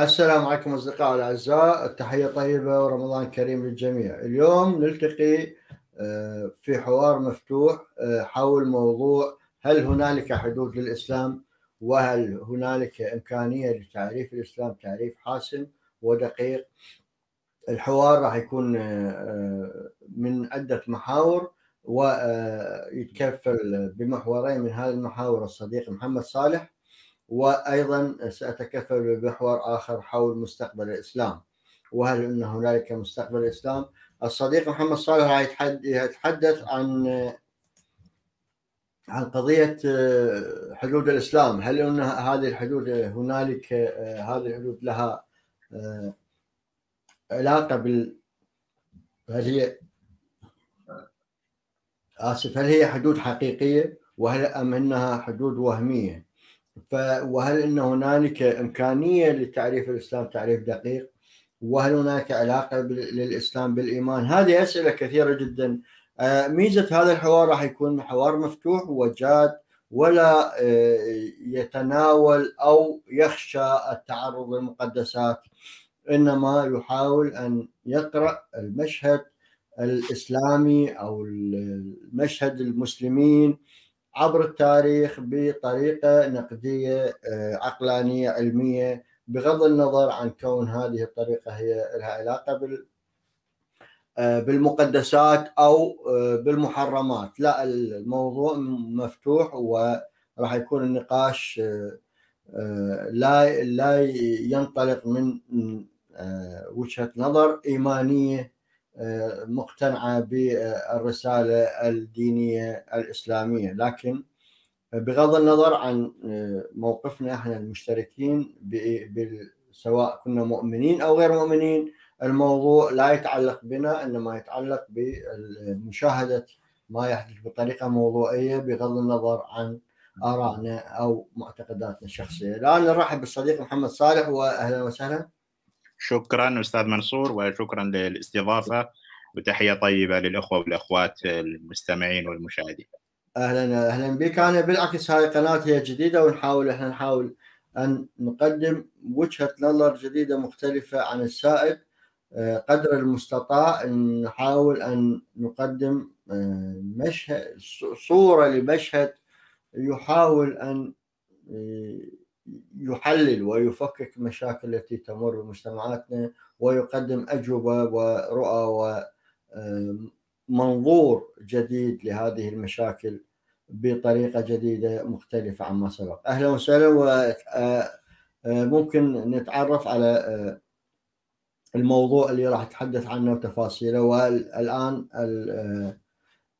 السلام عليكم أصدقائي الأعزاء التحية طيبة ورمضان كريم للجميع. اليوم نلتقي آه، في حوار مفتوح آه، حول موضوع هل هنالك حدود للإسلام وهل هنالك إمكانية لتعريف الإسلام تعريف حاسم ودقيق. الحوار راح يكون آه، من عدة محاور ويتكفل بمحورين من هذه المحاور. الصديق محمد صالح وأيضا سأتكفل بمحور آخر حول مستقبل الإسلام. وهل إن هنالك مستقبل الإسلام؟ الصديق محمد صالح يتحدث عن عن قضية حدود الإسلام. هل إن هذه الحدود هنالك هذه الحدود لها علاقة بال هل هي آسف هل هي حدود حقيقية؟ وهل أم إنها حدود وهمية؟ وهل إن هنالك إمكانية لتعريف الإسلام تعريف دقيق؟ وهل هناك علاقة للإسلام بالإيمان؟ هذه أسئلة كثيرة جدا آه، ميزة هذا الحوار راح يكون حوار مفتوح وجاد ولا آه، يتناول أو يخشى التعرض للمقدسات إنما يحاول أن يقرأ المشهد الإسلامي أو المشهد المسلمين عبر التاريخ بطريقة نقدية آه، عقلانية علمية بغض النظر عن كون هذه الطريقة هي لها علاقة بال آه، بالمقدسات أو آه، بالمحرمات. لا الموضوع مفتوح وراح يكون النقاش لا لا ينطلق من وجهة نظر إيمانية مقتنعة بالرسالة الدينية الإسلامية لكن بغض النظر عن موقفنا إحنا المشتركين سواء كنا مؤمنين أو غير مؤمنين الموضوع لا يتعلق بنا إنما يتعلق بمشاهده ما يحدث بطريقة موضوعية بغض النظر عن آرائنا أو معتقداتنا الشخصية. الآن نرحب بالصديق محمد صالح واهلا وسهلا. شكرا أستاذ منصور وشكرا للاستضافة وتحية طيبة للأخوة والأخوات المستمعين والمشاهدين. أهلا أهلا بك أنا بالعكس هاي قناة هي جديدة ونحاول إحنا نحاول أن نقدم وجهة نظر جديدة مختلفة عن السائد آه، قدر المستطاع نحاول أن نقدم آه، مشهد صورة لمشهد يحاول أن آه، يحلل ويفكك مشاكل التي تمر بمجتمعاتنا ويقدم أجوبة ورؤى ومنظور جديد لهذه المشاكل بطريقة جديدة مختلفة عما سبق. أهلا وسهلا وممكن نتعرف على الموضوع اللي راح أتحدث عنه وتفاصيله والآن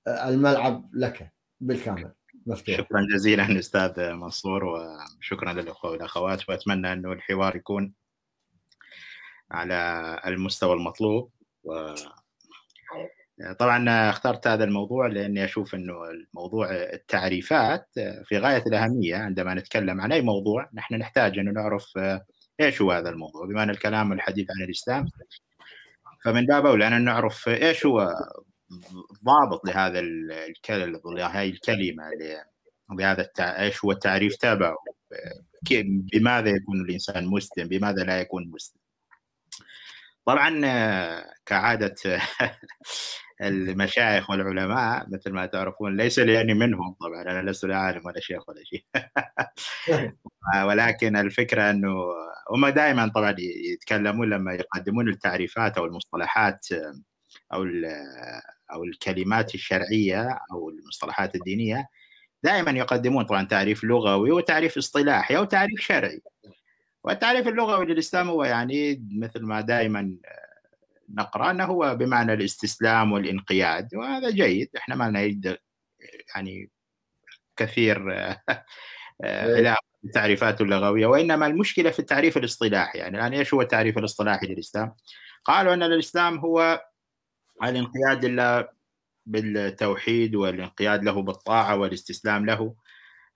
الملعب لك بالكامل. مفتوح. شكرا جزيلا أستاذ منصور وشكرا للاخوه والاخوات وأتمنى انه الحوار يكون على المستوى المطلوب. و طبعا اخترت هذا الموضوع لأني أشوف إنه الموضوع التعريفات في غاية الأهمية. عندما نتكلم عن أي موضوع نحن نحتاج انه نعرف إيش هو هذا الموضوع. بما ان الكلام والحديث عن الإسلام فمن باب أولى أن نعرف إيش هو ضابط لهذا لهذه الكلمة لهذا التع... إيش هو التعريف تبعه؟ بماذا يكون الإنسان مسلم؟ بماذا لا يكون مسلم؟ طبعا كعادة المشايخ والعلماء مثل ما تعرفون ليس لاني منهم طبعا أنا لست لا عالم ولا شيخ ولا شيء. ولكن الفكرة أنه هم دائما طبعا يتكلمون لما يقدمون التعريفات أو المصطلحات أو أو الكلمات الشرعية أو المصطلحات الدينية دائما يقدمون طبعا تعريف لغوي وتعريف اصطلاحي أو تعريف شرعي. والتعريف اللغوي للإسلام هو يعني مثل ما دائما نقرأ أنه هو بمعنى الاستسلام والانقياد وهذا جيد. إحنا ما نريد يعني كثير إلى التعريفات اللغوية وإنما المشكلة في التعريف الاصطلاحي. يعني الآن إيش هو التعريف الاصطلاحي للإسلام؟ قالوا أن الإسلام هو الانقياد لله بالتوحيد والانقياد له بالطاعة والاستسلام له.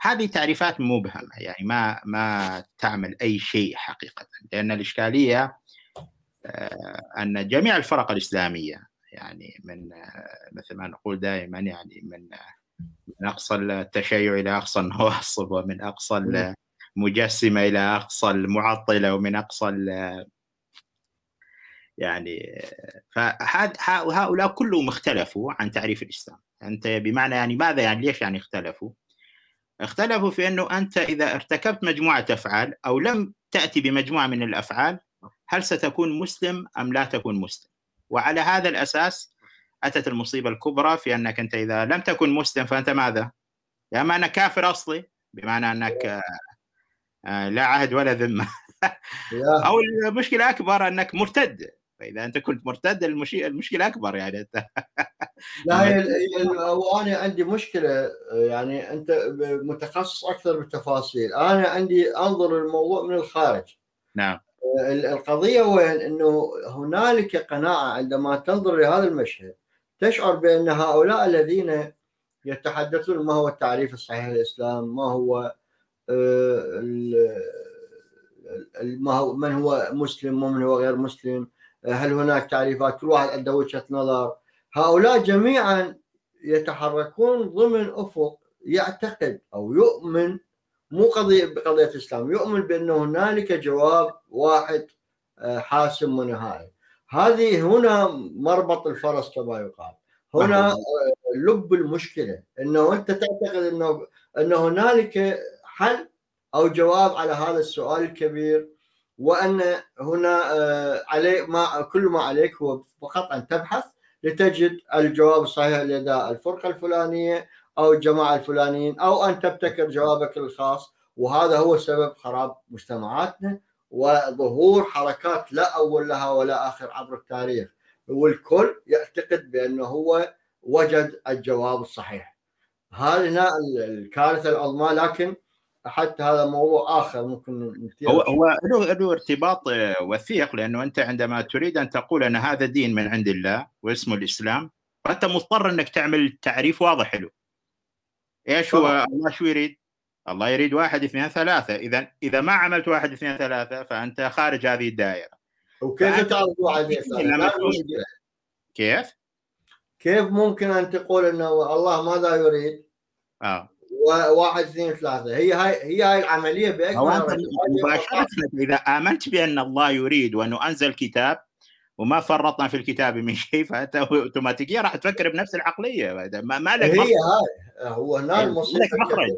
هذه تعريفات مبهمة يعني ما ما تعمل أي شيء حقيقة لأن الإشكالية آه، أن جميع الفرق الإسلامية يعني من آه، مثل ما نقول دائما يعني من من أقصى التشيع إلى أقصى النواصب ومن أقصى المجسمة إلى أقصى المعطلة ومن أقصى يعني فهؤلاء كلهم اختلفوا عن تعريف الإسلام أنت بمعنى يعني ماذا يعني ليش يعني اختلفوا؟ اختلفوا في أنه أنت إذا ارتكبت مجموعة أفعال أو لم تأتي بمجموعة من الأفعال هل ستكون مسلم أم لا تكون مسلم؟ وعلى هذا الأساس أتت المصيبة الكبرى في أنك أنت إذا لم تكن مسلم فأنت ماذا؟ يا أما أنك كافر أصلي بمعنى أنك آه، لا عهد ولا ذمة أو المشكلة اكبر أنك مرتد فاذا أنت كنت مرتد المشكلة أكبر يعني. أنت لا وأنا عندي مشكلة يعني أنت متخصص أكثر بالتفاصيل. أنا عندي أنظر الموضوع من الخارج. نعم. القضية وين؟ إنه هنالك قناعة عندما تنظر لهذا المشهد تشعر بأن هؤلاء الذين يتحدثون ما هو التعريف الصحيح للإسلام ما هو آه، ما هو من هو مسلم ومن هو غير مسلم هل هناك تعريفات؟ كل واحد عنده وجهة نظر. هؤلاء جميعا يتحركون ضمن أفق يعتقد أو يؤمن مو قضية بقضية الإسلام يؤمن بان هنالك جواب واحد آه، حاسم ونهائي. هذه هنا مربط الفرس كما يقال. هنا آه، لب المشكلة إنه أنت تعتقد إنه إن هنالك حل أو جواب على هذا السؤال الكبير. وأن هنا آه، عليه ما كل ما عليك هو فقط أن تبحث لتجد الجواب الصحيح لدى الفرقة الفلانية أو الجماعة الفلانيين أو أن تبتكر جوابك الخاص. وهذا هو سبب خراب مجتمعاتنا وظهور حركات لا أول لها ولا آخر عبر التاريخ. والكل يعتقد بأنه هو وجد الجواب الصحيح. هذه الكارثة العظمى لكن حتى هذا موضوع آخر ممكن هو هو له له ارتباط آه، وثيق لأنه أنت عندما تريد أن تقول أن هذا دين من عند الله واسمه الإسلام فأنت مضطر أنك تعمل تعريف واضح له. إيش هو؟ الله شو يريد؟ الله يريد واحد اثنين ثلاثة. إذا إذا ما عملت واحد اثنين ثلاثة فأنت خارج هذه الدائرة. وكيف تعرف واحد كيف؟ كيف ممكن أن تقول أنه الله ماذا يريد؟ آه. واحد اثنين ثلاثة. هي هاي هي هاي العملية بأكمل مباشرة إذا آمنت بأن الله يريد وأنه أنزل كتاب وما فرطنا في الكتاب من شيء فأنت اوتوماتيكيا راح تفكر بنفس العقلية. ما, ما لك هي هاي. هو هنا المصيبه مخرج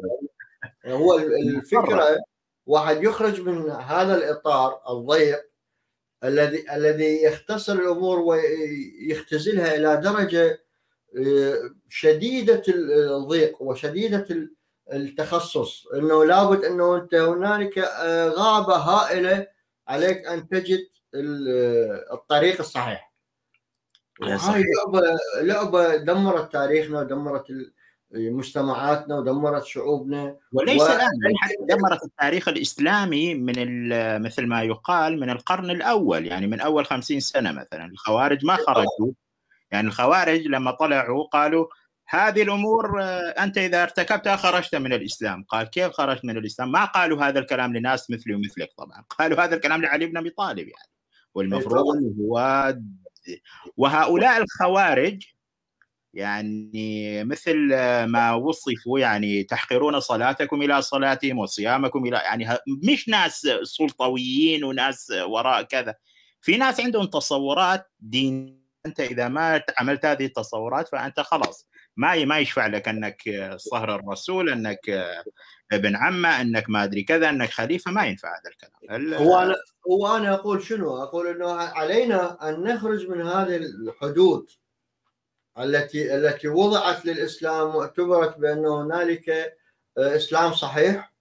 هو الفكرة واحد يخرج من هذا الإطار الضيق الذي الذي يختصر الأمور ويختزلها إلى درجة آه، شديدة الضيق وشديدة التخصص إنه لابد إنه أنت هنالك آه، غابة هائلة عليك أن تجد الطريق الصحيح. هاي لعبة لعبة دمرت تاريخنا ودمرت مجتمعاتنا ودمرت شعوبنا. وليس و... الآن دمرت التاريخ الإسلامي من مثل ما يقال من القرن الأول يعني من أول خمسين سنة مثلا. الخوارج ما خرجوا يعني الخوارج لما طلعوا قالوا هذه الأمور آه، أنت إذا ارتكبتها خرجت من الإسلام، قال كيف خرجت من الإسلام؟ ما قالوا هذا الكلام لناس مثلي ومثلك طبعا، قالوا هذا الكلام لعلي بن أبي طالب يعني. والمفروض هو وهؤلاء الخوارج يعني مثل ما وصفوا يعني تحقرون صلاتكم إلى صلاتهم وصيامكم إلى يعني مش ناس سلطويين وناس وراء كذا. في ناس عندهم تصورات دين أنت إذا ما عملت هذه التصورات فأنت خلاص. ما ما يشفع لك أنك صهر الرسول أنك ابن عمة أنك ما أدري كذا أنك خليفة ما ينفع هذا الكلام. هو أنا هو أنا أقول شنو؟ أقول إنه علينا أن نخرج من هذه الحدود التي التي وضعت للإسلام واعتبرت بانه هنالك آه، إسلام صحيح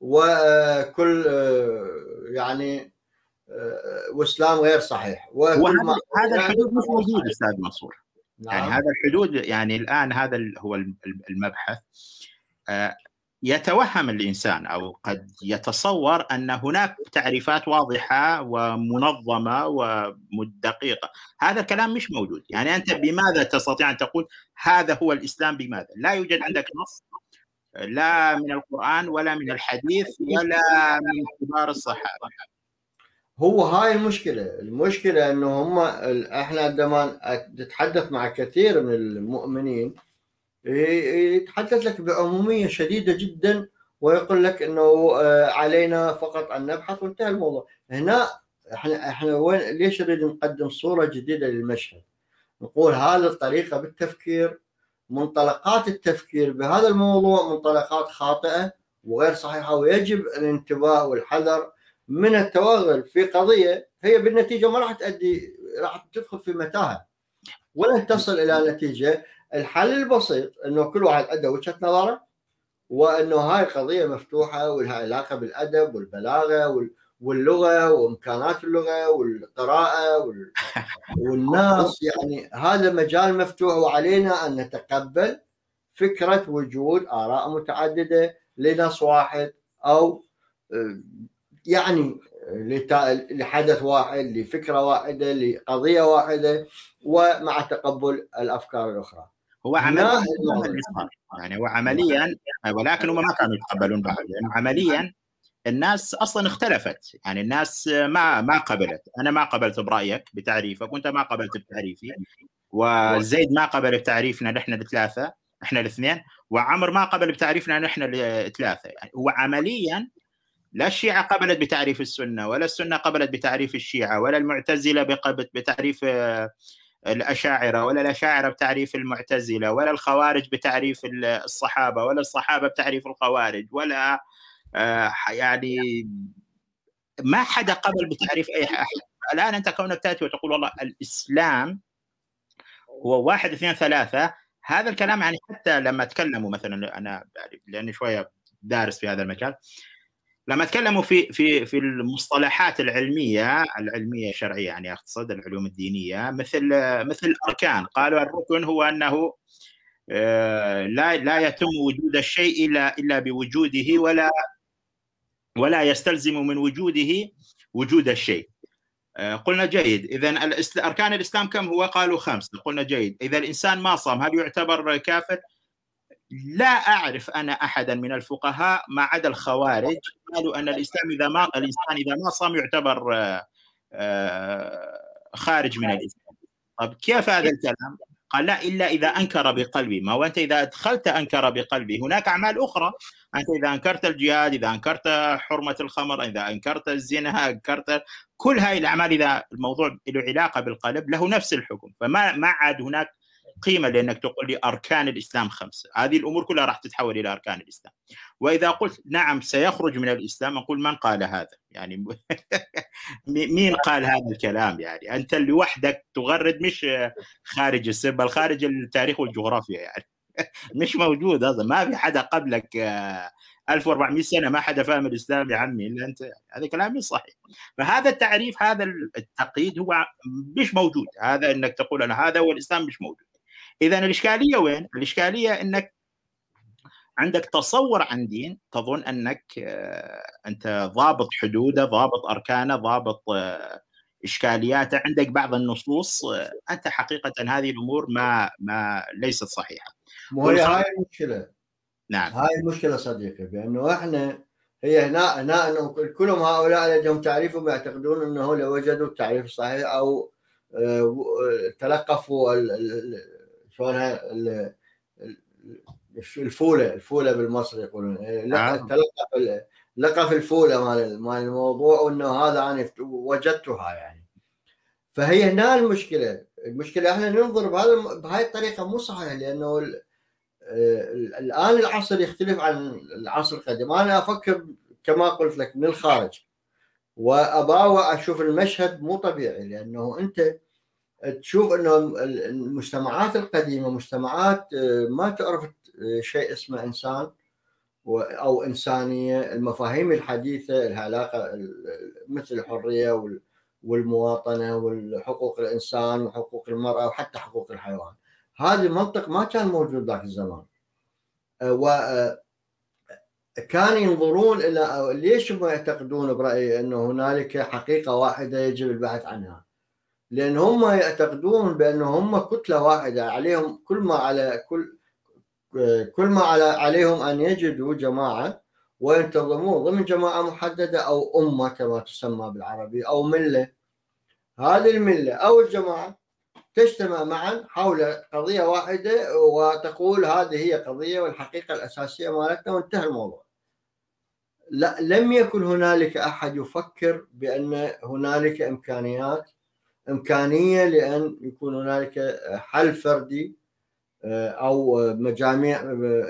وكل آه، يعني آه، وإسلام غير صحيح. وهذا هذا الحدود مش موجود أستاذ منصور. نعم. يعني هذا الحدود يعني الآن هذا هو المبحث يتوهم الإنسان أو قد يتصور أن هناك تعريفات واضحة ومنظمة ودقيقه، هذا الكلام مش موجود، يعني أنت بماذا تستطيع أن تقول هذا هو الإسلام بماذا؟ لا يوجد عندك نص لا من القرآن ولا من الحديث ولا من كبار الصحابة. هو هاي المشكلة، المشكلة إنه هم إحنا عندما نتحدث مع كثير من المؤمنين يتحدث لك بعموميه شديدة جدا ويقول لك إنه علينا فقط أن نبحث وانتهى الموضوع. هنا إحنا إحنا وين ليش نريد نقدم صورة جديدة للمشهد؟ نقول هذه الطريقة بالتفكير منطلقات التفكير بهذا الموضوع منطلقات خاطئة وغير صحيحة ويجب الانتباه والحذر من التوغل في قضية هي بالنتيجة ما راح تؤدي راح تدخل في متاهة. ولن تصل إلى نتيجة. الحل البسيط إنه كل واحد عنده وجهة نظره وإنه هاي قضية مفتوحة ولها علاقة بالأدب والبلاغة واللغة وإمكانات اللغة والقراءة والناس. يعني هذا مجال مفتوح وعلينا أن نتقبل فكرة وجود آراء متعددة لنص واحد أو يعني لحدث واحد لفكرة واحدة لقضية واحدة ومع تقبل الأفكار الأخرى. هو عمليا يعني هو عمليا ولكن هم ما كانوا يتقبلون بعض لأنه عمليا الناس أصلا اختلفت. يعني الناس ما ما قبلت. أنا ما قبلت برأيك بتعريفك وأنت ما قبلت بتعريفي. وزيد ما قبل بتعريفنا نحن الثلاثة إحنا الاثنين. وعمر ما قبل بتعريفنا نحن الثلاثه يعني هو عمليا لا الشيعة قبلت بتعريف السنة ولا السنة قبلت بتعريف الشيعة ولا المعتزلة بتعريف آه، الأشاعرة ولا الأشاعرة بتعريف المعتزلة ولا الخوارج بتعريف الصحابة ولا الصحابة بتعريف الخوارج ولا آه، يعني ما حدا قبل بتعريف أي أحد الآن أنت كونك تأتي وتقول والله الإسلام هو واحد اثنين ثلاثة هذا الكلام يعني حتى لما تكلموا مثلا أنا يعني لأني شوية دارس في هذا المجال لما تكلموا في في في المصطلحات العلمية العلمية الشرعيه يعني أقصد العلوم الدينية مثل مثل الأركان. قالوا الركن هو أنه آه، لا لا يتم وجود الشيء إلا إلا بوجوده ولا ولا يستلزم من وجوده وجود الشيء. آه، قلنا جيد. اذا أركان الإسلام كم هو؟ قالوا خمس قلنا جيد. إذا الإنسان ما صام هل يعتبر كافر؟ لا أعرف أنا أحدا من الفقهاء ما عدا الخوارج قالوا أن الإسلام إذا ما الإنسان إذا ما صام يعتبر آه، خارج من الإسلام. طيب كيف هذا الكلام؟ قال لا إلا إذا أنكر بقلبي. ما هو أنت إذا أدخلت أنكر بقلبي. هناك أعمال أخرى. أنت إذا أنكرت الجهاد إذا أنكرت حرمة الخمر إذا أنكرت الزنا أنكرت كل هاي الأعمال إذا الموضوع له علاقة بالقلب له نفس الحكم. فما ما عاد هناك قيمة لأنك تقول لي أركان الإسلام خمسة، هذه الأمور كلها راح تتحول إلى أركان الإسلام. وإذا قلت نعم سيخرج من الإسلام أقول من قال هذا؟ يعني مين قال هذا الكلام يعني؟ أنت لوحدك تغرد مش خارج السر بل خارج التاريخ والجغرافيا يعني. مش موجود هذا ما في حدا قبلك 1400 سنة ما حدا فاهم الإسلام يا عمي إلا أنت. هذا كلام مش صحيح فهذا التعريف هذا التقييد هو مش موجود هذا إنك تقول أنا هذا هو الاسلام مش موجود إذا الإشكالية وين؟ الإشكالية إنك عندك تصور عن دين تظن أنك آه، أنت ضابط حدوده، ضابط أركانه، ضابط آه، إشكالياته، عندك بعض النصوص آه، أنت حقيقة هذه الأمور ما ما ليست صحيحة. مو هي هاي المشكلة. نعم. هاي المشكلة صديقي بأنه إحنا هي هنا هنا إنه كلهم هؤلاء لديهم تعريفهم يعتقدون إنه لو وجدوا التعريف الصحيح أو تلقفوا شلونها الفولة الفولة بالمصري يقولون. آه. تلقف لقف الفولة مال مال الموضوع وإنه هذا أنا وجدتها يعني. فهي هنا المشكلة. المشكلة إحنا ننظر بهذا بهاي الطريقة مو صحيح لأنه الآن العصر يختلف عن العصر القديم. أنا أفكر كما قلت لك من الخارج. واباوع أشوف المشهد مو طبيعي لأنه أنت تشوف انه المجتمعات القديمة مجتمعات آه، ما تعرف آه، شيء اسمه إنسان أو إنسانية المفاهيم الحديثة لها علاقه مثل الحرية والمواطنة والحقوق الإنسان وحقوق المرأة وحتى حقوق الحيوان. هذا المنطق ما كان موجود ذاك الزمان. آه، و كان ينظرون إلى ليش هم يعتقدون برايي إنه هنالك حقيقة واحدة يجب البحث عنها؟ لأن هم يعتقدون بأن هم كتلة واحدة عليهم كل ما على كل كل ما على عليهم أن يجدوا جماعة وينتظمون ضمن جماعة محددة أو أمة كما تسمى بالعربي أو ملة. هذه الملة أو الجماعة تجتمع معا حول قضية واحدة وتقول هذه هي قضية والحقيقة الأساسية مالتنا وانتهى الموضوع. لا لم يكن هنالك أحد يفكر بأن هنالك إمكانيات إمكانية لأن يكون هنالك حل فردي آه، أو مجاميع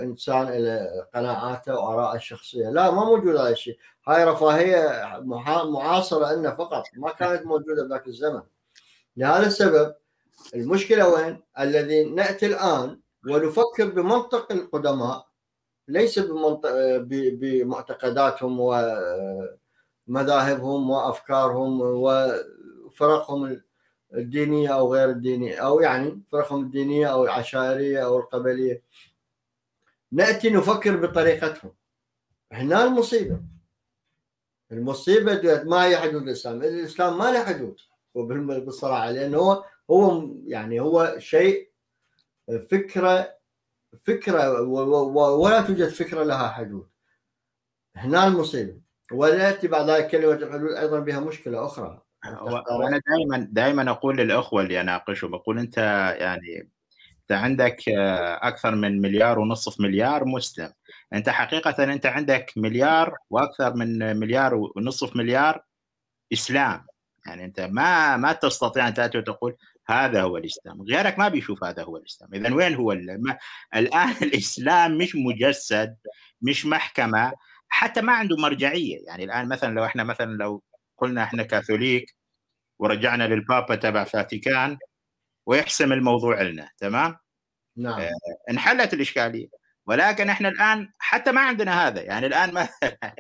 إنسان إلى قناعاته وآراءه الشخصية، لا ما موجود هذا الشيء، هاي رفاهية معاصرة لنا فقط ما كانت موجودة بذاك الزمن. لهذا السبب المشكلة وين؟ الذي نأتي الآن ونفكر بمنطق القدماء ليس بمنطق بمعتقداتهم ومذاهبهم وأفكارهم وفرقهم الدينية أو غير الدينية أو يعني فرقهم الدينية أو العشائرية أو القبلية. نأتي نفكر بطريقتهم. هنا المصيبة. المصيبة ما هي حدود الإسلام. الإسلام ما له حدود. بالصراحه لأنه هو هو يعني هو شيء فكرة فكرة ولا توجد فكرة لها حدود. هنا المصيبة. وياتي بعد ذلك كلمه الحدود أيضا بها مشكلة أخرى. وأنا دائما دائما أقول للأخوة اللي اناقشهم أقول أنت يعني أنت عندك أكثر من مليار ونصف مليار مسلم. أنت حقيقة أنت عندك مليار وأكثر من مليار ونصف مليار إسلام. يعني أنت ما ما تستطيع أن تأتي وتقول هذا هو الإسلام. غيرك ما بيشوف هذا هو الإسلام. اذا وين هو الآن الإسلام مش مجسد مش محكمة حتى ما عنده مرجعية. يعني الآن مثلا لو إحنا مثلا لو قلنا إحنا كاثوليك ورجعنا للبابا تبع فاتيكان ويحسم الموضوع لنا تمام؟ نعم. آه انحلت الإشكالية. ولكن إحنا الآن حتى ما عندنا هذا يعني الآن ما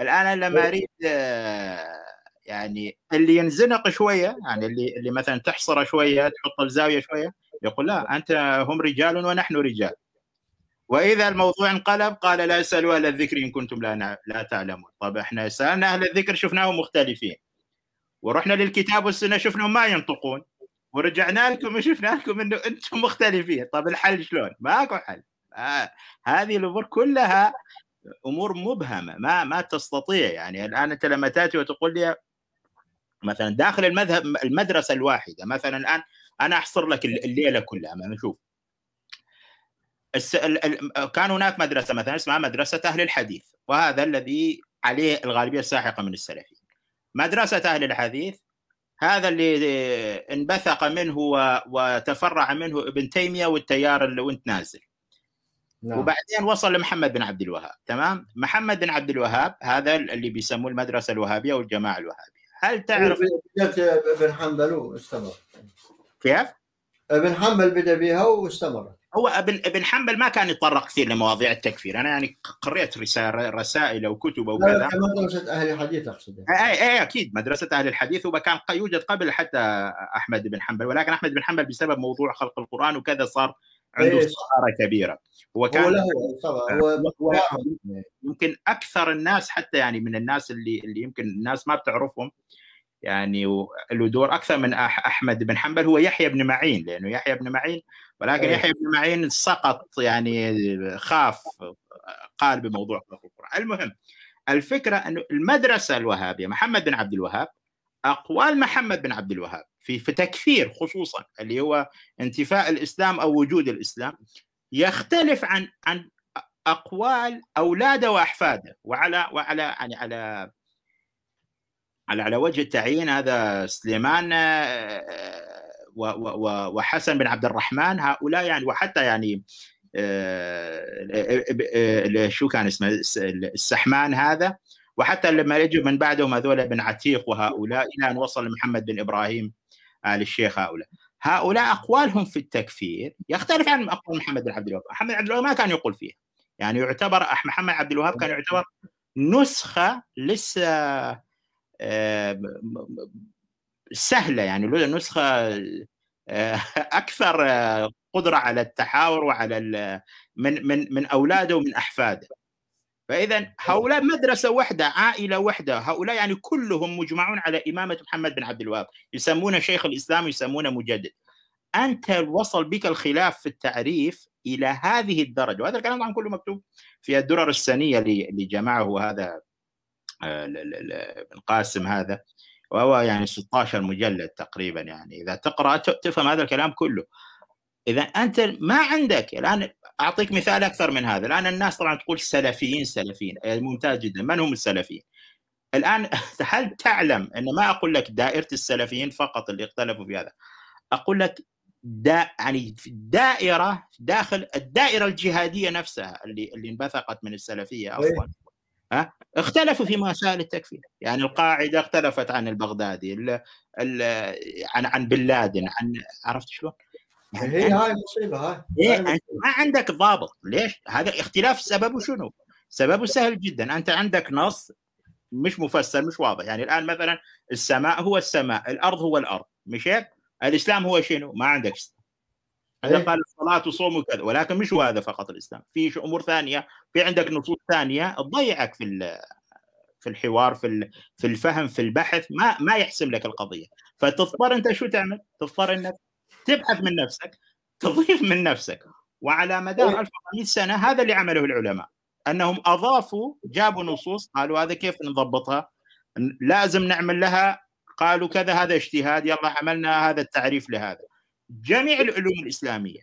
الآن لما أريد آه يعني اللي ينزنق شوية يعني اللي اللي مثلا تحصره شوية تحط الزاوية شوية يقول لا أنت هم رجال ونحن رجال. وإذا الموضوع انقلب قال لا اسالوا أهل الذكر إن كنتم لا لا تعلمون. طب إحنا سألنا أهل الذكر شفناهم مختلفين. ورحنا للكتاب والسنة شفناهم ما ينطقون. ورجعنا لكم وشفنا لكم إنه أنتم مختلفين. طب الحل شلون؟ ماكو حل. آه. هذه الأمور كلها أمور مبهمة ما ما تستطيع. يعني الآن أنت لما تأتي وتقول لي مثلا داخل المذهب المدرسة الواحدة مثلا الآن أنا أحصر لك الليلة كلها ما نشوف. كان هناك مدرسة مثلا اسمها مدرسة أهل الحديث وهذا الذي عليه الغالبية الساحقة من السلفيين. مدرسة أهل الحديث هذا اللي انبثق منه وتفرع منه ابن تيمية والتيار اللي وانت نازل. نعم. وبعدين وصل لمحمد بن عبد الوهاب تمام؟ محمد بن عبد الوهاب هذا اللي بيسموه المدرسة الوهابية والجماعة الوهابية. هل تعرف؟ ابن حنبل واستمر. كيف؟ ابن حنبل بدأ بها واستمر. هو ابن أبن حنبل ما كان يتطرق كثير لمواضيع التكفير. أنا يعني قريت رسائل رسائل وكتب وكذا مدرسة أهل الحديث أقصد. اي اي أكيد مدرسة أهل الحديث وكان يوجد قبل حتى أحمد بن حنبل ولكن أحمد بن حنبل بسبب موضوع خلق القرآن وكذا صار عنده إيه صداره كبيرة. هو كان هو له هو يمكن أكثر الناس حتى يعني من الناس اللي اللي يمكن الناس ما بتعرفهم يعني له دور أكثر من أحمد بن حنبل. هو يحيى بن معين لأنه يحيى بن معين ولكن أيه. يحيى بن معين سقط يعني خاف قال بموضوع القرآن المهم الفكرة أنه المدرسة الوهابية محمد بن عبد الوهاب أقوال محمد بن عبد الوهاب في في تكفير خصوصا اللي هو انتفاء الإسلام أو وجود الإسلام يختلف عن عن أقوال أولاده وأحفاده وعلى وعلى يعني على على على وجه التعيين هذا سليمان آه، وحسن بن عبد الرحمن هؤلاء يعني وحتى يعني آه، آه، شو كان اسمه السحمان هذا وحتى لما يجوا من بعدهم هذول بن عتيق وهؤلاء إلى أن وصل محمد بن إبراهيم آل الشيخ هؤلاء. هؤلاء أقوالهم في التكفير يختلف عن أقوال محمد بن عبد الوهاب. محمد عبد الوهاب ما كان يقول فيها. يعني يعتبر محمد عبد الوهاب كان يعتبر نسخة لسه سهلة يعني نسخة آه، أكثر آه، قدرة على التحاور وعلى من من من أولاده ومن أحفاده. فإذا هؤلاء مدرسة واحدة عائلة واحدة هؤلاء يعني كلهم مجمعون على إمامة محمد بن عبد الوهاب يسمونه شيخ الإسلام يسمونه مجدد. أنت وصل بك الخلاف في التعريف إلى هذه الدرجة وهذا الكلام طبعا كله مكتوب في الدرر السنية اللي جمعه هذا آه، ابن قاسم هذا. وهو يعني 16 مجلد تقريبا يعني. إذا تقرأ تفهم هذا الكلام كله. إذا أنت ما عندك الآن أعطيك مثال أكثر من هذا. الآن الناس طبعا تقول سلفيين سلفيين ممتاز جدا. من هم السلفيين؟ الآن هل تعلم أن ما أقول لك دائرة السلفيين فقط اللي اختلفوا في هذا؟ أقول لك دا يعني دائرة داخل الدائرة الجهادية نفسها اللي اللي انبثقت من السلفية أصلا. إيه. ها اختلفوا في مسائل التكفير يعني القاعدة اختلفت عن البغدادي ال ال عن عن بن لادن عن عرفت شلون؟ يعني هي هاي المصيبه هاي إيه انت ما عندك ضابط ليش؟ هذا اختلاف سببه شنو؟ سببه سهل جدا أنت عندك نص مش مفسر مش واضح يعني الآن مثلا السماء هو السماء الأرض هو الأرض مش هيك؟ الإسلام هو شنو؟ ما عندك هذا إيه؟ قال الصلاه وصوم وكذا ولكن مش هذا فقط الإسلام في أمور ثانية في عندك نصوص ثانية تضيعك في في الحوار في في الفهم في البحث ما ما يحسم لك القضية فتضطر أنت شو تعمل؟ تضطر إنك تبحث من نفسك تضيف من نفسك وعلى مدار 1400 إيه؟ سنة هذا اللي عمله العلماء أنهم أضافوا جابوا نصوص قالوا هذا كيف نضبطها؟ لازم نعمل لها قالوا كذا هذا اجتهاد يلا عملنا هذا التعريف لهذا جميع العلوم الإسلامية.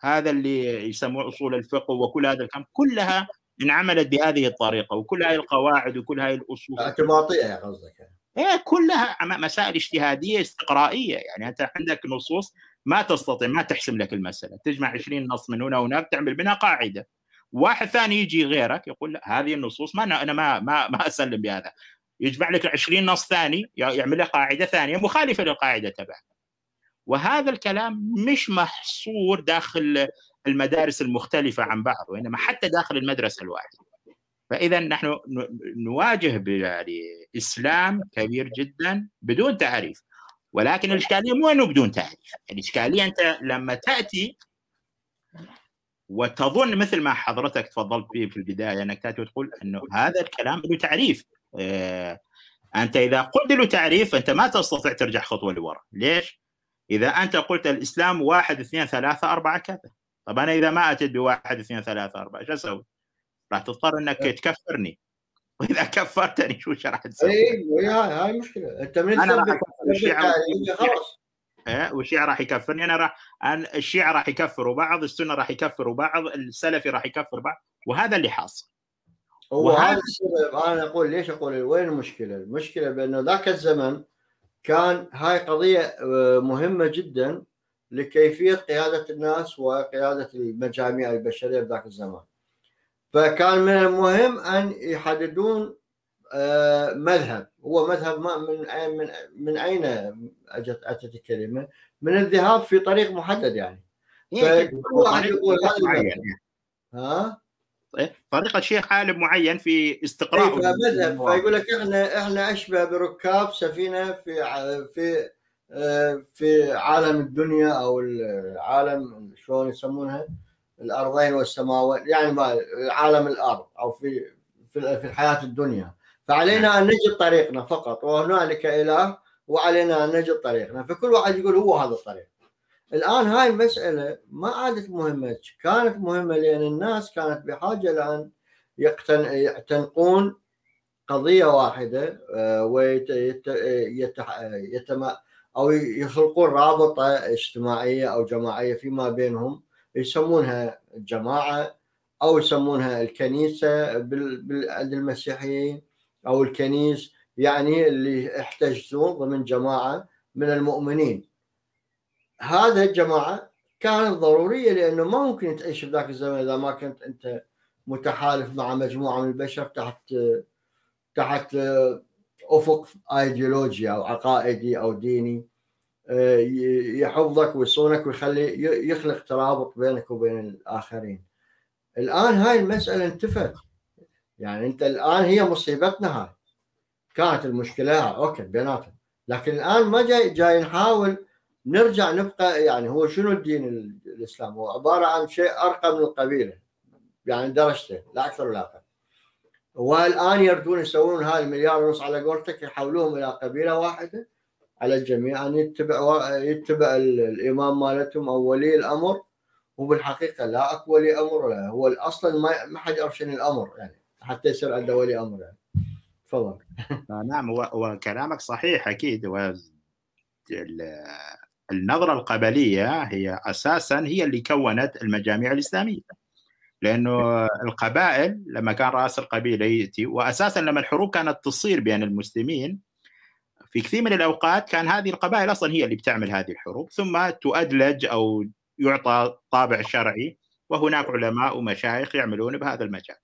هذا اللي يسموه أصول الفقه وكل هذا الكلام كلها انعملت بهذه الطريقة وكل هاي القواعد وكل هاي الأصول. اعتباطية يا قصدك إيه كلها مسائل اجتهادية استقرائية. يعني أنت عندك نصوص ما تستطيع ما تحسم لك المسألة. تجمع 20 نص من هنا وهناك تعمل منها قاعدة. واحد ثاني يجي غيرك يقول لا هذه النصوص ما أنا ما ما ما أسلم بهذا. يجمع لك 20 نص ثاني يعمل لك قاعدة ثانية مخالفة للقاعدة تبعك. وهذا الكلام مش محصور داخل المدارس المختلفة عن بعض وإنما حتى داخل المدرسة الواحدة. فإذا نحن نواجه اسلام كبير جدا بدون تعريف. ولكن الإشكالية مو إنه بدون تعريف. الإشكالية أنت لما تأتي وتظن مثل ما حضرتك تفضلت به في البداية أنك تأتي وتقول إنه هذا الكلام له تعريف. آه، أنت إذا قلت له تعريف أنت ما تستطيع ترجع خطوة لورا. ليش؟ إذا أنت قلت الإسلام واحد اثنين ثلاثة أربعة كذا. طب أنا إذا ما اتيت بواحد اثنين ثلاثة أربعة إيش أسوي؟ راح تضطر إنك إيه. تكفرني. وإذا كفرتني شو راح تسوي؟ اي هاي مشكلة. أنت من الشيعة خلاص. إيه والشيعة راح يكفرني. أنا راح الشيعة راح يكفروا بعض السنة راح يكفروا بعض السلفي راح يكفر بعض وهذا اللي حاصل. وهذا السبب. أنا أقول ليش أقول؟ وين المشكلة؟ المشكلة بأنه ذاك الزمن كان هاي قضية آه، مهمة جدا لكيفية قيادة الناس وقيادة المجاميع البشرية بذاك الزمان. فكان من المهم أن يحددون آه، مذهب هو مذهب ما من من من أين أجت أتت الكلمة؟ من الذهاب في طريق محدد يعني. فكل واحد يقول هذا ها؟ إيه؟ طريقة شيخ عالم معين في استقراء إيه مذهب فيقول لك إحنا إحنا أشبه بركاب سفينة في في آه، في عالم الدنيا أو العالم شلون يسمونها؟ الأرضين والسماوات يعني عالم الأرض أو في في الحياة الدنيا. فعلينا أن نجد طريقنا فقط وهنالك إله وعلينا أن نجد طريقنا. فكل واحد يقول هو هذا الطريق. الآن هاي المسألة ما عادت مهمة. كانت مهمة لأن الناس كانت بحاجة لأن يعتنقون قضية واحدة آه، ويت أو يخلقون رابطة اجتماعية أو جماعية فيما بينهم يسمونها جماعة أو يسمونها الكنيسة عند المسيحيين أو الكنيس يعني اللي يحتجزون ضمن جماعة من المؤمنين. هذا الجماعة كانت ضرورية لأنه ما ممكن تعيش بذاك الزمن إذا ما كنت أنت متحالف مع مجموعة من البشر تحت تحت أفق ايديولوجي أو عقائدي أو ديني يحفظك ويصونك ويخلي يخلق ترابط بينك وبين الآخرين. الآن هاي المسألة انتفت. يعني أنت الآن هي مصيبتنا هاي. كانت المشكلة okay بيناتهم. لكن الآن ما جاي جاي نحاول نرجع نبقى يعني هو شنو الدين الإسلام؟ هو عبارة عن شيء أرقى من القبيلة يعني درجته لا أكثر ولا أقل. والآن يردون يسوون هاي المليار ونص على قولتك يحولوهم إلى قبيلة واحدة على الجميع أن يتبع يتبع الإمام مالتهم أو ولي الأمر. وبالحقيقة لا أكو ولي أمر ولا هو أصلا ما حد يعرف شنو الأمر يعني حتى يصير عنده ولي أمر يعني. تفضل. نعم وكلامك صحيح أكيد النظرة القبلية هي أساسا هي اللي كونت المجاميع الإسلامية لأنه القبائل لما كان رأس القبيلة يأتي واساسا لما الحروب كانت تصير بين المسلمين في كثير من الأوقات كان هذه القبائل أصلا هي اللي بتعمل هذه الحروب ثم تؤدلج أو يعطى طابع شرعي وهناك علماء ومشايخ يعملون بهذا المجال.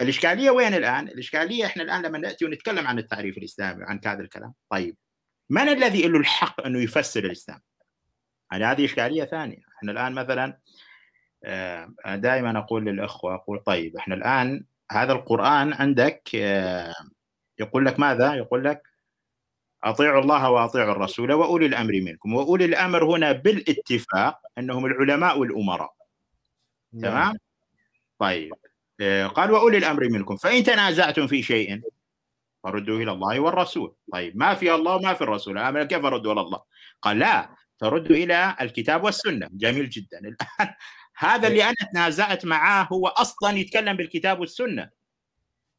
الإشكالية وين الآن؟ الإشكالية إحنا الآن لما نأتي ونتكلم عن التعريف الإسلامي وعن هذا الكلام، طيب من الذي له الحق انه يفسر الإسلام؟ يعني هذه إشكالية ثانية، إحنا الآن مثلا آه، دائما أقول للأخوة أقول طيب إحنا الآن هذا القرآن عندك آه، يقول لك ماذا؟ يقول لك أطيعوا الله وأطيعوا الرسول وأولي الأمر منكم، وأولي الأمر هنا بالاتفاق أنهم العلماء والأمراء. نعم. تمام؟ طيب آه، قال وأولي الأمر منكم فإن تنازعتم في شيء فردوا إلى الله والرسول. طيب ما في الله وما في الرسول. كيف اردوا إلى الله؟ قال لا تردوا إلى الكتاب والسنة. جميل جدا. الآن هذا اللي أنا تنازعت معاه هو أصلا يتكلم بالكتاب والسنة.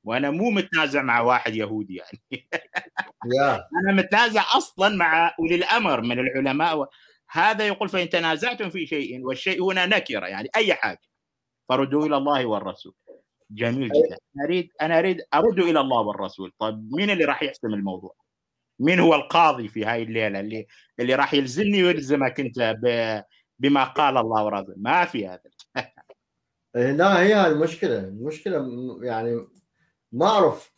وأنا مو متنازع مع واحد يهودي يعني. أنا متنازع أصلا مع أولي الأمر من العلماء و... هذا يقول فإن تنازعتم في شيء والشيء هنا نكرة يعني أي حاجة. فردوا إلى الله والرسول. جميل جدا. أنا أريد أنا أريد أرد إلى الله والرسول طيب مين اللي راح يحسم الموضوع؟ مين هو القاضي في هاي الليلة اللي اللي راح يلزمني ويلزمك أنت بما قال الله ورسوله ما في هذا. إيه، لا هي المشكلة المشكلة يعني ما أعرف.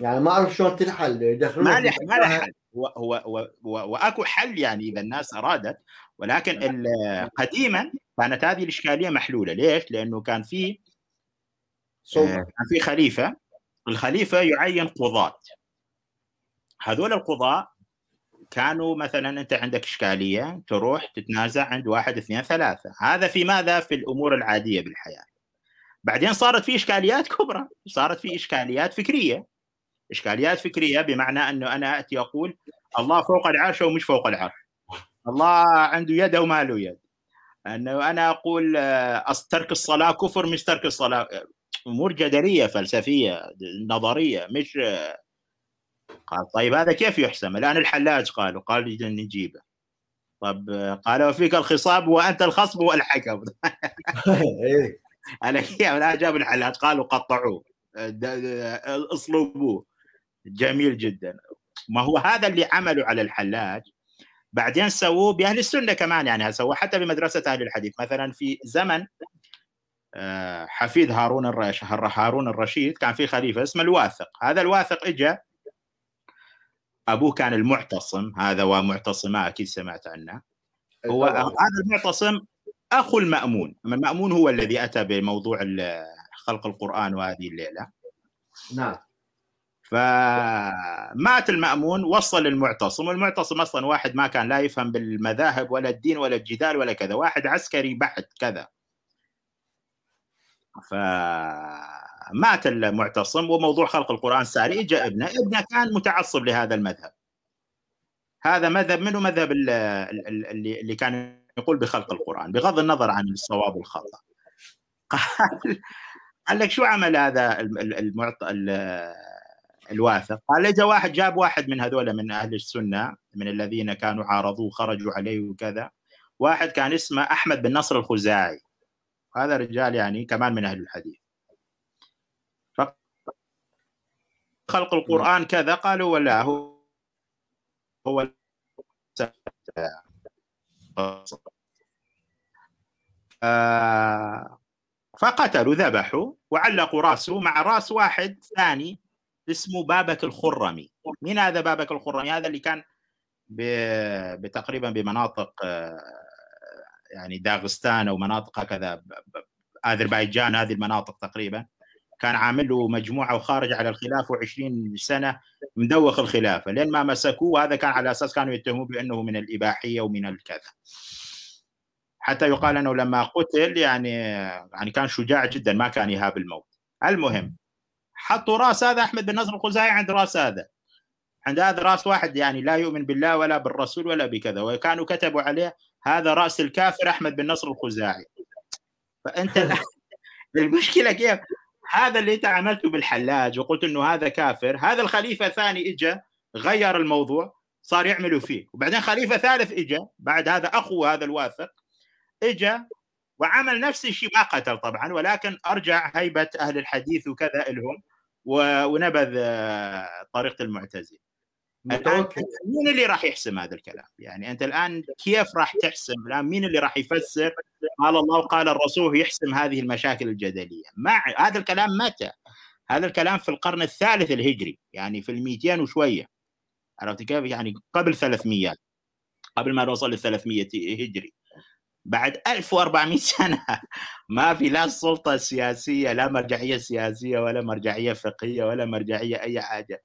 يعني ما أعرف شلون تنحل يدخلون ما له ما له حل هو هو هو وأكو حل يعني إذا الناس أرادت ولكن قديما كانت هذه الإشكالية محلولة. ليش؟ لأنه كان في آه، كان في خليفة الخليفة يعين قضاة. هذول القضاة كانوا مثلا أنت عندك إشكالية تروح تتنازع عند واحد اثنين ثلاثة. هذا في ماذا؟ في الأمور العادية بالحياة. بعدين صارت في إشكاليات كبرى. صارت في إشكاليات فكرية. إشكاليات فكرية بمعنى أنه أنا أتي أقول الله فوق العرش ومش فوق العرش. الله عنده يد وما له يد. أنه أنا أقول آه، ترك الصلاة كفر مش ترك الصلاة. أمور جدلية فلسفية نظرية مش قال طيب هذا كيف يحسم؟ الآن الحلاج قالوا قال نجيبه. طب قال وفيك الخصاب وأنت الخصم والحكم. إيه. أنا كيف؟ الآن جاب الحلاج قالوا قطعوه. اصلبوه. جميل جدا. ما هو هذا اللي عملوا على الحلاج. بعدين سووه بأهل السنة كمان يعني سووه حتى بمدرسة أهل الحديث. مثلا في زمن حفيد هارون الرشيد هارون الرشيد كان في خليفة اسمه الواثق. هذا الواثق اجى أبوه كان المعتصم. هذا ومعتصما أكيد سمعت عنه. هو هذا المعتصم أخو المأمون. المأمون هو الذي أتى بموضوع خلق القرآن وهذه الليلة. نعم. فمات المأمون وصل المعتصم. والمعتصم أصلا واحد ما كان لا يفهم بالمذاهب ولا الدين ولا الجدال ولا كذا. واحد عسكري بحت كذا. فمات المعتصم وموضوع خلق القرآن ساري اجى ابنه. ابنه كان متعصب لهذا المذهب. هذا مذهب منه مذهب اللي اللي كان يقول بخلق القرآن؟ بغض النظر عن الصواب والخطأ. قال قال لك شو عمل هذا المعط... الواثق؟ قال اجى واحد جاب واحد من هذول من أهل السنة من الذين كانوا عارضوه خرجوا عليه وكذا. واحد كان اسمه أحمد بن نصر الخزاعي. هذا رجال يعني كمان من أهل الحديث. خلق القرآن كذا قالوا ولا هو هو آه فقتلوا ذبحوا وعلقوا راسه مع راس واحد ثاني اسمه بابك الخرمي. مين هذا بابك الخرمي؟ هذا اللي كان بتقريبا بمناطق آه، يعني داغستان أو مناطق هكذا اذربيجان هذه المناطق تقريبا. كان عامل له مجموعة وخارج على الخلافه و20 سنة مدوخ الخلافة. لين ما مسكوه وهذا كان على أساس كانوا يتهموه بأنه من الإباحية ومن الكذا. حتى يقال أنه لما قتل يعني يعني كان شجاع جدا ما كان يهاب الموت. المهم حطوا رأس هذا أحمد بن نصر الخزاعي عند رأس هذا. عند هذا رأس واحد يعني لا يؤمن بالله ولا بالرسول ولا بكذا. وكانوا كتبوا عليه هذا رأس الكافر أحمد بن نصر الخزاعي. فأنت المشكلة كيف؟ هذا اللي انت عملته بالحلاج وقلت إنه هذا كافر. هذا الخليفة الثاني اجى غير الموضوع صار يعملوا فيه. وبعدين خليفة ثالث اجى بعد هذا أخو هذا الواثق اجى وعمل نفس الشيء ما قتل طبعا ولكن أرجع هيبة أهل الحديث وكذا لهم ونبذ آه، طريقة المعتزلة. متوكل مين اللي راح يحسم هذا الكلام؟ يعني أنت الآن كيف راح تحسم؟ الآن مين اللي راح يفسر قال الله وقال الرسول يحسم هذه المشاكل الجدلية؟ ما هذا الكلام متى؟ هذا الكلام في القرن الثالث الهجري يعني في ال 200 وشوية عرفت كيف؟ يعني قبل 300 قبل ما نوصل ل 300 هجري بعد 1400 سنة ما في لا سلطة سياسية لا مرجعية سياسية ولا مرجعية فقهية ولا مرجعية أي حاجة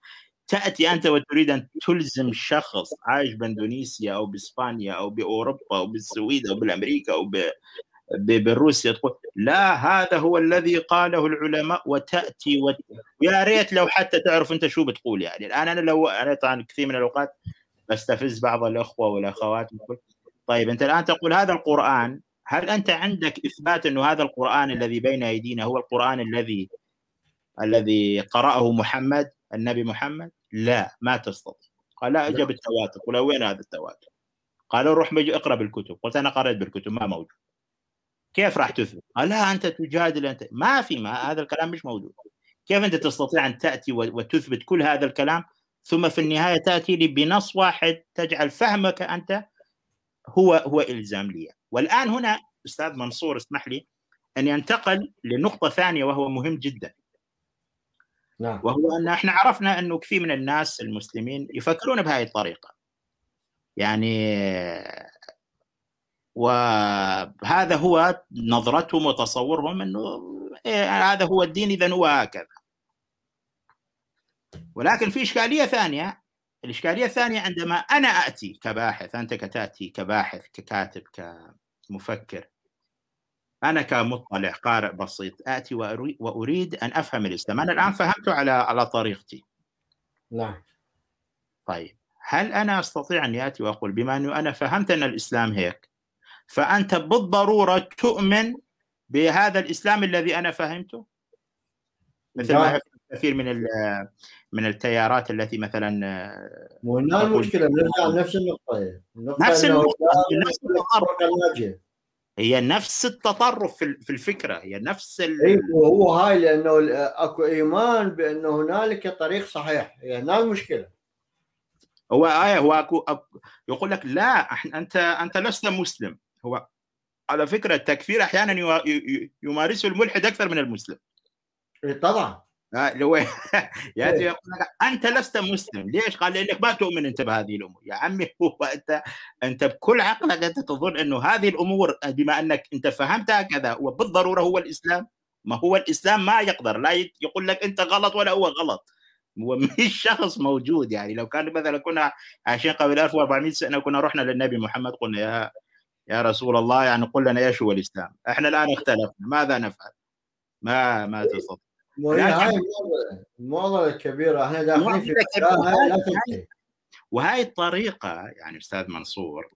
تأتي أنت وتريد أن تلزم شخص عايش بأندونيسيا أو بإسبانيا أو بأوروبا أو بالسويد أو بالأمريكا أو بروسيا تقول لا هذا هو الذي قاله العلماء وتأتي وت... يا ريت لو حتى تعرف أنت شو بتقول يعني. الآن أنا لو أنا طبعا كثير من الأوقات بستفز بعض الأخوة والأخوات طيب أنت الآن تقول هذا القرآن هل أنت عندك إثبات أنه هذا القرآن الذي بين أيدينا هو القرآن الذي الذي قرأه محمد؟ النبي محمد لا ما تستطيع. قال لا اجى بالتواتر قل وين هذا التواتر؟ قالوا روح اقرأ بالكتب. قلت أنا قرأت بالكتب ما موجود. كيف راح تثبت؟ قال لا أنت تجادل أنت ما في ما هذا الكلام مش موجود. كيف أنت تستطيع أن تأتي وتثبت كل هذا الكلام؟ ثم في النهاية تأتي لي بنص واحد تجعل فهمك أنت هو هو إلزام لي. والآن هنا أستاذ منصور اسمح لي أن ينتقل لنقطة ثانية وهو مهم جدا. نعم. وهو أن إحنا عرفنا إنه كثير من الناس المسلمين يفكرون بهذه الطريقة يعني وهذا هو نظرتهم وتصورهم إنه إيه هذا هو الدين اذا هو هكذا ولكن في إشكالية ثانية الإشكالية الثانية عندما أنا أتي كباحث أنت كتأتي كباحث ككاتب كمفكر أنا كمطلع قارئ بسيط آتي وأريد أن أفهم الإسلام. أنا الآن فهمته على على طريقتي. نعم. طيب. هل أنا أستطيع أن اتي وأقول بما أنه أنا فهمت أن الإسلام هيك فأنت بالضرورة تؤمن بهذا الإسلام الذي أنا فهمته؟ مثل ما كثير من من التيارات التي مثلا مو هنا المشكلة؟ نرجع لنفس النقطة. نفس النقطة. هي نفس التطرف في الفكرة هي نفس ال... اي وهو هاي لأنه أكو إيمان بأنه هنالك طريق صحيح هي هنا المشكلة هو آية هو أكو يقول لك لا أنت أنت لست مسلم. هو على فكرة التكفير أحيانا يمارسه الملحد أكثر من المسلم. اي طبعا. اللي هو ياتي إيه. يقول لك أنت لست مسلم. ليش؟ قال لأنك ما تؤمن أنت بهذه الأمور. يا عمي هو أنت أنت بكل عقلك أنت تظن أنه هذه الأمور بما أنك أنت فهمتها كذا وبالضروره هو الإسلام. ما هو الإسلام ما يقدر. لا يقول لك أنت غلط ولا هو غلط. هو مش شخص موجود يعني. لو كان مثلا كنا عايشين قبل 1400 سنة كنا رحنا للنبي محمد قلنا يا يا رسول الله يعني قل لنا إيش هو الإسلام؟ إحنا الآن اختلفنا. ماذا نفعل؟ ما ما تستطيع. هاي المعضله الكبيره إحنا داخلين في وهاي الطريقة يعني أستاذ منصور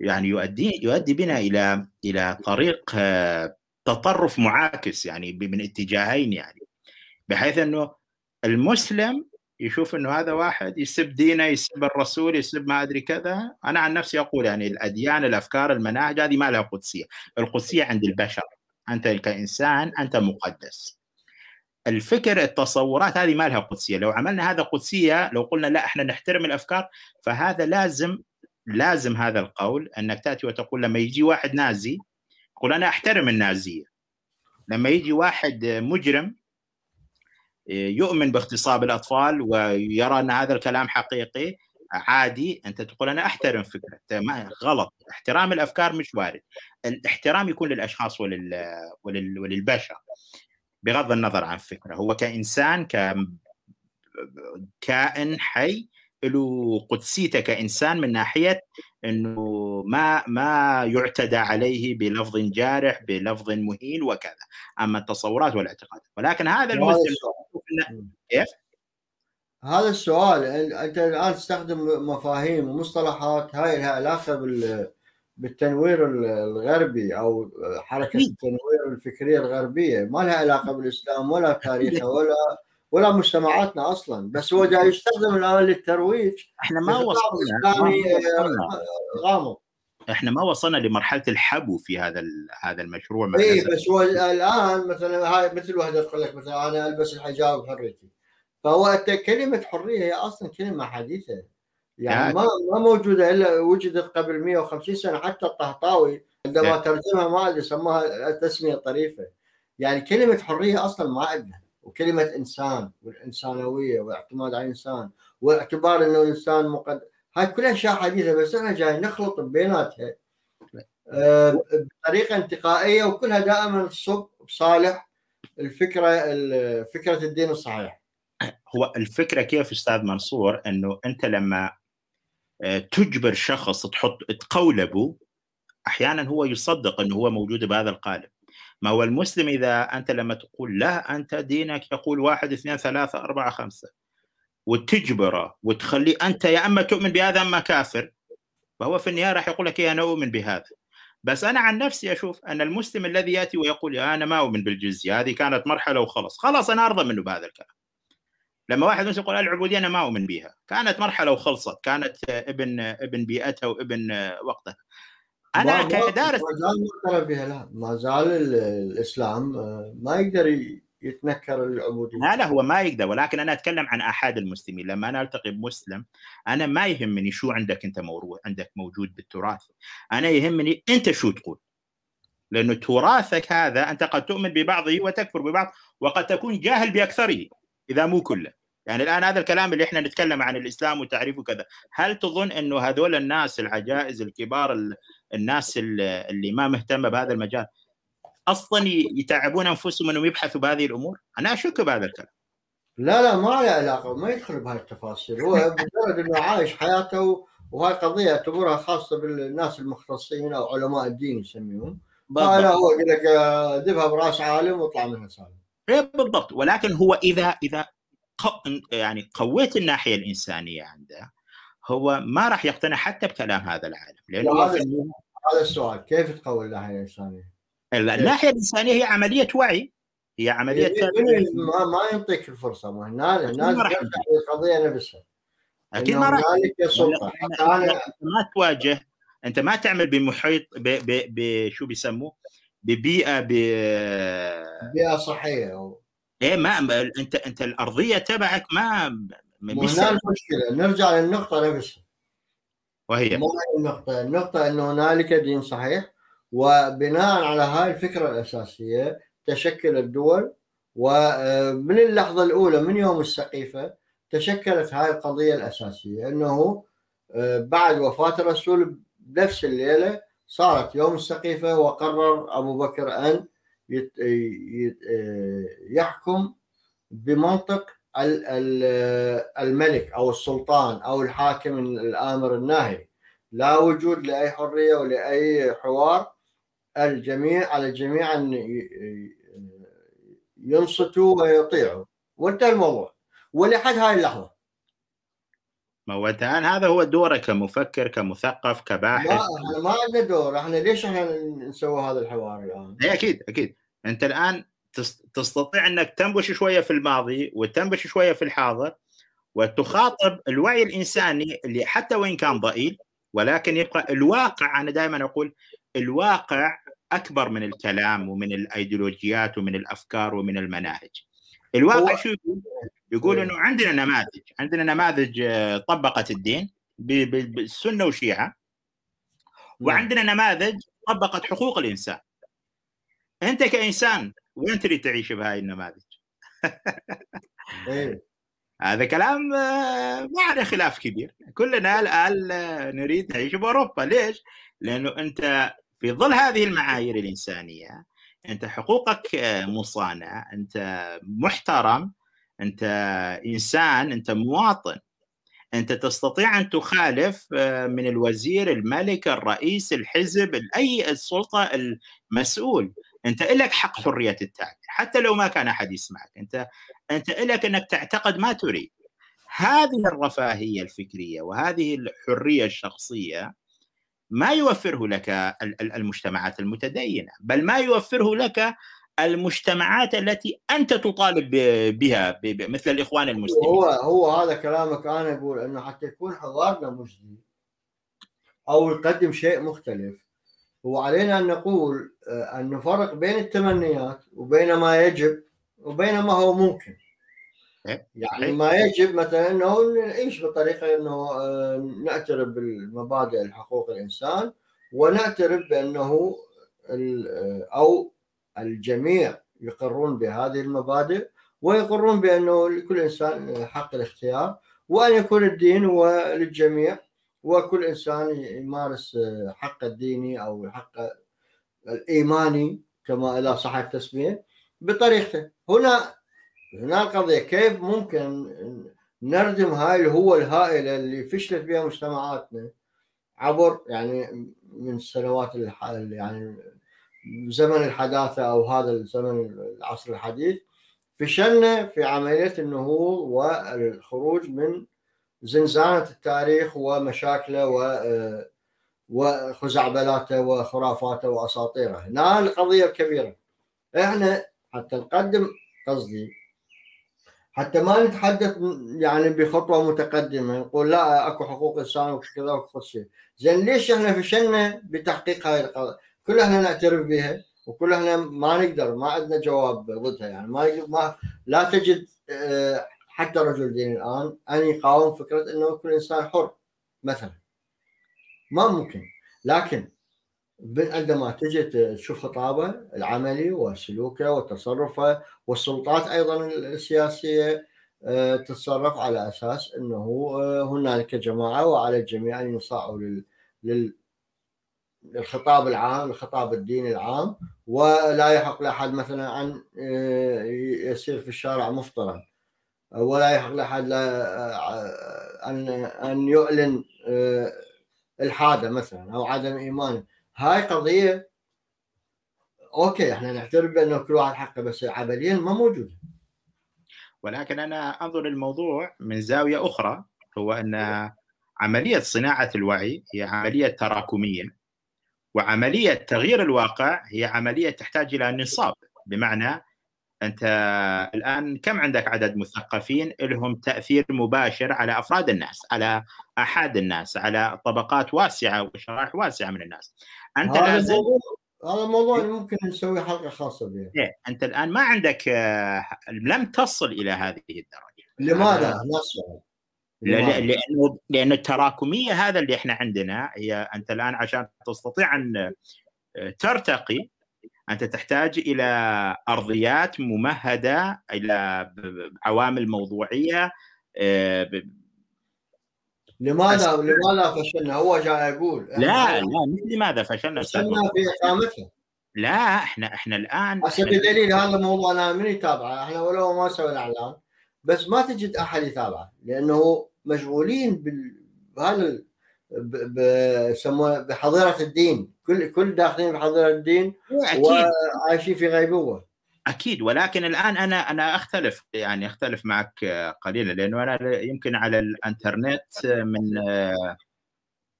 يعني يؤدي يؤدي بنا إلى إلى طريق آه، تطرف معاكس يعني من اتجاهين يعني. بحيث إنه المسلم يشوف إنه هذا واحد يسب دينه يسب الرسول يسب ما أدري كذا. أنا عن نفسي أقول يعني الأديان الأفكار المناهج هذه ما لها قدسية. القدسية عند البشر. أنت كإنسان أنت مقدس. الفكر التصورات هذه ما لها قدسية. لو عملنا هذا قدسية لو قلنا لا إحنا نحترم الأفكار فهذا لازم لازم هذا القول أنك تأتي وتقول لما يجي واحد نازي يقول أنا أحترم النازية. لما يجي واحد مجرم يؤمن باغتصاب الأطفال ويرى أن هذا الكلام حقيقي عادي أنت تقول أنا أحترم فكرة ما غلط احترام الأفكار مش وارد الاحترام يكون للأشخاص ولل... ولل... وللبشر بغض النظر عن فكرة هو كإنسان ك كائن حي له قدسيته كإنسان من ناحية إنه ما ما يعتدى عليه بلفظ جارح بلفظ مهين وكذا أما التصورات والاعتقادات ولكن هذا المسلم كيف؟ هذا السؤال أنت الآن تستخدم مفاهيم ومصطلحات هاي لها علاقة بال بالتنوير الغربي أو حركة التنوير الفكرية الغربية. ما لها علاقة بالإسلام ولا تاريخه ولا ولا مجتمعاتنا أصلا. بس هو جاي يستخدم الآن للترويج. إحنا ما وصلنا غامض. إحنا ما وصلنا لمرحلة الحبو في هذا هذا المشروع اي بس هو الآن مثلا هاي مثل واحدة تقول لك مثلا أنا ألبس الحجاب بحريتي فهو كلمة حرية هي أصلا كلمة حديثة. يعني ما ما موجودة إلا وجدت قبل 150 سنة حتى الطهطاوي عندما ترجمها ما أدري سماها تسمية طريفة. يعني كلمة حرية أصلا ما عندنا. وكلمة إنسان والإنسانوية والاعتماد على الإنسان واعتبار إنه الانسان مقدم هاي كلها أشياء حديثة. بس إحنا جاي نخلط بيناتها. آه، بطريقة انتقائية وكلها دائما تصب بصالح الفكرة فكرة الدين الصحيح. هو الفكرة كيف أستاذ منصور؟ إنه أنت لما آه، تجبر شخص تحط تقولبه أحيانا هو يصدق إنه هو موجود بهذا القالب. ما هو المسلم إذا أنت لما تقول لا أنت دينك يقول واحد اثنين ثلاثة أربعة خمسة. وتجبره وتخليه أنت يا أما تؤمن بهذا أما كافر. فهو في النهاية راح يقول لك إيه أنا أؤمن بهذا. بس أنا عن نفسي أشوف أن المسلم الذي يأتي ويقول أنا ما أؤمن بالجزية هذه كانت مرحلة وخلص خلاص أنا أرضى منه بهذا الكلام. لما واحد مسلم يقول العبودية أنا ما أؤمن بها كانت مرحلة وخلصت. كانت ابن ابن بيئتها وابن وقتها. أنا كدارس ما زال لا. ما زال الإسلام آه، ما يقدر يتنكر العبودية. لا لا هو ما يقدر. ولكن أنا أتكلم عن احد المسلمين. لما أنا ألتقي بمسلم أنا ما يهمني شو عندك أنت موروث عندك موجود بالتراث. أنا يهمني أنت شو تقول. لأنه تراثك هذا أنت قد تؤمن ببعضه وتكفر ببعض وقد تكون جاهل بأكثره إذا مو كله. يعني الآن هذا الكلام اللي إحنا نتكلم عن الإسلام وتعريفه كذا هل تظن إنه هذول الناس العجائز الكبار الناس اللي ما مهتمة بهذا المجال أصلا يتعبون أنفسهم إنهم يبحثوا بهذه الأمور؟ أنا أشك بهذا الكلام. لا لا ما له علاقة ما يدخل بهاي التفاصيل. هو مجرد إنه عايش حياته وهاي قضية اعتبرها خاصة بالناس المختصين أو علماء الدين يسميهم. فلا هو يقول لك ذبها براس عالم واطلع منها سالم. إيه، بالضبط. ولكن هو إذا إذا يعني قويت الناحية الإنسانية عنده هو ما راح يقتنع حتى بكلام هذا العالم لأنه هذا السؤال كيف تقوي الناحية الإنسانية؟ الناحية الإنسانية هي عملية وعي هي عملية إيه، إيه، ما, ما يعطيك الفرصة ما الناس القضية نفسها. أكيد ما راح أنت ما تواجه أنت ما تعمل بمحيط بشو بيسموه؟ ببيئة ب بيئة صحية أو... إيه ما انت أنت الأرضية تبعك ما مش المشكلة. نرجع للنقطة نفسها. وهي. النقطة. النقطة انه هنالك دين صحيح وبناء على هاي الفكرة الأساسية تشكل الدول ومن اللحظة الأولى من يوم السقيفة تشكلت هاي القضية الأساسية. أنه آه، بعد وفاة الرسول بنفس الليلة صارت يوم السقيفة وقرر أبو بكر آه، يحكم بمنطق الملك أو السلطان أو الحاكم الآمر الناهي. لا وجود لأي حرية ولأي حوار. الجميع على الجميع أن ينصتوا ويطيعوا. وانتهى الموضوع. ولحد هاي اللحظة. هو الان هذا هو دورك كمفكر كمثقف كباحث. ما إحنا ما عندنا دور. إحنا ليش إحنا نسوي هذا الحوار الآن؟ اي أكيد أكيد. أنت الآن تستطيع إنك تنبش شوية في الماضي وتنبش شوية في الحاضر وتخاطب الوعي الإنساني اللي حتى وإن كان ضئيل ولكن يبقى الواقع أنا دائما أقول الواقع أكبر من الكلام ومن الأيديولوجيات ومن الأفكار ومن المناهج. الواقع شو يقول؟ يقول إيه. إنه عندنا نماذج عندنا نماذج آه، طبقت الدين بالسنه وشيعة نعم. وعندنا نماذج طبقت حقوق الإنسان أنت كإنسان وين تريد تعيش بهاي النماذج؟ إيه. هذا كلام آه، ما عليه خلاف كبير كلنا الآن نريد نعيش بأوروبا ليش؟ لأنه أنت في ظل هذه المعايير الإنسانية أنت حقوقك مصانع أنت محترم أنت إنسان أنت مواطن. أنت تستطيع أن تخالف آه، من الوزير الملك الرئيس الحزب أي السلطة المسؤول. أنت لك حق حرية التعبير حتى لو ما كان أحد يسمعك. أنت أنت لك أنك تعتقد ما تريد. هذه الرفاهية الفكرية وهذه الحرية الشخصية ما يوفره لك المجتمعات المتدينة بل ما يوفره لك المجتمعات التي أنت تطالب بها مثل الإخوان المسلمين. هو هو هذا كلامك أنا أقول إنه حتى يكون حوارنا مجدي أو يقدم شيء مختلف. وعلينا أن نقول آه، أن نفرق بين التمنيات وبين ما يجب وبين ما هو ممكن. يعني ما يجب مثلا إنه نعيش بطريقة إنه آه، نعترف بالمبادئ حقوق الإنسان ونعترف بأنه أو الجميع يقرون بهذه المبادئ ويقرون بأنه لكل إنسان حق الاختيار وأن يكون الدين هو للجميع وكل إنسان يمارس حق الديني أو الحق الإيماني كما إذا صح التسميه بطريقته. هنا هنا القضية كيف ممكن نردم هاي الهوة الهائلة اللي فشلت بها مجتمعاتنا عبر يعني من السنوات يعني زمن الحداثة أو هذا الزمن العصر الحديث؟ فشلنا في عملية النهوض والخروج من زنزانة التاريخ ومشاكله و وخزعبلاته وخرافاته وأساطيره. هنا القضية الكبيرة. إحنا حتى نقدم قصدي حتى ما نتحدث يعني بخطوة متقدمة. نقول لا أكو حقوق إنسان وكذا وكذا زين ليش إحنا فشلنا بتحقيق هاي القضية كلها إحنا نعترف بها وكلها إحنا ما نقدر ما عندنا جواب ضدها. يعني ما ما لا تجد آه، حتى رجل دين الآن أن يقاوم فكرة إنه كل إنسان حر مثلا. ما ممكن. لكن عندما تجي تشوف خطابه العملي وسلوكه وتصرفه والسلطات أيضا السياسية آه، تتصرف على أساس إنه آه، هنالك جماعة وعلى الجميع أن يصاعوا لل للخطاب العام الخطاب الديني العام ولا يحق لأحد مثلا أن آه، يسير في الشارع مفطرا ولا يحق لأحد أن أن يعلن الحادة مثلا أو عدم إيمانه. هاي قضية أوكي إحنا نعترف بأنه كل واحد حقه بس عمليا ما موجودة. ولكن أنا أنظر الموضوع من زاوية أخرى هو أن عملية صناعة الوعي هي عملية تراكمية وعملية تغيير الواقع هي عملية تحتاج إلى نصاب. بمعنى أنت الآن كم عندك عدد مثقفين لهم تأثير مباشر على أفراد الناس على احاد الناس على طبقات واسعة وشرائح واسعة من الناس؟ أنت هذا لازم هذا الموضوع ممكن نسوي حلقة خاصة به إيه أنت الآن ما عندك آه، لم تصل إلى هذه الدرجة. لماذا؟ نصل لأنه لأن التراكمية هذا اللي إحنا عندنا هي أنت الآن عشان تستطيع أن آه، ترتقي أنت تحتاج إلى أرضيات ممهدة إلى عوامل موضوعية آه، لماذا لماذا فشلنا؟ هو جاي يقول لا لا مش لماذا فشلنا فشلنا في اقامتها لا إحنا إحنا الان هسه بدليل هذا الموضوع أنا من يتابعه إحنا ولو ما سوينا إعلان بس ما تجد أحد يتابعه لأنه مشغولين بهذا بحظيرة الدين. كل كل داخلين بحظيرة الدين وعايشين في غيبوبة. أكيد. ولكن الآن أنا أنا أختلف يعني أختلف معك قليلا لأنه أنا يمكن على الإنترنت من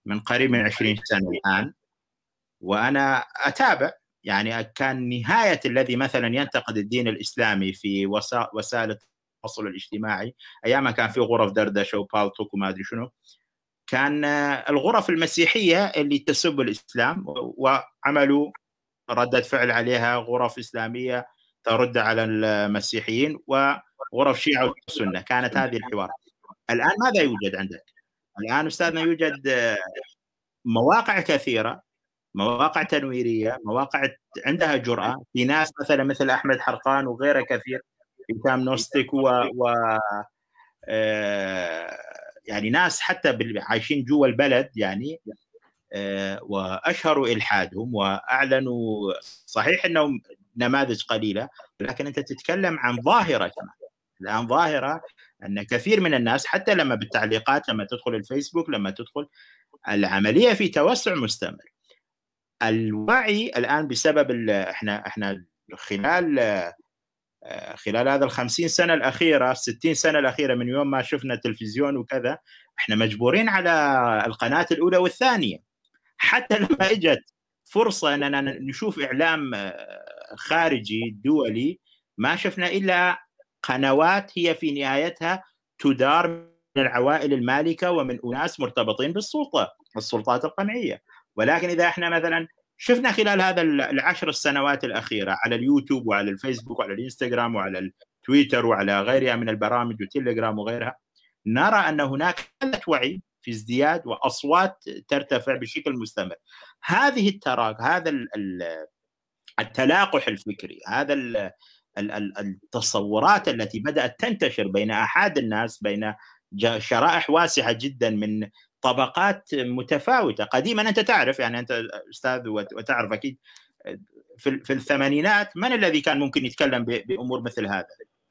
من قريب من 20 سنة الآن. وأنا أتابع يعني كان نهاية الذي مثلا ينتقد الدين الإسلامي في وسائل التواصل الاجتماعي أيام كان في غرف دردشة وبالتوك وما أدري شنو كان الغرف المسيحية اللي تسب الإسلام وعملوا ردة فعل عليها غرف إسلامية ترد على المسيحيين وغرف شيعة وسنه كانت هذه الحوار. الآن ماذا يوجد عندك؟ الآن أستاذنا يوجد مواقع كثيرة مواقع تنويرية مواقع عندها جرأة. في ناس مثلا مثل أحمد حرقان وغيره كثير هشام نوستيك و, و... آه، يعني ناس حتى عايشين جوا البلد يعني آه، وأشهروا إلحادهم وأعلنوا. صحيح إنهم نماذج قليلة لكن أنت تتكلم عن ظاهرة كمان. الآن ظاهرة أن كثير من الناس حتى لما بالتعليقات لما تدخل الفيسبوك لما تدخل العملية في توسع مستمر. الوعي الآن بسبب إحنا إحنا خلال خلال هذا الخمسين سنة الأخيرة ستين سنة الأخيرة من يوم ما شفنا تلفزيون وكذا إحنا مجبورين على القناة الأولى والثانية. حتى لما إجت فرصة أننا نشوف إعلام آه، خارجي دولي ما شفنا إلا قنوات هي في نهايتها تدار من العوائل المالكة ومن أناس مرتبطين بالسلطة السلطات القمعية. ولكن إذا إحنا مثلا شفنا خلال هذا العشر السنوات الأخيرة على اليوتيوب وعلى الفيسبوك وعلى الإنستغرام وعلى التويتر وعلى غيرها من البرامج وتليجرام وغيرها نرى أن هناك حاله وعي في ازدياد وأصوات ترتفع بشكل مستمر. هذه التراك هذا التلاقح الفكري هذا التصورات التي بدأت تنتشر بين احاد الناس بين شرائح واسعة جدا من طبقات متفاوتة قديما أنت تعرف يعني أنت أستاذ وتعرف أكيد في, الثمانينات من الذي كان ممكن يتكلم بأمور مثل هذا؟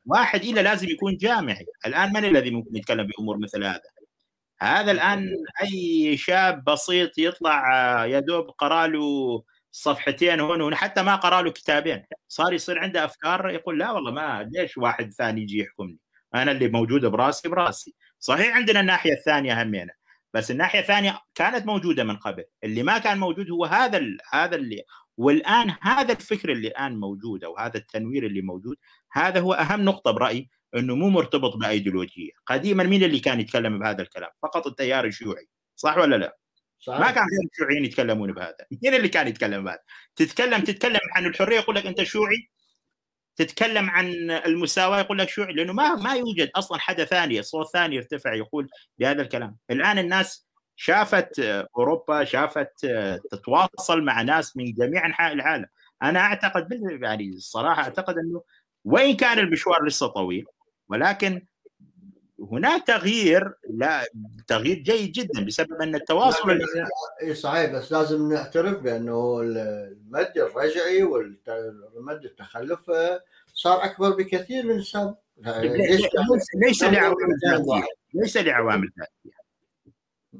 واحد إلا لازم يكون جامعي الآن من الذي ممكن يتكلم بأمور مثل هذا؟ هذا الآن أي شاب بسيط يطلع يا دوب قرا له صفحتين هون حتى ما قرأ له كتابين. صار يصير عنده أفكار يقول لا والله ما ليش واحد ثاني يجي يحكمني أنا اللي موجود براسي براسي. صحيح عندنا الناحية الثانية همينة بس الناحية الثانية كانت موجودة من قبل. اللي ما كان موجود هو هذا هذا اللي والآن هذا الفكر اللي الآن موجود أو هذا التنوير اللي موجود هذا هو أهم نقطة برأيي إنه مو مرتبط بايديولوجيه قديما مين اللي كان يتكلم بهذا الكلام؟ فقط التيار الشيوعي. صح ولا لا؟ ما كان غير الشيوعيين يتكلمون بهذا. مين اللي كان يتكلم بهذا؟ تتكلم تتكلم عن الحرية يقول لك أنت شيوعي. تتكلم عن المساواة يقول لك شيوعي لأنه ما ما يوجد أصلا حدا ثاني صوت ثاني يرتفع يقول بهذا الكلام. الآن الناس شافت أوروبا شافت تتواصل مع ناس من جميع أنحاء العالم. أنا أعتقد يعني الصراحة أعتقد أنه وإن كان المشوار لسه طويل ولكن هناك تغيير لا تغيير جيد جدا بسبب أن التواصل اي صحيح بس لازم نعترف بأنه المد الرجعي والمد التخلف صار أكبر بكثير من السابق. ليش ليس لعوامل ذاتية؟ ليس لعوامل ذاتية؟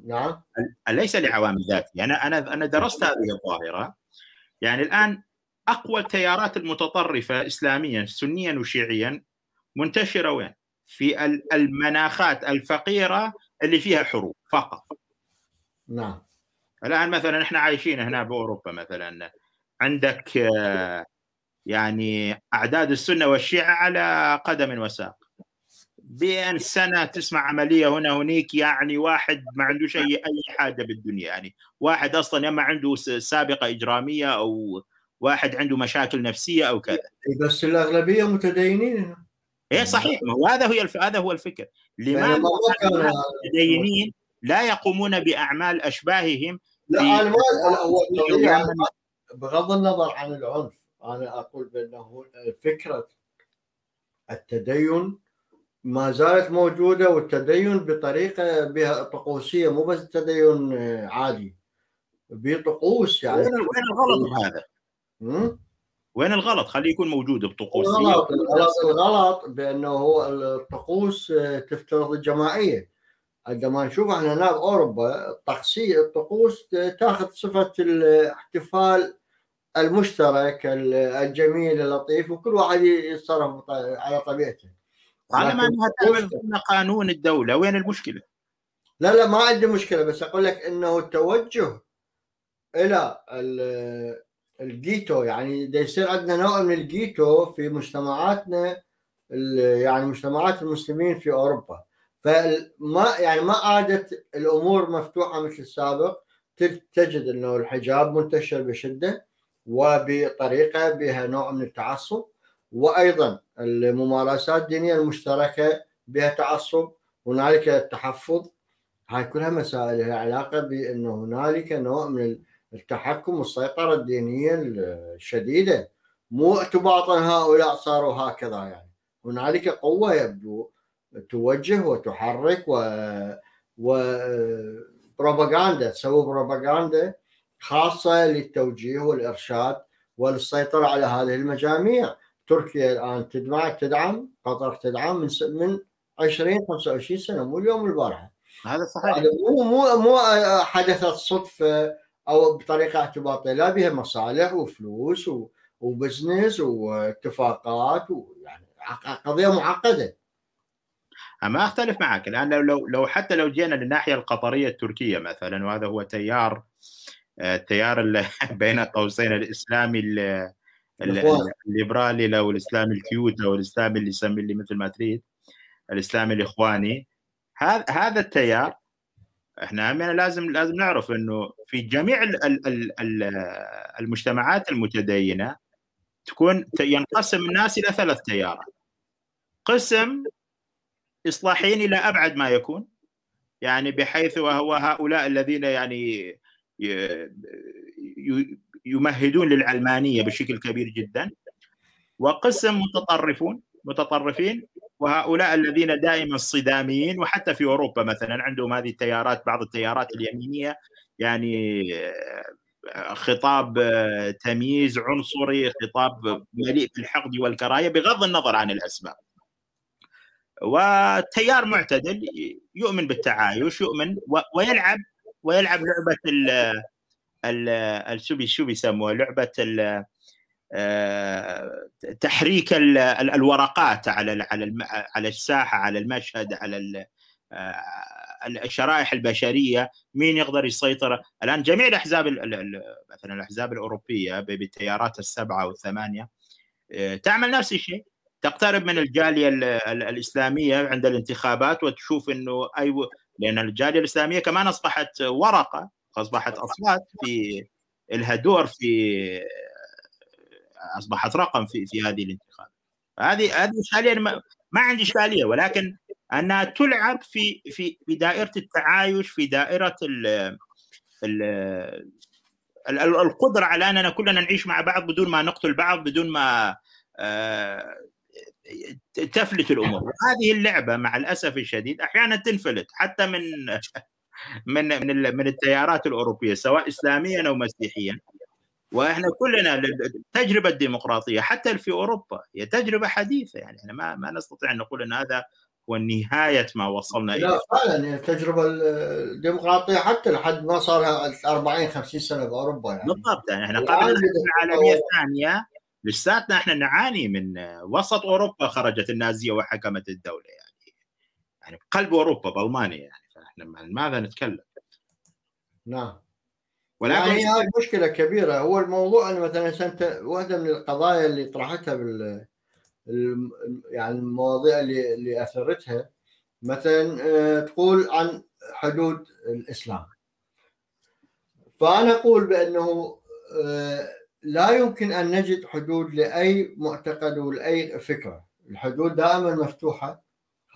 نعم. ليس لعوامل ذاتية؟ أنا أنا أنا درست هذه الظاهرة. يعني الآن أقوى التيارات المتطرفة اسلاميا سنيا وشيعيا منتشرة وين؟ في المناخات الفقيرة اللي فيها حروب فقط. نعم. الآن مثلا إحنا عايشين هنا بأوروبا مثلا. عندك يعني أعداد السنة والشيعة على قدم وساق. بين سنة تسمع عملية هنا هنيك يعني واحد ما عندوش اي أي حاجة بالدنيا. يعني واحد أصلا يا ما عنده سابقة إجرامية أو واحد عنده مشاكل نفسية أو كذا. بس الأغلبية متدينين. إيه صحيح. ما هو هذا هو هذا هو الفكر. لماذا المتدينين لا يقومون بأعمال أشباههم لا ما هو بغض النظر عن العنف أنا أقول بأنه فكرة التدين ما زالت موجودة والتدين بطريقة بها طقوسية مو بس تدين عادي بطقوس يعني. وين الغلط بهذا؟ وين الغلط؟ خليه يكون موجود بطقوس الغلط الغلط, بأنه هو الطقوس تفترض الجماعية عندما نشوف إحنا هنا باوروبا الطقسيه الطقوس تاخذ صفة الاحتفال المشترك الجميل اللطيف وكل واحد يتصرف على طبيعته طالما أنها تعمل ضمن قانون الدولة وين المشكلة؟ لا لا ما عندي مشكلة بس أقول لك إنه التوجه إلى الجيتو يعني دا يصير عندنا نوع من الجيتو في مجتمعاتنا يعني مجتمعات المسلمين في أوروبا. فما يعني ما عادت الأمور مفتوحة مثل السابق. تجد إنه الحجاب منتشر بشدة وبطريقة بها نوع من التعصب. وأيضا الممارسات الدينيه المشتركة بها تعصب. هنالك التحفظ هاي كلها مسائل لها علاقة بأنه هنالك نوع من التحكم والسيطرة الدينية الشديدة. مو تباطن هؤلاء صاروا هكذا يعني. هنالك قوة يبدو توجه وتحرك و و بروباغندا تسوي بروباغندا خاصة للتوجيه والإرشاد والسيطرة على هذه المجاميع. تركيا الآن تدعم تدعم قطر تدعم من من 20 25 سنة مو اليوم البارحة. هذا صحيح. مو مو مو حدثت صدفة أو بطريقة اعتباطية. لا بها مصالح وفلوس و business واتفاقات ويعني قضية معقدة. ما أختلف معك. الآن لو لو لو حتى لو جينا للناحية القطرية التركية مثلا وهذا هو تيار التيار بين قوسين الإسلامي الليبرالي لو الاسلامي ال cute أو الاسلامي اللي يسمي اللي مثل ما تريد الاسلامي الإخواني. هذا هذا التيار إحنا لازم لازم نعرف إنه في جميع المجتمعات المتدينة تكون ينقسم الناس إلى ثلاث تيارات. قسم اصلاحيين إلى أبعد ما يكون. يعني بحيث وهو هؤلاء الذين يعني يمهدون للعلمانية بشكل كبير جدا. وقسم متطرفون متطرفين وهؤلاء الذين دائما صداميين وحتى في أوروبا مثلا عندهم هذه التيارات بعض التيارات اليمينية يعني خطاب تمييز عنصري خطاب مليء بالحقد والكراهية بغض النظر عن الأسباب. وتيار معتدل يؤمن بالتعايش يؤمن ويلعب ويلعب لعبة ال شو بيسموها؟ لعبة آه، تحريك الورقات على على على الساحة على المشهد على آه، الشرائح البشرية مين يقدر يسيطر؟ الآن جميع الأحزاب مثلا الأحزاب الأوروبية بالتيارات السبعة والثمانية آه، تعمل نفس الشيء. تقترب من الجالية الإسلامية عند الانتخابات وتشوف إنه أي لأن الجالية الإسلامية كمان أصبحت ورقة أصبحت أصوات في لها دور في أصبحت رقم في في هذه الانتخابات. هذه هذه حاليا ما, ما عندي إشكالية ولكن أنها تلعب في في في دائرة التعايش في دائرة ال ال القدرة على أننا كلنا نعيش مع بعض بدون ما نقتل بعض بدون ما آه، تفلت الأمور. هذه اللعبة مع الأسف الشديد أحيانا تنفلت حتى من من من التيارات الأوروبية سواء اسلاميا أو مسيحيا. وإحنا كلنا التجربه الديمقراطيه حتى في أوروبا هي تجربة حديثة يعني إحنا ما ما نستطيع أن نقول أن هذا هو نهاية ما وصلنا إليه. لا فعلا التجربه الديمقراطية حتى لحد ما صار 40 50 سنة بأوروبا يعني. بالضبط يعني إحنا قبل الحرب العالمية الثانية لساتنا إحنا نعاني من وسط أوروبا خرجت النازية وحكمت الدولة يعني. يعني قلب أوروبا بألمانيا يعني فإحنا ماذا نتكلم؟ نعم. ولكن يعني هاي مشكلة كبيرة. هو الموضوع أن مثلا أنت واحدة من القضايا اللي طرحتها بال يعني المواضيع اللي اللي أثرتها مثلا آه، تقول عن حدود الإسلام. فأنا أقول بأنه آه، لا يمكن أن نجد حدود لأي معتقد ولأي فكرة. الحدود دائما مفتوحة.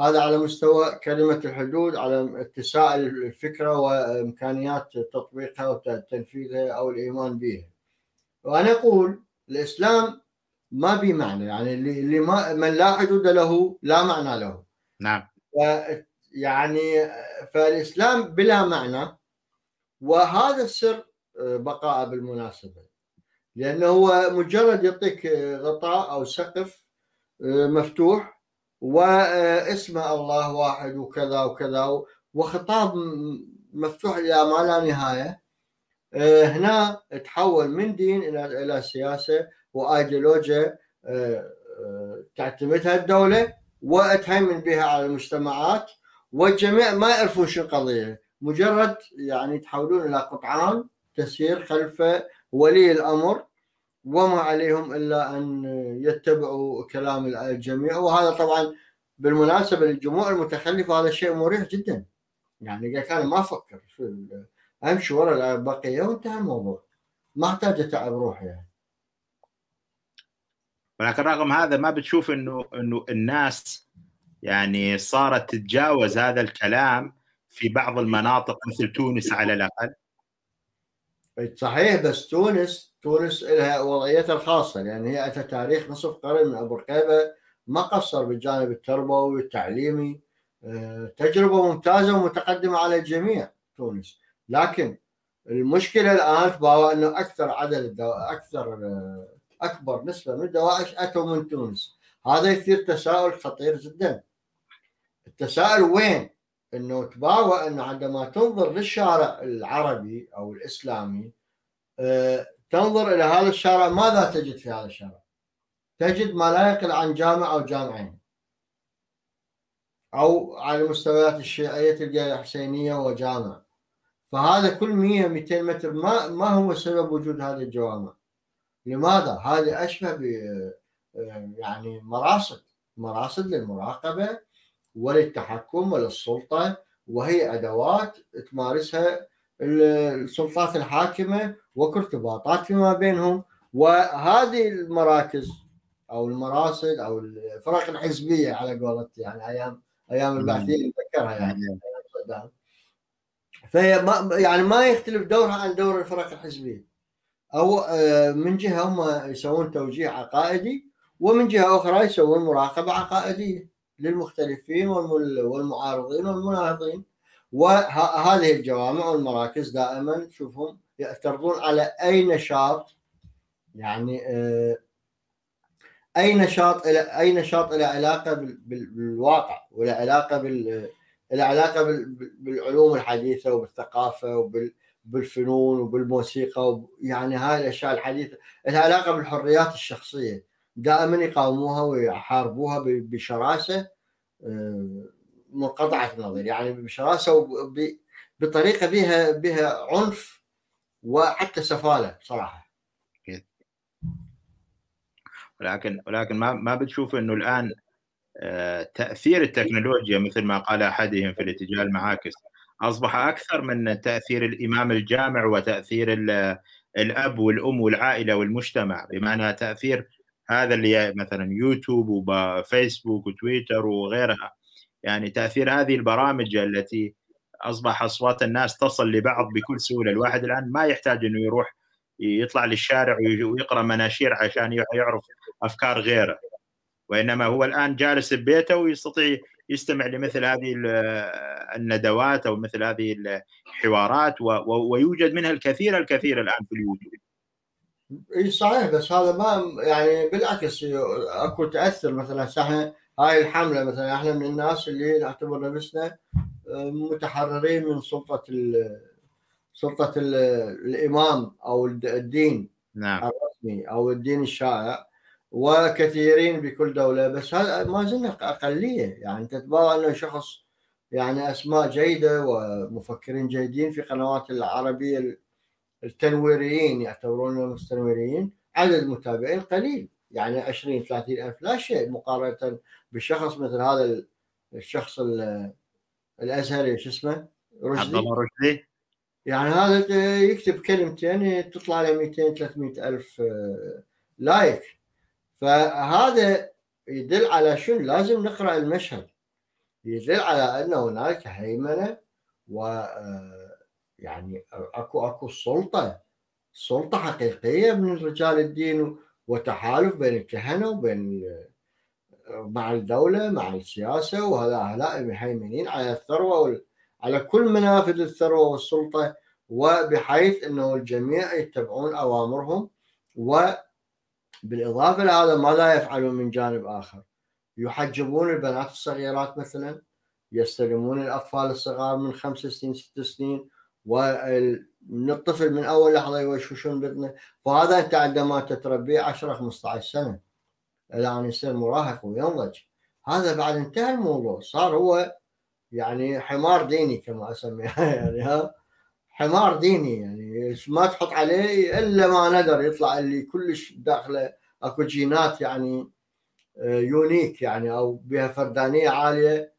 هذا على مستوى كلمة الحدود على اتساع الفكرة وإمكانيات تطبيقها وتنفيذها أو الإيمان بها وأنا أقول الإسلام ما به معنى يعني اللي ما من لا حدود له لا معنى له. نعم. يعني فالإسلام بلا معنى وهذا السر بقاء بالمناسبة. لأنه هو مجرد يعطيك غطاء أو سقف مفتوح واسم الله واحد وكذا وكذا وخطاب مفتوح إلى ما لا نهاية. آه، هنا تحول من دين إلى إلى سياسة وآيديولوجيا آه، آه، تعتمدها الدولة وتهيمن بها على المجتمعات والجميع ما يعرفون شو القضية. مجرد يعني تحولون إلى قطعان تسير خلف ولي الأمر. وما عليهم إلا أن يتبعوا كلام الجميع. وهذا طبعا بالمناسبة للجموع المتخلفه هذا شيء مريح جدا. يعني قال أنا ما أفكر شو أمشي ورا البقية وانتهى الموضوع. ما أحتاج أتعب روحي يعني. ولكن رغم هذا ما بتشوف انه إنه الناس يعني صارت تتجاوز هذا الكلام في بعض المناطق مثل تونس على الأقل. صحيح بس تونس تونس لها وضعيتها الخاصة لأن هي اتى تاريخ نصف قرن من أبو رقيبة ما قصر بالجانب التربوي والتعليمي. آه، تجربة ممتازة ومتقدمة على الجميع تونس. لكن المشكلة الآن تباوى أنه أكثر عدد الدو... أكثر آه، أكبر نسبة من الدواعش أتوا من تونس. هذا يثير تساؤل خطير جدا. التساؤل وين؟ أنه تباوى أنه عندما تنظر للشارع العربي أو الإسلامي آه، تنظر إلى هذا الشارع. ماذا تجد في هذا الشارع؟ تجد ما لا يقل عن جامع أو جامعين. أو على المستويات الشيعية تلقى حسينية وجامع فهذا كل 100 200 متر ما ما هو سبب وجود هذه الجوامع. لماذا؟ هذه أشبه ب يعني مراصد. مراصد للمراقبة وللتحكم وللسلطة وهي أدوات تمارسها السلطات الحاكمة وكارتباطات فيما بينهم. وهذه المراكز أو المراصد أو الفرق الحزبية على قولت يعني أيام أيام البعثيين نتذكرها يعني. فهي ما يعني ما يختلف دورها عن دور الفرق الحزبية. أو آه، من جهة هم يسوون توجيه عقائدي ومن جهة أخرى يسوون مراقبة عقائدية للمختلفين والمعارضين والمناهضين وهذه الجوامع والمراكز دائما شوفهم يعترضون على أي نشاط يعني آه، أي نشاط إلى أي نشاط له علاقة بالواقع وله علاقة بال علاقة بالعلوم الحديثة وبالثقافة وبالفنون وبالموسيقى يعني هاي الأشياء الحديثة لها علاقة بالحريات الشخصية. دائما يقاوموها ويحاربوها بشراسة آه، منقطعة النظر يعني بشراسة وبطريقه بها بها عنف وحتى سفالة صراحة ولكن ولكن ما ما بتشوف إنه الآن آه، تأثير التكنولوجيا مثل ما قال أحدهم في الاتجاه المعاكس أصبح أكثر من تأثير الإمام الجامع وتأثير الأب والأم والعائلة والمجتمع. بمعنى تأثير هذا اللي مثلا يوتيوب وفيسبوك وتويتر وغيرها. يعني تأثير هذه البرامج التي أصبح أصوات الناس تصل لبعض بكل سهولة. الواحد الآن ما يحتاج إنه يروح يطلع للشارع ويقرأ مناشير عشان يعرف أفكار غيره. وإنما هو الآن جالس ببيته ويستطيع يستمع لمثل هذه الندوات أو مثل هذه الحوارات ويوجد منها الكثير الكثير الآن في اليوتيوب. إي صحيح بس هذا ما يعني بالعكس أكو تأثر. مثلا إحنا هاي الحملة مثلا إحنا من الناس اللي نعتبر نفسنا متحررين من سلطة سلطة الإمام أو الدين نعم. الرسمي أو الدين الشائع وكثيرين بكل دولة. بس هذا ما زلنا أقلية. يعني تتبارى أنه شخص يعني أسماء جيدة ومفكرين جيدين في قنوات العربية التنويريين يعتبرون مستنورين عدد متابعين قليل. يعني 20 30 ألف لا شيء مقارنة بشخص مثل هذا الشخص الأزهري شو اسمه؟ رشدي. عبد الله رشدي. يعني هذا يكتب كلمتين تطلع له 200 300 ألف آه، لايك. فهذا يدل على شنو؟ لازم نقرأ المشهد. يدل على ان هناك هيمنة و آه، يعني أكو أكو سلطة سلطة حقيقية من رجال الدين وتحالف بين الكهنة وبين مع الدولة مع السياسة وهذا هؤلاء مهيمنين على الثروة على كل منافذ الثروة والسلطة وبحيث إنه الجميع يتبعون أوامرهم وبالإضافة لهذا ماذا يفعلون من جانب آخر؟ يحجبون البنات الصغيرات مثلا يستلمون الأطفال الصغار من خمس سنين ست سنين ومن الطفل من أول لحظة يوشوشون بطنه فهذا أنت عندما تتربيه 10 15 سنة إلى أن يصير مراهق وينضج. هذا بعد انتهى الموضوع. صار هو يعني حمار ديني كما أسميه. يعني ها حمار ديني يعني. ما تحط عليه إلا ما ندر يطلع اللي كلش داخله أكو جينات يعني آه، يونيك يعني أو بها فردانية عالية.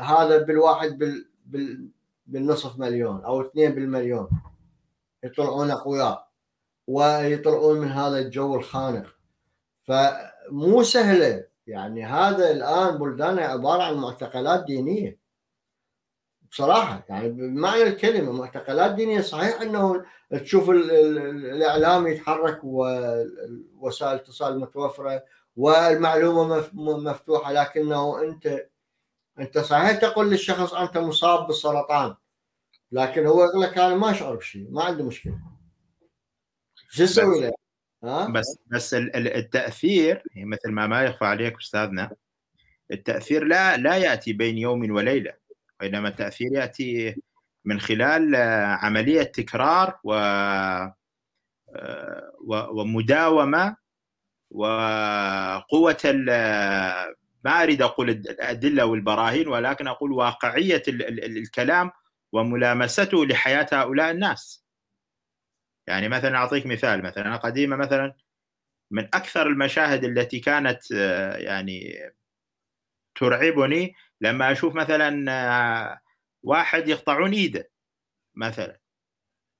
هذا بالواحد بال, بال بالنصف مليون أو اثنين بالمليون. يطلعون أقوياء. ويطلعون من هذا الجو الخانق. فمو سهلة. يعني هذا الآن بلداننا عبارة عن معتقلات دينية. بصراحة يعني بمعنى الكلمة معتقلات دينية صحيح إنه تشوف الإعلام يتحرك ووسائل الاتصال متوفرة والمعلومة مفتوحة لكنه أنت أنت صحيح تقول للشخص أنت مصاب بالسرطان لكن هو يقول لك أنا ما أشعر بشيء ما عندي مشكلة. شو أسوي له؟ بس بس التأثير مثل ما ما يخفى عليك أستاذنا التأثير لا لا يأتي بين يوم وليلة وإنما التأثير يأتي من خلال آه، عملية تكرار و آه، ومداومة وقوة ما أريد أقول الأدلة والبراهين ولكن أقول واقعية الكلام وملامسته لحياة هؤلاء الناس. يعني مثلا أعطيك مثال مثلا قديمة مثلا من أكثر المشاهد التي كانت آه، يعني ترعبني لما أشوف مثلا آه، واحد يقطعون إيده مثلا.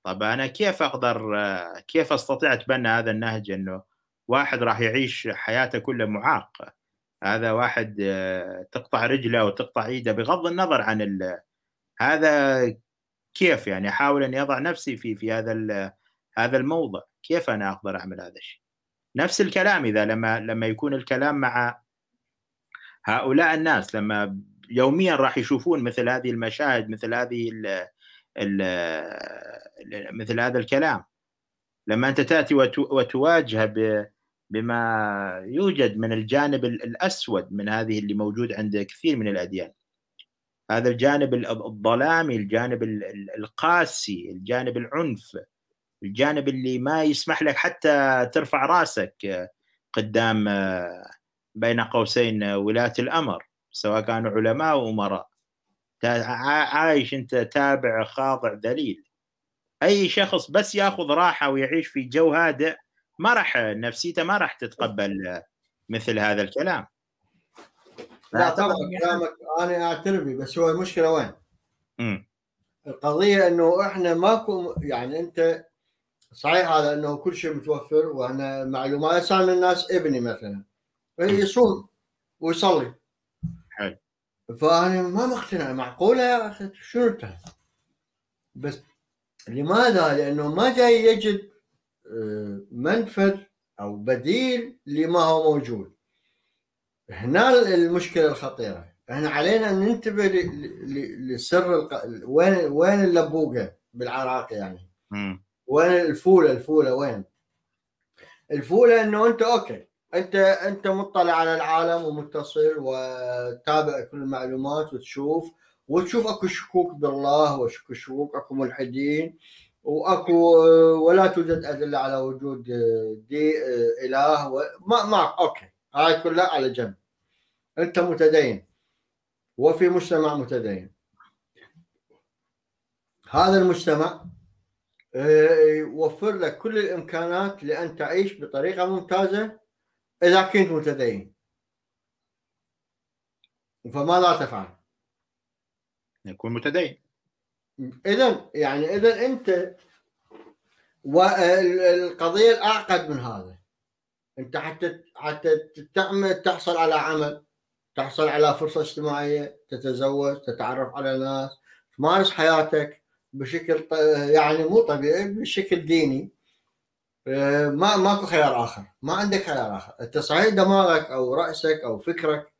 طب أنا كيف أقدر آه، كيف أستطيع أتبنى هذا النهج إنه واحد راح يعيش حياته كلها معاق هذا واحد تقطع رجله وتقطع إيده بغض النظر عن هذا كيف يعني؟ أحاول اني اضع نفسي في في هذا هذا الموضع كيف أنا أقدر أعمل هذا الشيء؟ نفس الكلام إذا لما لما يكون الكلام مع هؤلاء الناس لما يوميا راح يشوفون مثل هذه المشاهد مثل هذه ال ال مثل هذا الكلام. لما أنت تأتي وتواجه بما يوجد من الجانب الأسود من هذه اللي موجود عند كثير من الأديان. هذا الجانب الظلامي الجانب القاسي الجانب العنف. الجانب اللي ما يسمح لك حتى ترفع راسك قدام بين قوسين ولاة الأمر سواء كانوا علماء وأمراء عايش أنت تابع خاضع ذليل أي شخص بس يأخذ راحة ويعيش في جو هادئ ما راح نفسيته ما راح تتقبل مثل هذا الكلام لا طبعا كلامك أنا اعترف بس هو المشكلة وين؟ م. القضية إنه إحنا ماكو يعني أنت صحيح هذا إنه كل شيء متوفر وأنا معلومات صار الناس ابني مثلا. يصوم ويصلي. حلو. فأنا ما مقتنع معقولة يا أخي؟ شنو بس لماذا؟ لأنه ما جاي يجد آه، منفذ أو بديل لما هو موجود. هنا المشكلة الخطيرة. إحنا علينا أن ننتبه لسر وين وين اللبوقه بالعراق يعني؟ م. وين الفولة؟ الفولة وين؟ الفولة إنه أنت أوكي. أنت أنت مطلع على العالم ومتصل وتابع كل المعلومات وتشوف وتشوف أكو شكوك بالله واكو شكوك أكو ملحدين وأكو ولا توجد أدلة على وجود دي إله ما ما أوكي. هاي كلها على جنب. أنت متدين. وفي مجتمع متدين. هذا المجتمع يوفر لك كل الإمكانات لأن تعيش بطريقة ممتازة إذا كنت متدين. فماذا تفعل؟ يكون متدين. اذا يعني اذا أنت والقضية الأعقد من هذا. أنت حتى حتى تعمل تحصل على عمل تحصل على فرصة اجتماعية تتزوج تتعرف على ناس تمارس حياتك. بشكل يعني مو طبيعي بشكل ديني. آه، ما ماكو خيار آخر. ما عندك خيار آخر. أنت صحيح دماغك أو رأسك أو فكرك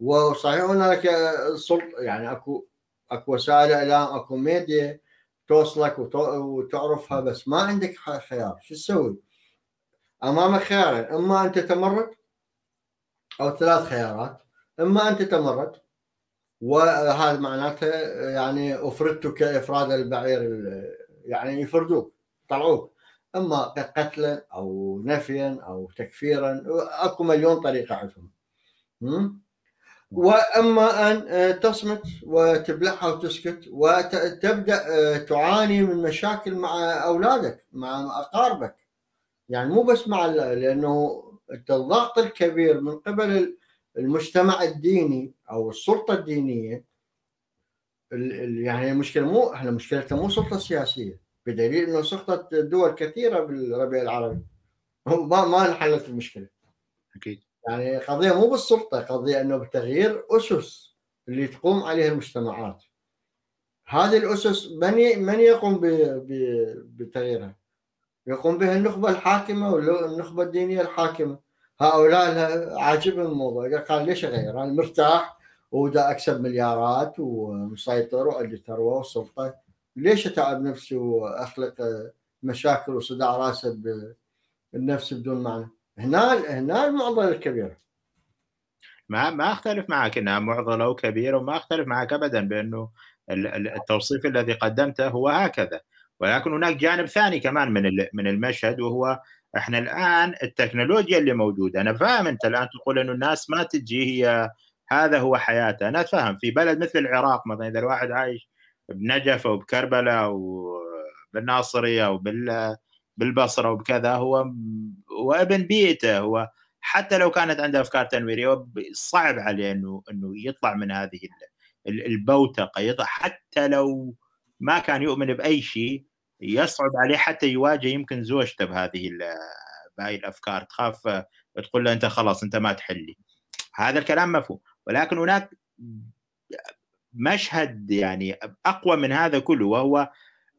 وصحيح هناك سلطه يعني اكو أكو وسائل إعلام أكو ميديا توصلك وتعرفها بس ما عندك خيار. شو تسوي؟ أمامك خيارين. إما ان تتمرد أو ثلاث خيارات. إما ان تتمرد وهذا معناته يعني افردتك افراد البعير يعني يفردوك يطلعوك أما قتلا أو نفيا أو تكفيرا أكو مليون طريقة عندهم. وأما أن تصمت وتبلعها وتسكت وتبدأ تعاني من مشاكل مع أولادك مع أقاربك. يعني مو بس مع لأنه الضغط الكبير من قبل المجتمع الديني أو السلطة الدينية يعني المشكلة مو إحنا مشكلتنا مو سلطة سياسية. بدليل إنه سقطت دول كثيرة بالربيع العربي. ما ما انحلت المشكلة. أكيد. يعني قضية مو بالسلطة قضية إنه بتغيير أسس اللي تقوم عليها المجتمعات. هذه الأسس من من يقوم بتغييرها؟ يقوم بها النخبة الحاكمة والنخبه الدينية الحاكمة؟ هؤلاء عاجبهم الموضوع. قال ليش اغير أنا مرتاح؟ ودا أكسب مليارات ومسيطر وعندي ثروه وسلطه ليش أتعب نفسي وأخلق مشاكل وصداع راسه بالنفس بدون معنى؟ هنا هنا المعضلة الكبيرة. ما ما أختلف معك إنها معضلة وكبيرة وما أختلف معك ابدا بأنه التوصيف الذي قدمته هو هكذا. ولكن هناك جانب ثاني كمان من من المشهد وهو إحنا الآن التكنولوجيا اللي موجودة. أنا فاهم أنت الآن تقول إنه الناس ما تجي هي هذا هو حياته. أنا فاهم في بلد مثل العراق مثلا إذا الواحد عايش بنجف أو بكربلاء أو بالناصرية أو بالبصرة وبكذا هو هو ابن بيئته. هو حتى لو كانت عنده أفكار تنويرية صعب عليه إنه إنه يطلع من هذه البوتقة. يطلع حتى لو ما كان يؤمن بأي شيء يصعب عليه حتى يواجه يمكن زوجته بهذه بهذه الأفكار. تخاف تقول له أنت خلاص أنت ما تحلي. هذا الكلام مفهوم. ولكن هناك مشهد يعني أقوى من هذا كله وهو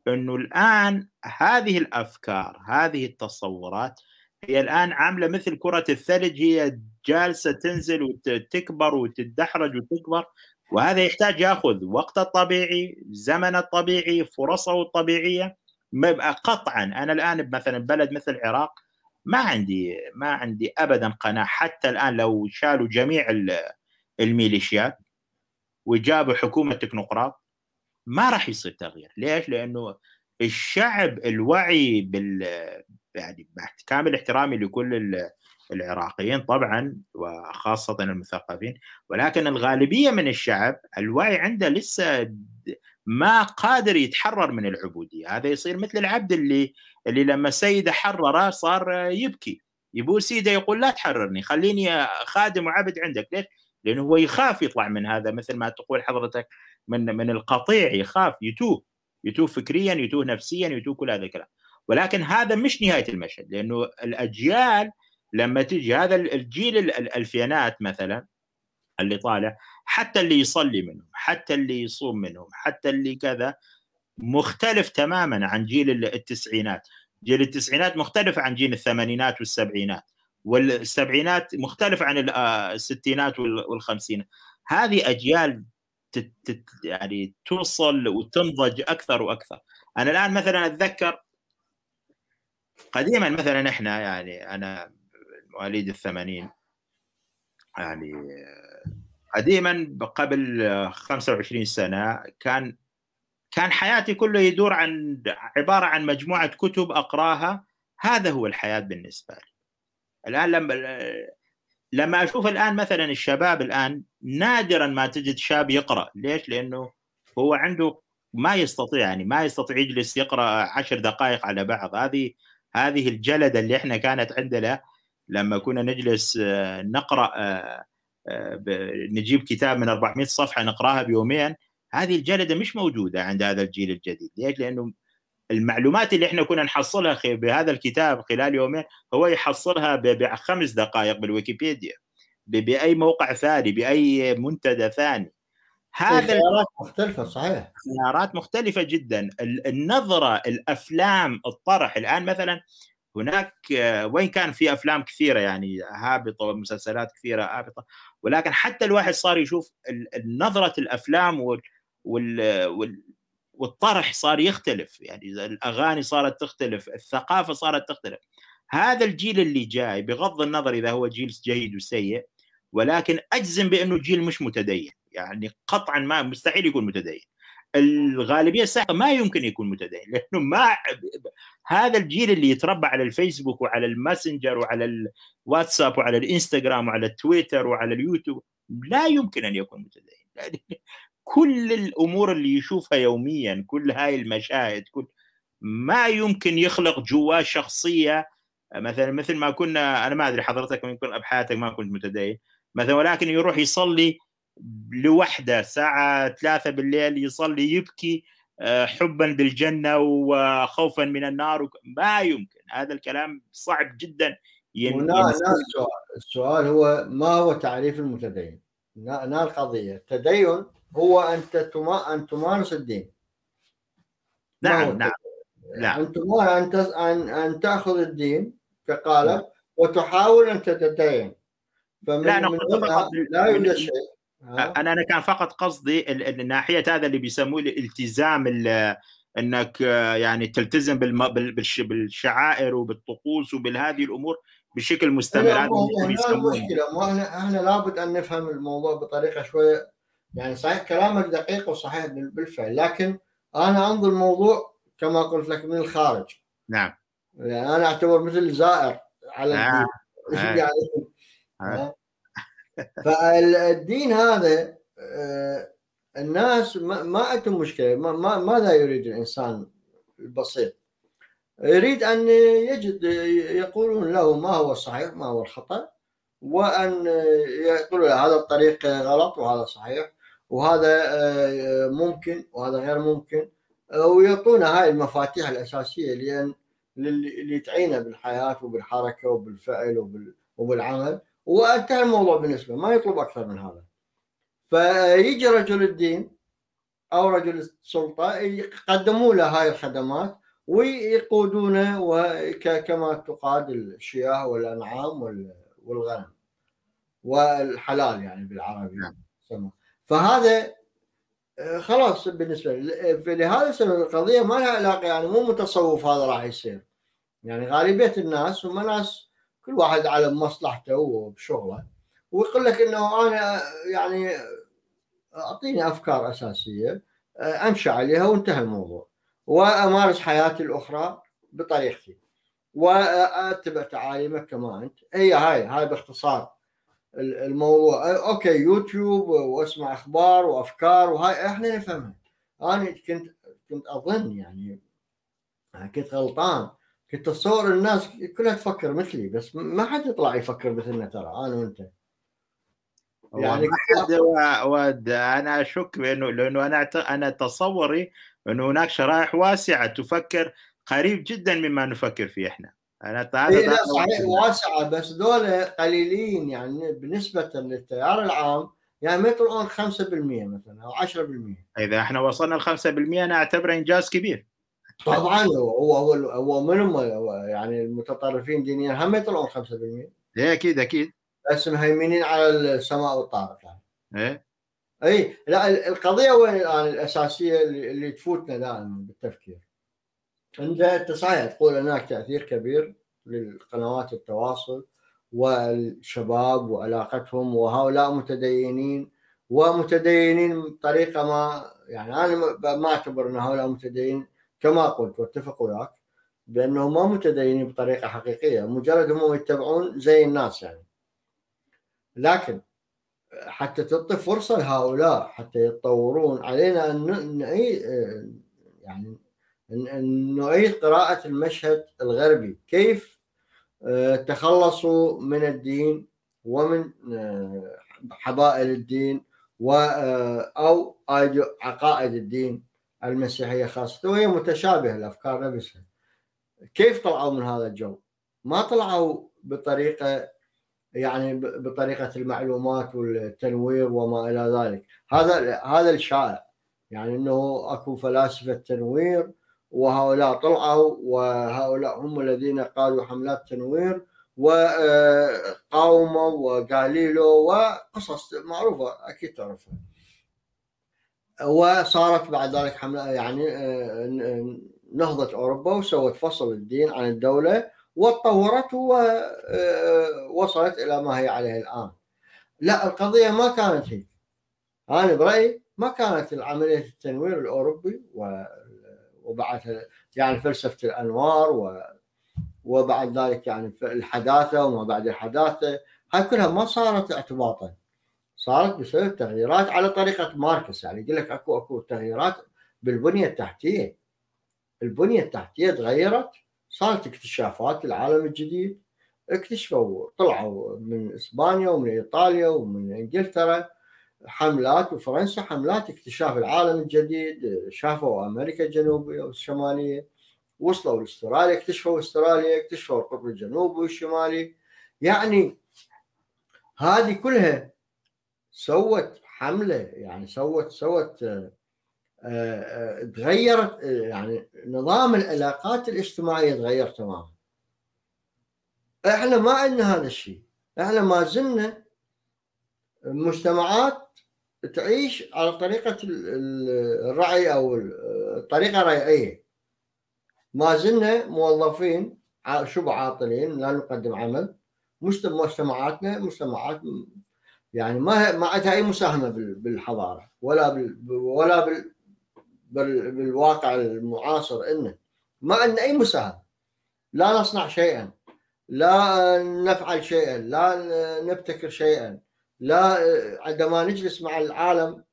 أنه الآن هذه الأفكار هذه التصورات هي الآن عاملة مثل كرة الثلج هي جالسة تنزل وتكبر وتتدحرج وتكبر وهذا يحتاج يأخذ وقته الطبيعي زمنه الطبيعي فرصة الطبيعيه قطعا. أنا الآن مثلا بلد مثل العراق ما عندي ما عندي ابدا قناعة حتى الآن لو شالوا جميع الميليشيات وجابوا حكومة تكنوقراط. ما راح يصير تغيير. ليش؟ لأنه الشعب الوعي بال يعني كامل احترامي لكل العراقيين طبعا وخاصة المثقفين. ولكن الغالبية من الشعب الوعي عنده لسه ما قادر يتحرر من العبودية. هذا يصير مثل العبد اللي اللي لما سيده حرره صار يبكي. يبو سيده يقول لا تحررني خليني خادم وعبد عندك. ليش؟ لأنه هو يخاف يطلع من هذا مثل ما تقول حضرتك من من القطيع يخاف يتوه يتوه فكريا يتوه نفسيا يتوه كل هذا الكلام. ولكن هذا مش نهاية المشهد لأنه الأجيال لما تجي هذا الجيل الألفينات مثلا اللي طالع حتى اللي يصلي منهم حتى اللي يصوم منهم حتى اللي كذا مختلف تماما عن جيل التسعينات. جيل التسعينات مختلف عن جيل الثمانينات والسبعينات. والسبعينات مختلف عن آه، الستينات والخمسينات هذه أجيال يعني توصل وتنضج أكثر وأكثر. أنا الآن مثلا أتذكر قديما مثلا إحنا يعني أنا مواليد الثمانين يعني قديما قبل 25 سنة كان كان حياتي كله يدور عن عبارة عن مجموعة كتب أقراها. هذا هو الحياة بالنسبة لي. الآن لما لما أشوف الآن مثلا الشباب الآن نادرا ما تجد شاب يقرأ. ليش؟ لأنه هو عنده ما يستطيع يعني ما يستطيع يجلس يقرأ عشر دقائق على بعض. هذه هذه الجلدة اللي إحنا كانت عندنا لما كنا نجلس آه، نقرأ آه، آه، نجيب كتاب من 400 صفحة نقرأها بيومين. هذه الجلدة مش موجودة عند هذا الجيل الجديد. ليش؟ لأنه المعلومات اللي إحنا كنا نحصلها بهذا الكتاب خلال يومين هو يحصلها بخمس دقائق بالويكيبيديا بأي موقع ثاني بأي منتدى ثاني. هذا خيارات مختلفة صحيح. خيارات مختلفة جدا. النظرة الأفلام الطرح. الآن مثلا هناك وين كان في أفلام كثيرة يعني هابطة ومسلسلات كثيرة هابطة ولكن حتى الواحد صار يشوف نظرة الأفلام وال وال والطرح صار يختلف يعني الأغاني صارت تختلف الثقافة صارت تختلف. هذا الجيل اللي جاي بغض النظر إذا هو جيل جيد وسيء ولكن أجزم بأنه جيل مش متدين يعني قطعا ما مستحيل يكون متدين. الغالبية الساحقة ما يمكن يكون متدين لأنه ما هذا الجيل اللي يتربى على الفيسبوك وعلى الماسنجر وعلى الواتساب وعلى الإنستغرام وعلى التويتر وعلى اليوتيوب لا يمكن أن يكون متدين. كل الأمور اللي يشوفها يوميا كل هاي المشاهد كل ما يمكن يخلق جواه شخصية. مثلا مثل ما كنا أنا ما أدري حضرتك يمكن بحياتك ما كنت متدين. مثلا ولكن يروح يصلي لوحدة الساعة ثلاثة بالليل يصلي يبكي آه، حبا بالجنة وخوفا من النار ما يمكن. هذا الكلام صعب جدا. السؤال السؤال هو ما هو تعريف المتدين؟ هنا القضية. التدين هو أن تمارس الدين. نعم نعم نعم. أن تمارس أن أن تأخذ الدين كقالب نعم. وتحاول أن تتدين. فمن لا, من لا يوجد شيء. أنا أنا كان فقط قصدي الناحية هذا اللي بيسموه الالتزام أنك يعني تلتزم بالشعائر وبالطقوس وبهذه الأمور بشكل مستمر. هذا مشكله إحنا لابد أن نفهم الموضوع بطريقة شوية يعني صحيح كلامك دقيق وصحيح بالفعل لكن أنا أنظر الموضوع كما قلت لك من الخارج. نعم. يعني أنا أعتبر مثل زائر على آه. الدين. يعني آه. فالدين هذا آه، الناس ما عندهم مشكلة. ما ماذا يريد الإنسان البسيط؟ يريد أن يجد يقولون له ما هو الصحيح ما هو الخطأ وأن يقولوا هذا الطريق غلط وهذا صحيح. وهذا آه، ممكن وهذا غير ممكن ويعطونا هاي المفاتيح الأساسية لأن اللي تعينه بالحياة وبالحركة وبالفعل وبالعمل. وانتهى الموضوع بالنسبة ما يطلب أكثر من هذا. فيجي رجل الدين أو رجل السلطة يقدموا له هاي الخدمات ويقودونه كما تقاد الشياه والأنعام والغنم والحلال يعني بالعربي. نعم. فهذا آه، خلاص بالنسبة لهذا السبب القضية ما لها علاقة يعني مو متصوف هذا راح يصير. يعني غالبية الناس هم ناس كل واحد على مصلحته وبشغله ويقول لك إنه أنا يعني أعطيني أفكار أساسية آه، أمشي عليها وانتهى الموضوع. وأمارس حياتي الأخرى بطريقتي. واتبع تعاليمك كما أنت. هي هاي هاي باختصار. الموضوع. okay يوتيوب وأسمع أخبار وأفكار وهاي إحنا نفهمها. أنا كنت كنت أظن يعني كنت غلطان. كنت اتصور الناس كلها تفكر مثلي بس ما حد يطلع يفكر مثلنا ترى أنا وأنت. يعني ود أنا أشك بانه لأنه أنا أنا تصوري أنه هناك شرائح واسعة تفكر قريب جدا مما نفكر فيه إحنا. أنا هذا إيه لا صحيح واسعه بس دول قليلين يعني بالنسبة للتيار العام يعني ما يطلعون 5% مثلا أو 10% إذا إحنا وصلنا ل 5% أنا أعتبره إنجاز كبير. طبعا هو هو هو منهم يعني المتطرفين دينيا هم يطلعون 5% إيه أكيد أكيد. بس مهيمنين على السماء والطارق يعني. إيه. اي لا القضية وين الان الأساسية اللي تفوتنا دائما بالتفكير؟ انت صحيح تقول هناك تأثير كبير للقنوات التواصل والشباب وعلاقتهم وهؤلاء متدينين ومتدينين بطريقه ما يعني أنا ما أعتبر أن هؤلاء متدينين كما قلت واتفق وياك بأنهم ما متدينين بطريقة حقيقية. مجرد هم يتبعون زي الناس يعني. لكن حتى تعطي فرصة لهؤلاء حتى يتطورون علينا أن يعني نعيد قراءة المشهد الغربي. كيف آه، تخلصوا من الدين ومن آه، حبائل الدين و آه، أو عقائد الدين المسيحية خاصة وهي متشابهة الأفكار نفسها. كيف طلعوا من هذا الجو؟ ما طلعوا بطريقة يعني بطريقة المعلومات والتنوير وما إلى ذلك. هذا هذا الشائع. يعني إنه أكو فلاسفة تنوير وهؤلاء طلعوا وهؤلاء هم الذين قالوا حملات تنوير وقاوموا وقاليلو وقصص معروفة أكيد تعرفها. وصارت بعد ذلك حملة يعني نهضة أوروبا وسوت فصل الدين عن الدولة وتطورت ووصلت إلى ما هي عليه الآن. لا القضية ما كانت هيك. أنا برأيي ما كانت عمليه التنوير الأوروبي وبعد يعني فلسفة الأنوار و وبعد ذلك يعني الحداثة وما بعد الحداثة. هاي كلها ما صارت اعتباطا. صارت بسبب تغييرات على طريقة ماركس. يعني يقول لك اكو أكو تغييرات بالبنية التحتية. البنية التحتية تغيرت. صارت اكتشافات العالم الجديد. اكتشفوا طلعوا من إسبانيا ومن إيطاليا ومن إنجلترا. حملات وفرنسا حملات اكتشاف العالم الجديد شافوا أمريكا الجنوبية والشمالية وصلوا لأستراليا اكتشفوا أستراليا اكتشفوا القطب الجنوبي والشمالي. يعني هذه كلها سوت حملة يعني سوت سوت آه، آه، تغيرت يعني نظام العلاقات الاجتماعية تغير تماما. إحنا ما عندنا هذا الشيء. إحنا ما زلنا مجتمعات تعيش على طريقة الرعي أو الطريقة الريعيه ما زلنا موظفين شبه عاطلين لا نقدم عمل. مجتمعاتنا مجتمعات يعني ما ما عندها أي مساهمة بالحضارة ولا بال ولا بال بالواقع المعاصر إنه. ما عندنا أي مساهمة. لا نصنع شيئا. لا نفعل شيئا. لا نبتكر شيئا. لا عندما نجلس مع العالم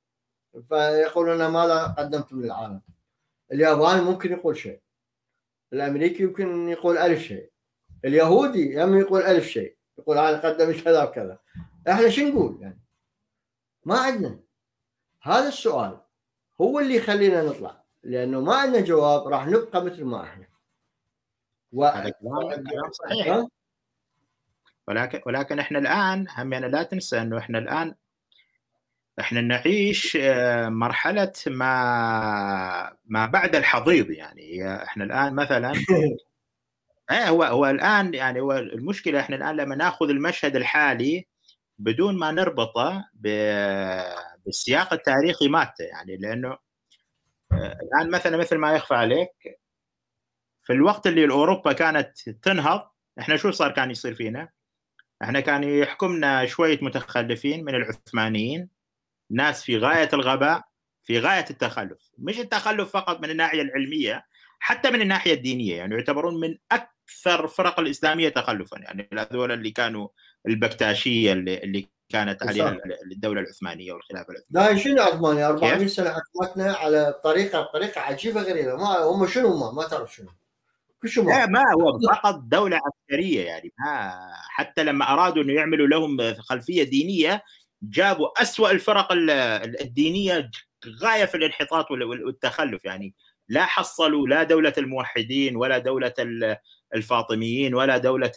فيقول لنا ماذا قدمتم للعالم الياباني ممكن يقول شيء. الأمريكي يمكن يقول ألف شيء. اليهودي يم يقول ألف شيء. يقول أنا قدمت كذا وكذا. إحنا شو نقول يعني؟ ما عندنا. هذا السؤال هو اللي يخلينا نطلع. لأنه ما عندنا جواب راح نبقى مثل ما إحنا. و... كلام صحيح. ولكن ولكن إحنا الآن هم يعني لا تنسى إنه إحنا الآن إحنا نعيش آه، مرحلة ما ما بعد الحضيض يعني إحنا الآن مثلا إيه هو هو الآن يعني هو المشكلة إحنا الآن لما نأخذ المشهد الحالي بدون ما نربطه بالسياق التاريخي مالته يعني لأنه آه، الآن مثلا مثل ما يخفى عليك في الوقت اللي اوروبا كانت تنهض إحنا شو صار كان يصير فينا؟ إحنا كان يحكمنا شوية متخلفين من العثمانيين ناس في غاية الغباء في غاية التخلف. مش التخلف فقط من الناحية العلمية حتى من الناحية الدينية يعني يعتبرون من أكثر الفرق الإسلامية تخلفا. يعني هذول اللي كانوا البكتاشية اللي, اللي كانت عليها الدولة العثمانية والخلافة العثمانية. لا شنو عثمانيه 400 سنه حكمتنا على طريقة طريقة عجيبة غريبة. ما هم شنو هم؟ ما تعرف شنو. لا ما هو فقط دولة عسكرية يعني ما حتى لما أرادوا إنه يعملوا لهم خلفية دينية جابوا أسوأ الفرق الدينية غاية في الانحطاط والتخلف يعني لا حصلوا لا دولة الموحدين ولا دولة الفاطميين ولا دولة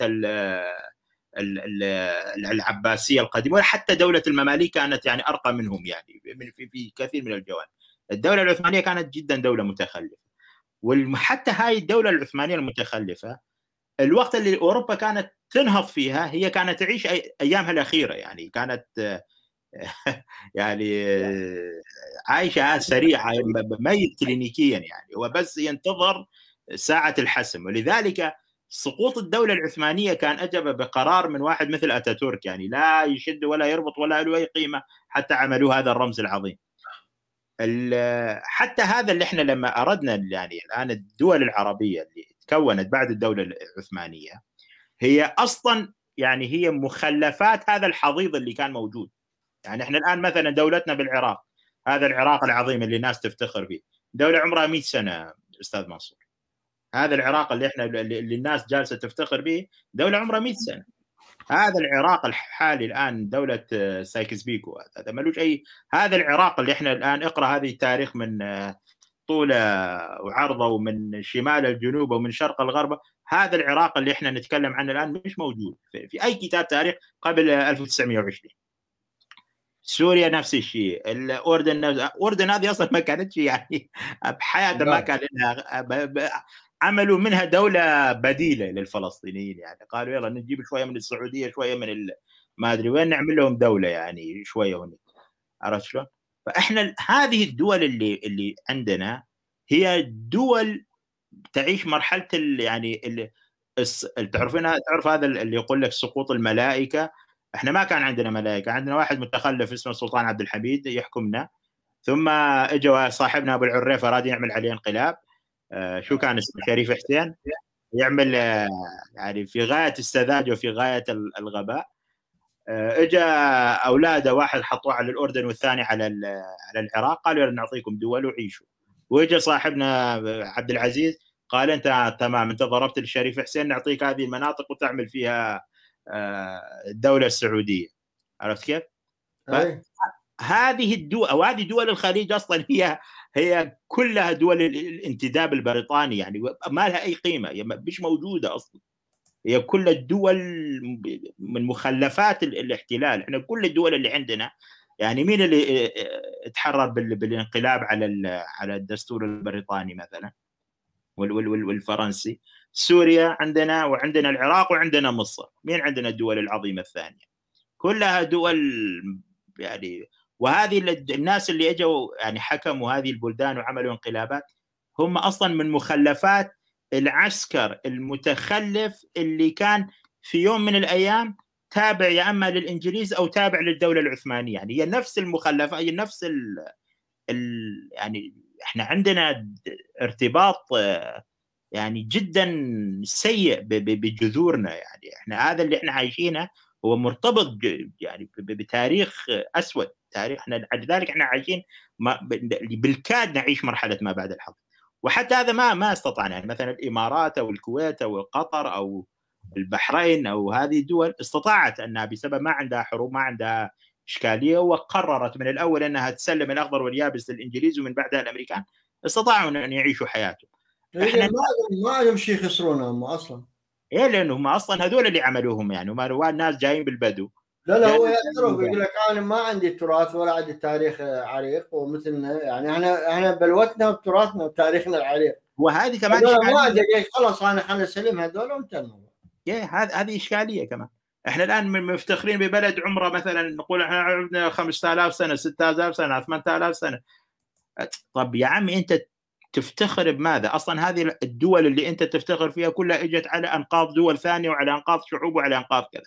العباسية القديمة ولا حتى دولة المماليك كانت يعني أرقى منهم يعني في كثير من الجوانب. الدولة العثمانية كانت جدا دولة متخلفة. وحتى هاي الدولة العثمانية المتخلفة الوقت اللي أوروبا كانت تنهض فيها هي كانت تعيش أيامها الأخيرة يعني كانت يعني عايشة سريعة ميت كلينيكيا يعني هو بس ينتظر ساعة الحسم ولذلك سقوط الدولة العثمانية كان أجب بقرار من واحد مثل أتاتورك يعني لا يشد ولا يربط ولا له أي قيمة حتى عملوا هذا الرمز العظيم. حتى هذا اللي إحنا لما أردنا يعني الآن الدول العربية اللي تكونت بعد الدولة العثمانية هي أصلا يعني هي مخلفات هذا الحضيض اللي كان موجود. يعني إحنا الآن مثلا دولتنا بالعراق هذا العراق العظيم اللي الناس تفتخر فيه. دولة عمرها 100 سنة أستاذ منصور. هذا العراق اللي إحنا اللي الناس جالسة تفتخر به دولة عمرها 100 سنة. هذا العراق الحالي الآن دولة سايكس بيكو. هذا ملوش أي هذا العراق اللي إحنا الآن اقرأ هذه التاريخ من طوله وعرضه ومن شمال الجنوب ومن شرق الغرب. هذا العراق اللي إحنا نتكلم عنه الآن مش موجود في أي كتاب تاريخ قبل 1920 سوريا نفس الشيء. الأردن نفس الأردن هذه أصلا ما كانتش يعني بحياتها ما كان لها عملوا منها دولة بديلة للفلسطينيين يعني. قالوا يلا نجيب شوية من السعودية شوية من ما أدري وين نعمل لهم دولة يعني شوية هنا عرفت شلون؟ فإحنا هذه الدول اللي اللي عندنا هي دول تعيش مرحلة يعني اللي تعرفين تعرف هذا اللي يقول لك سقوط الملائكة؟ إحنا ما كان عندنا ملائكة عندنا واحد متخلف اسمه السلطان عبد الحميد يحكمنا. ثم اجى صاحبنا أبو العريف اراد يعمل عليه انقلاب. شو كان اسمه؟ شريف حسين؟ يعمل آه يعني في غاية السذاجه وفي غاية الغباء. آه اجى أولاده واحد حطوه على الأردن والثاني على على العراق قالوا نعطيكم دول وعيشوا. واجى صاحبنا عبد العزيز قال أنت تمام أنت ضربت الشريف حسين نعطيك هذه المناطق وتعمل فيها الدولة السعودية. عرفت كيف؟ هذه الدول أو هذه دول الخليج أصلا هي هي كلها دول الانتداب البريطاني يعني ما لها أي قيمة مش موجودة أصلا. هي كل الدول من مخلفات الاحتلال. إحنا كل الدول اللي عندنا يعني مين اللي تحرر بالانقلاب على على الدستور البريطاني مثلا؟ والفرنسي. سوريا عندنا وعندنا العراق وعندنا مصر. مين عندنا الدول العظيمة الثانية؟ كلها دول يعني وهذه الناس اللي اجوا يعني حكموا هذه البلدان وعملوا انقلابات هم أصلا من مخلفات العسكر المتخلف اللي كان في يوم من الأيام تابع يا أما للإنجليز أو تابع للدولة العثمانية. يعني هي نفس المخلفة هي نفس ال ال يعني إحنا عندنا ارتباط يعني جدا سيء بجذورنا. يعني إحنا هذا اللي إحنا عايشينه هو مرتبط يعني بتاريخ أسود. تاريخ إحنا لذلك إحنا عايشين بالكاد نعيش مرحلة ما بعد الحرب. وحتى هذا ما ما استطعنا. يعني مثلا الإمارات أو الكويت أو قطر أو البحرين أو هذه الدول استطاعت أنها بسبب ما عندها حروب ما عندها إشكالية وقررت من الأول أنها تسلم الأخضر واليابس للإنجليز ومن بعدها الأمريكان. استطاعوا أن يعيشوا حياتهم. إيه، إحنا ما عندهم شيء يخسرونه هم أصلا. إيه لأنه هم أصلا هذول اللي عملوهم يعني. هم ناس جايين بالبدو. لا لا هو يعترف يقول لك أنا ما عندي تراث ولا عندي تاريخ عريق ومثلنا يعني إحنا إحنا بلوتنا وتراثنا وتاريخنا العريق. وهذه كمان ما عندي خلاص أنا خلينا نسلم هذول وانتهى الموضوع هذه هذه إشكالية كمان. إحنا الآن مفتخرين ببلد عمرة مثلا نقول إحنا عندنا 5000 سنة 6000 سنة 8000 سنة. طب يا عمي أنت تفتخر بماذا؟ أصلا هذه الدول اللي أنت تفتخر فيها كلها إجت على أنقاض دول ثانية وعلى أنقاض شعوب وعلى أنقاض كذا.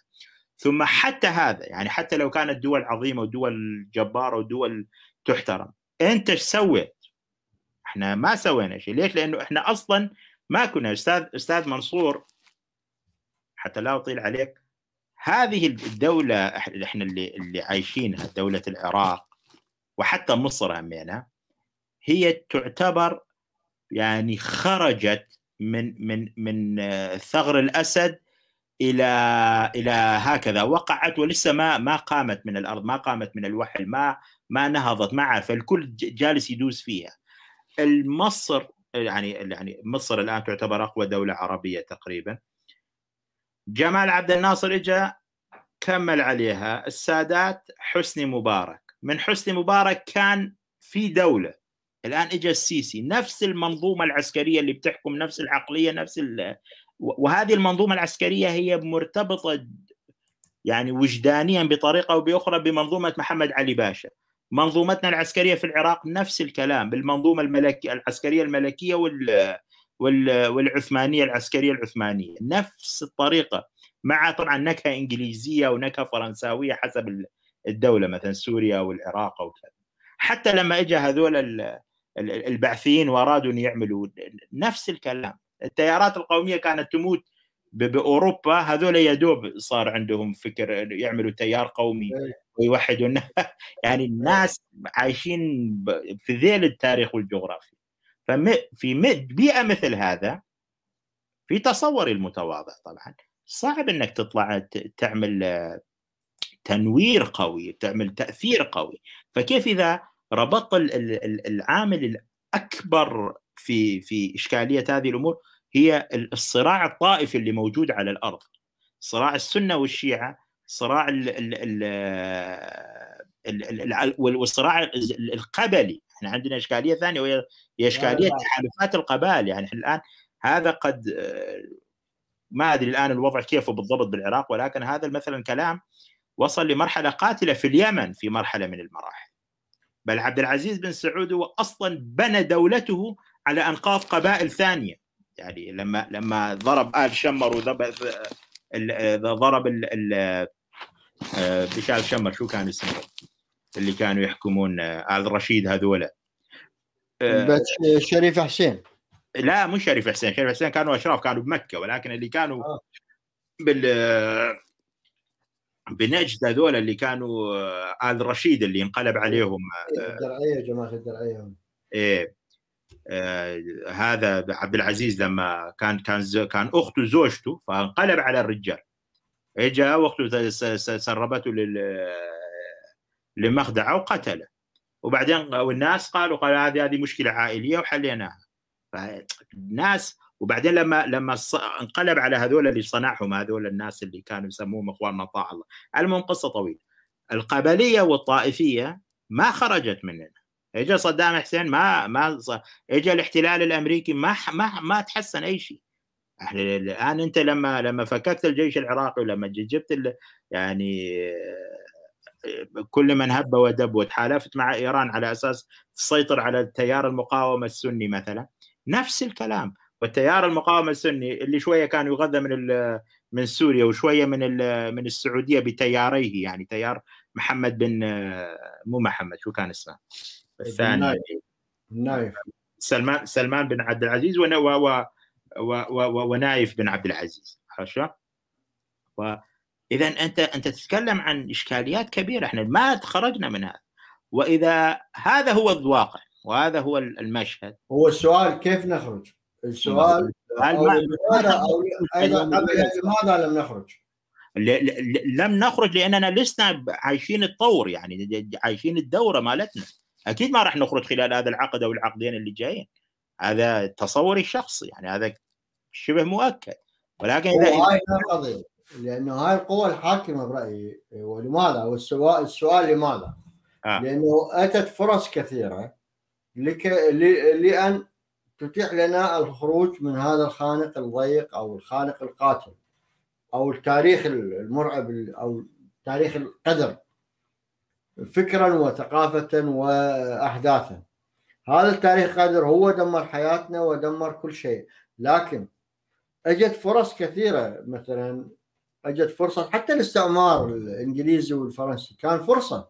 ثم حتى هذا يعني حتى لو كانت دول عظيمة ودول جبارة ودول تحترم، أنت إيش سويت؟ إحنا ما سوينا شيء، ليش؟ لأنه إحنا أصلا ما كنا أستاذ أستاذ منصور حتى لا أطيل عليك هذه الدولة إحنا اللي اللي عايشينها دولة العراق وحتى مصر همينها هي تعتبر يعني خرجت من من من ثغر الأسد إلى إلى هكذا. وقعت ولسه ما ما قامت من الأرض ما قامت من الوحل ما ما نهضت ما عارفه الكل جالس يدوس فيها. مصر يعني يعني مصر الآن تعتبر أقوى دولة عربية تقريبا. جمال عبد الناصر اجى كمل عليها. السادات حسني مبارك. من حسني مبارك كان في دولة. الآن اجى السيسي. نفس المنظومة العسكرية اللي بتحكم نفس العقلية نفس وهذه المنظومة العسكرية هي مرتبطة يعني وجدانيا بطريقة أو بأخرى بمنظومة محمد علي باشا. منظومتنا العسكرية في العراق نفس الكلام بالمنظومة الملكيه العسكرية الملكية وال والعثمانية العسكرية العثمانية. نفس الطريقة مع طبعا نكهة إنجليزية ونكهة فرنساوية حسب الدولة مثلا سوريا والعراق أو كذا. حتى لما اجى هذول البعثيين وأرادوا أن يعملوا نفس الكلام. التيارات القومية كانت تموت بأوروبا هذول يا دوب صار عندهم فكر يعملوا تيار قومي إيه. ويوحدوا يعني الناس عايشين في ذيل التاريخ والجغرافيا. ففي بيئة مثل هذا في تصوري المتواضع طبعا. صعب إنك تطلع تعمل تنوير قوي تعمل تأثير قوي. فكيف إذا ربطت العامل الأكبر في في إشكالية هذه الأمور هي الصراع الطائفي اللي موجود على الأرض. صراع السنة والشيعة صراع ال ال ال والصراع القبلي. إحنا عندنا إشكالية ثانية وهي إشكالية تحالفات القبائل. يعني الآن هذا قد ما أدري الآن الوضع كيف بالضبط بالعراق ولكن هذا مثلا كلام وصل لمرحلة قاتلة في اليمن في مرحلة من المراحل. بل عبد العزيز بن سعود هو أصلا بنى دولته على أنقاض قبائل ثانية. يعني لما لما ضرب آل شمر وضرب ضرب بشار شمر شو كان اسمه اللي كانوا يحكمون آل رشيد هذولا. شريف حسين. لا مش شريف حسين. شريف حسين كانوا أشراف كانوا بمكة. ولكن اللي كانوا آه. بال بنجد هذول اللي كانوا آه، آل رشيد اللي انقلب عليهم آه، الدرعية جماعة الدرعية. إيه. آه هذا عبد العزيز لما كان كان كان أخته زوجته فانقلب على الرجال. اجى واخته سربته لمخدعه وقتله. وبعدين والناس قالوا قالوا هذه هذه مشكلة عائلية وحليناها. فالناس وبعدين لما لما انقلب على هذول اللي صنعهم هذول الناس اللي كانوا يسموهم إخواننا طاع الله. المهم قصة طويلة. القبلية والطائفية ما خرجت مننا. اجى صدام حسين ما ما اجى الاحتلال الأمريكي ما ما ما تحسن أي شيء. إحنا الآن أنت لما لما فككت الجيش العراقي ولما جبت يعني كل من هب ودب وتحالفت مع إيران على أساس تسيطر على التيار المقاومة السني مثلا نفس الكلام. والتيار المقاومة السني اللي شوية كان يغذى من من سوريا وشوية من من السعودية بتياريه يعني تيار محمد بن مو محمد شو كان اسمه؟ الثاني نايف. سلمان سلمان بن عبد العزيز و و و ونايف بن عبد العزيز. عرفت إذا انت أنت تتكلم عن إشكاليات كبيرة. إحنا ما خرجنا من هذا. وإذا هذا هو الواقع وهذا هو المشهد. هو السؤال كيف نخرج؟ السؤال أيضا قبل لماذا لم نخرج؟ لم نخرج لأننا لسنا عايشين الطور يعني عايشين الدورة مالتنا. أكيد ما راح نخرج خلال هذا العقد أو العقدين اللي جايين هذا تصوري الشخصي يعني هذا شبه مؤكد ولكن إذا هاي القضية لأنه هاي القوى الحاكمة برأيي ولماذا؟ والسؤال السؤال لماذا؟ آه. لأنه أتت فرص كثيرة لك لأن تتيح لنا الخروج من هذا الخانق الضيق أو الخانق القاتل أو التاريخ المرعب أو تاريخ القدر فكرا وثقافه واحداثا. هذا التاريخ قدر هو دمر حياتنا ودمر كل شيء. لكن اجت فرص كثيرة مثلا اجت فرصة حتى الاستعمار الإنجليزي والفرنسي كان فرصة.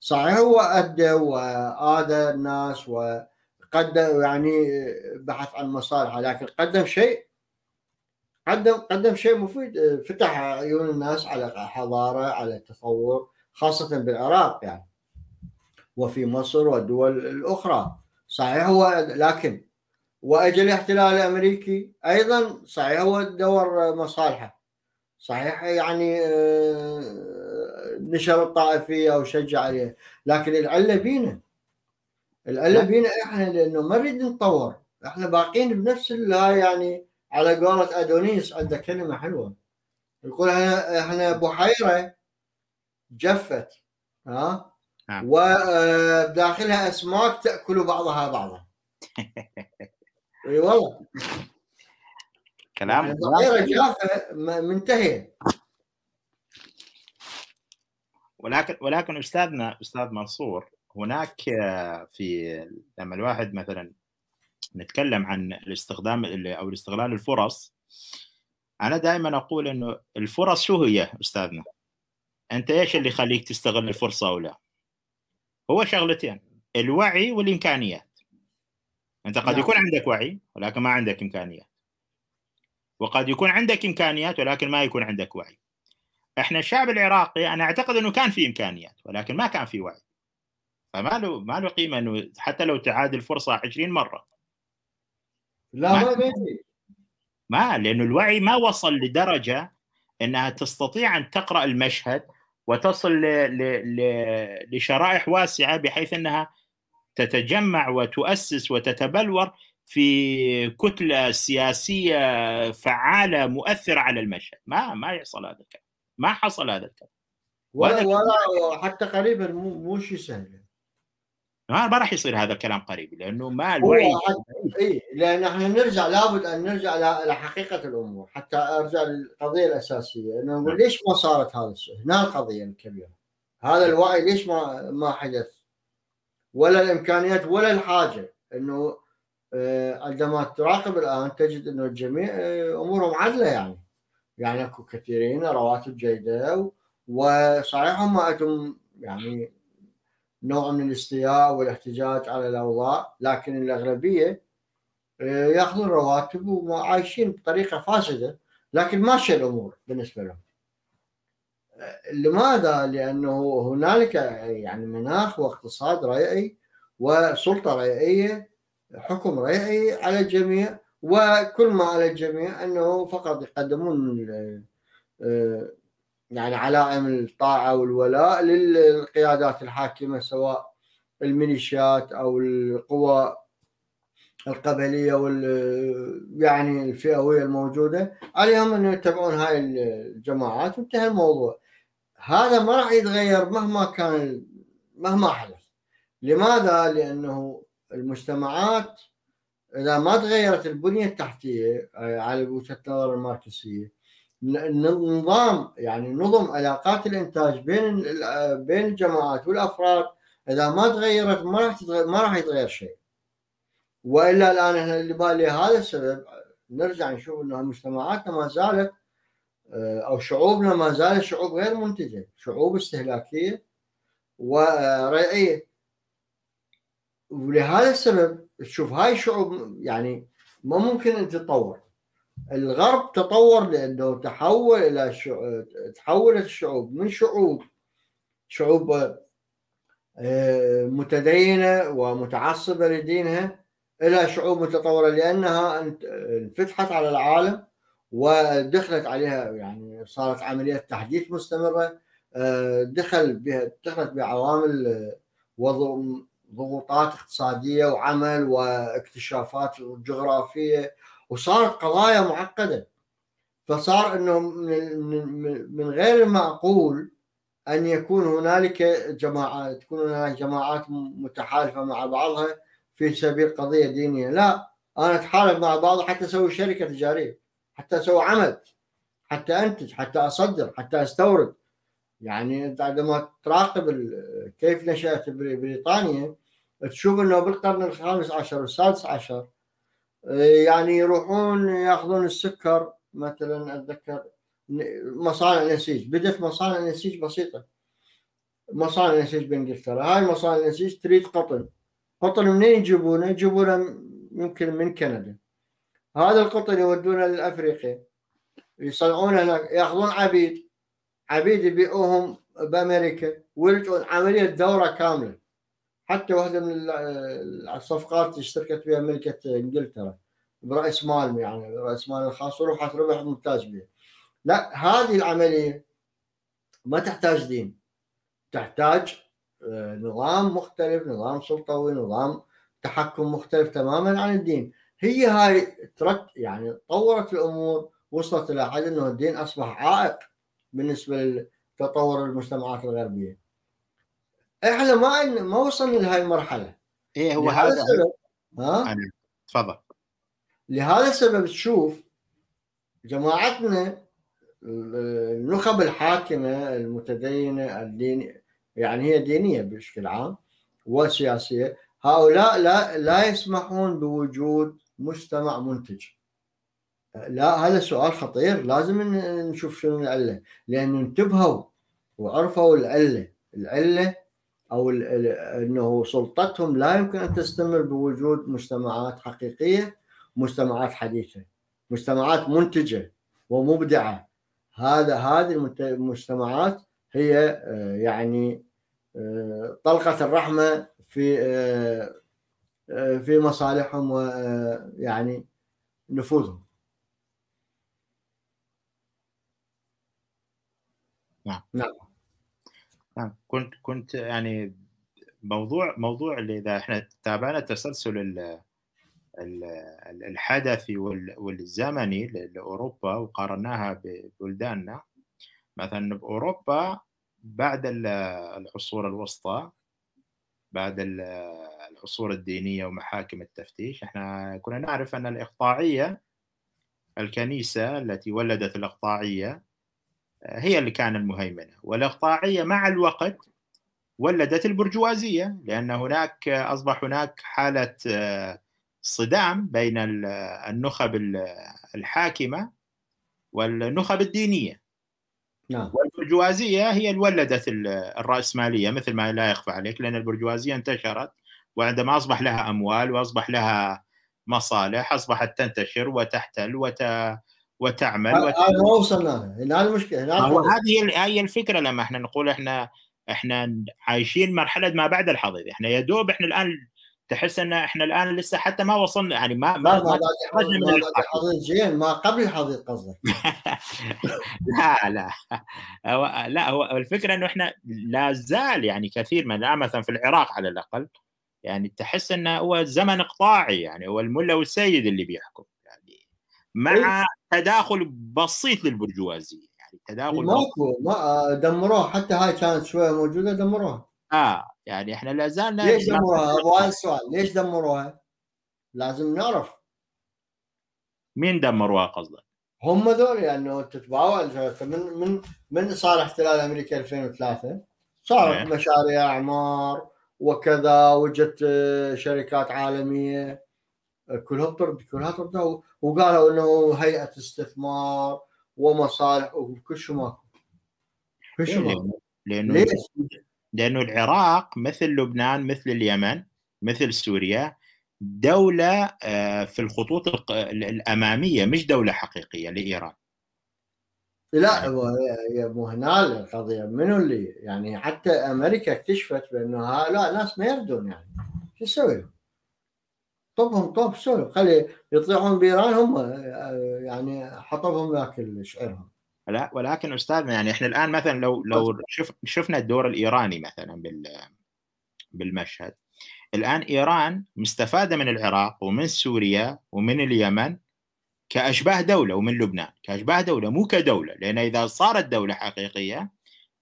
صحيح هو أدى وآذى الناس وقدم يعني بحث عن مصالحه لكن قدم شيء قدم قدم شيء مفيد. فتح عيون الناس على حضارة على تطور. خاصة بالعراق يعني. وفي مصر والدول الأخرى. صحيح هو لكن واجى الاحتلال الأمريكي أيضا صحيح هو دور مصالحه. صحيح يعني آه، نشر الطائفية أو شجع عليه. لكن العله بينا العله بينا إحنا لأنه ما نريد نتطور. إحنا باقين بنفس هاي يعني على قولة أدونيس عنده كلمة حلوة. يقول إحنا بحيره جفت ها؟ نعم. وداخلها آه، اسماك تاكل بعضها بعضا. إي والله. كلام يعني بحيره جافه منتهيه ولكن ولكن أستاذنا أستاذ منصور هناك في لما الواحد مثلا نتكلم عن الاستخدام أو الاستغلال الفرص أنا دائما أقول إنه الفرص شو هي أستاذنا؟ أنت إيش اللي يخليك تستغل الفرصة أو لا؟ هو شغلتين الوعي والإمكانيات. أنت قد نعم. يكون عندك وعي ولكن ما عندك إمكانيات. وقد يكون عندك إمكانيات ولكن ما يكون عندك وعي. إحنا الشعب العراقي أنا أعتقد إنه كان في إمكانيات ولكن ما كان في وعي. فما له ما له قيمة إنه حتى لو تعاد الفرصة 20 مرة. لا ما بيجي. ما لأنه الوعي ما وصل لدرجة إنها تستطيع أن تقرأ المشهد وتصل. لشرائح واسعة بحيث أنها تتجمع وتؤسس وتتبلور في كتلة سياسية فعالة مؤثرة على المشهد. ما ما يحصل هذا الكلام. ما حصل هذا الكلام. ولا, ولا حتى قريبا مو مو شيء سهل. ما راح يصير هذا الكلام قريب لأنه ما الوعي اي لأن إحنا نرجع لابد أن نرجع لحقيقه الأمور حتى أرجع للقضية الأساسية إنه نقول نعم. ليش ما صارت هذا الشيء؟ هنا القضية الكبيرة هذا الوعي ليش ما ما حدث؟ ولا الإمكانيات ولا الحاجة إنه آه، عندما تراقب الآن تجد إنه الجميع آه، أمورهم عدلة يعني يعني أكو كثيرين رواتب جيدة وصحيح هم عندهم يعني نوع من الاستياء والاحتجاج على الأوضاع لكن الأغلبية آه، يأخذون رواتب وعايشين بطريقة فاسدة لكن ماشيه الأمور بالنسبة لهم. لماذا؟ لأنه هنالك يعني مناخ واقتصاد ريعي وسلطة ريعيه حكم ريعي على الجميع وكل ما على الجميع أنه فقط يقدمون آه، يعني علائم الطاعة والولاء للقيادات الحاكمة سواء الميليشيات أو القوى القبلية وال يعني الفئوية الموجودة. عليهم ان يتبعون هاي الجماعات وانتهى الموضوع. هذا ما راح يتغير مهما كان مهما حدث. لماذا؟ لأنه المجتمعات إذا ما تغيرت البنية التحتية آه، على وجهة النظر الماركسية النظام يعني نظم علاقات الإنتاج بين بين الجماعات والأفراد. إذا ما تغيرت ما راح ما راح يتغير شيء. وإلا الآن إحنا اللي هذا السبب نرجع نشوف إنه مجتمعاتنا ما زالت آه، أو شعوبنا ما زالت شعوب غير منتجة شعوب استهلاكية وريعيه ولهذا السبب تشوف هاي الشعوب يعني ما ممكن ان تتطور. الغرب تطور لأنه تحول إلى تحولت الشعوب من شعوب؟ شعوب آه، متدينة ومتعصبة لدينها إلى شعوب متطورة لأنها انفتحت على العالم ودخلت عليها يعني صارت عملية تحديث مستمرة آه، دخل بها دخلت بعوامل ضغوطات اقتصادية وعمل واكتشافات جغرافية وصارت قضايا معقدة. فصار إنه من غير المعقول أن يكون هنالك جماعات تكون هنالك جماعات متحالفة مع بعضها في سبيل قضية دينية. لا أنا أتحالف مع بعض حتى أسوي شركة تجارية حتى أسوي عمل حتى أنتج حتى أصدر حتى أستورد. يعني عندما تراقب كيف نشأت بريطانيا تشوف إنه بالقرن الخامس عشر والسادس عشر يعني يروحون ياخذون السكر مثلا أتذكر مصانع نسيج بدأت مصانع نسيج بسيطة. مصانع نسيج بإنجلترا. هاي مصانع نسيج تريد قطن. قطن منين يجيبونه؟ يجيبونه يمكن من كندا. هذا القطن يودونه لافريقيا يصنعونه هناك ياخذون عبيد. عبيد يبيعوهم بأمريكا ويلقون عملية دورة كاملة. حتى واحدة من الصفقات اشتركت فيها ملكة إنجلترا برأس مال يعني راس مال الخاص وربحت ربح ممتاز بها. لا هذه العملية ما تحتاج دين. تحتاج آه، نظام مختلف نظام سلطوي نظام تحكم مختلف تماما عن الدين. هي هاي ترك يعني طورت الأمور وصلت إلى حد إنه الدين أصبح عائق بالنسبة لتطور المجتمعات الغربية. إحنا ما ما وصلنا لهي المرحلة. إيه هو هذا. السبب ها؟ تفضل. لهذا السبب تشوف جماعتنا النخب الحاكمة المتدينة الدين يعني هي دينية بشكل عام وسياسية هؤلاء لا لا يسمحون بوجود مجتمع منتج. لا هذا سؤال خطير. لازم نشوف شنو العلة. لأن انتبهوا وعرفوا العلة. العلة أو إنه سلطتهم لا يمكن أن تستمر بوجود مجتمعات حقيقية مجتمعات حديثة مجتمعات منتجة ومبدعة. هذا هذه المجتمعات هي آه، يعني آه، طلقة الرحمة في آه، في مصالحهم ويعني نفوذهم. نعم. نعم. نعم. كنت كنت يعني موضوع موضوع اللي إذا إحنا تابعنا تسلسل الحدثي والزمني لأوروبا وقارناها ببلداننا. مثلا بأوروبا بعد العصور الوسطى بعد العصور الدينية ومحاكم التفتيش إحنا كنا نعرف أن الإقطاعية الكنيسة التي ولدت الإقطاعية هي اللي كان المهيمنة والإقطاعية مع الوقت ولدت البرجوازية لأن هناك أصبح هناك حالة صدام بين النخب الحاكمة والنخب الدينية نعم. والبرجوازية هي اللي ولدت الرأسمالية مثل ما لا يخفى عليك لأن البرجوازية انتشرت وعندما أصبح لها أموال وأصبح لها مصالح أصبحت تنتشر وتحتل وت وتعمل هذا ما وصلنا هنا المشكلة هو هذه هي الفكرة لما إحنا نقول إحنا إحنا عايشين مرحلة ما بعد الحضيض. إحنا يا دوب إحنا الآن تحس إن إحنا الآن لسه حتى ما وصلنا يعني ما ما, ما, ما زين ما قبل الحضيض قصدك. لا لا. هو لا هو الفكرة إنه إحنا لا زال يعني كثير من الآن مثلا في العراق على الأقل يعني تحس إنه هو زمن إقطاعي يعني هو الملا والسيد اللي بيحكم. مع إيه؟ تداخل بسيط للبرجوازية يعني تداخل ماكو ما دمروها حتى هاي كانت شوية موجودة دمروها آه يعني إحنا لا زالنا ليش دمروها؟ أبو السؤال ليش دمروها؟ لازم نعرف مين دمروها قصدك؟ هم ذول يعني تتبعوا من من من صار احتلال أمريكا 2003 صارت إيه. مشاريع أعمار وكذا وجت شركات عالمية كلها طرد كلها طرد وقالوا إنه هيئة استثمار ومصالح وكل شيء ماكو. كل شيء إيه، ماكو. لأنه ليش؟ لأنه العراق مثل لبنان مثل اليمن مثل سوريا دولة آه، في الخطوط الأمامية مش دولة حقيقية لإيران. لا يعني مو هنا القضية منو اللي يعني حتى أمريكا اكتشفت بأنه لا ناس ما يردون يعني. شو تسوي طبهم طب سولف خلي يطيحون بايران هم آه، يعني حطبهم ياكل شعرهم. لا ولكن أستاذنا يعني إحنا الآن مثلا لو لو شف شفنا الدور الإيراني مثلا بالمشهد. الآن إيران مستفادة من العراق ومن سوريا ومن اليمن كأشباه دولة ومن لبنان. كأشباه دولة مو كدولة لأن إذا صارت دولة حقيقية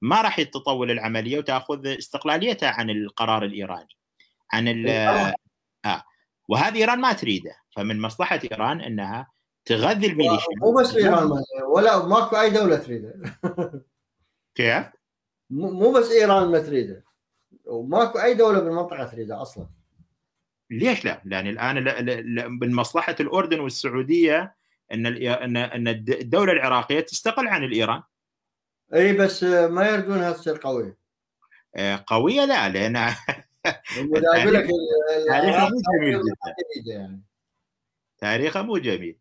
ما راح تطول العملية وتأخذ استقلاليتها عن القرار الإيراني. عن ال آه. وهذه إيران ما تريده. فمن مصلحة إيران إنها تغذي الميليشيا مو بس إيران ولا ماكو أي دولة تريده. كيف؟ مو بس إيران ما تريده. وماكو أي دولة بالمنطقة تريده أصلا. ليش لا؟ لأن الآن من مصلحة الأردن والسعودية إن إن إن الدولة العراقية تستقل عن الإيران. إي بس ما يردونها تصير قويه آه، قوية لا لأن تاريخها مو جميل جدا. يعني. تاريخها مو جميل.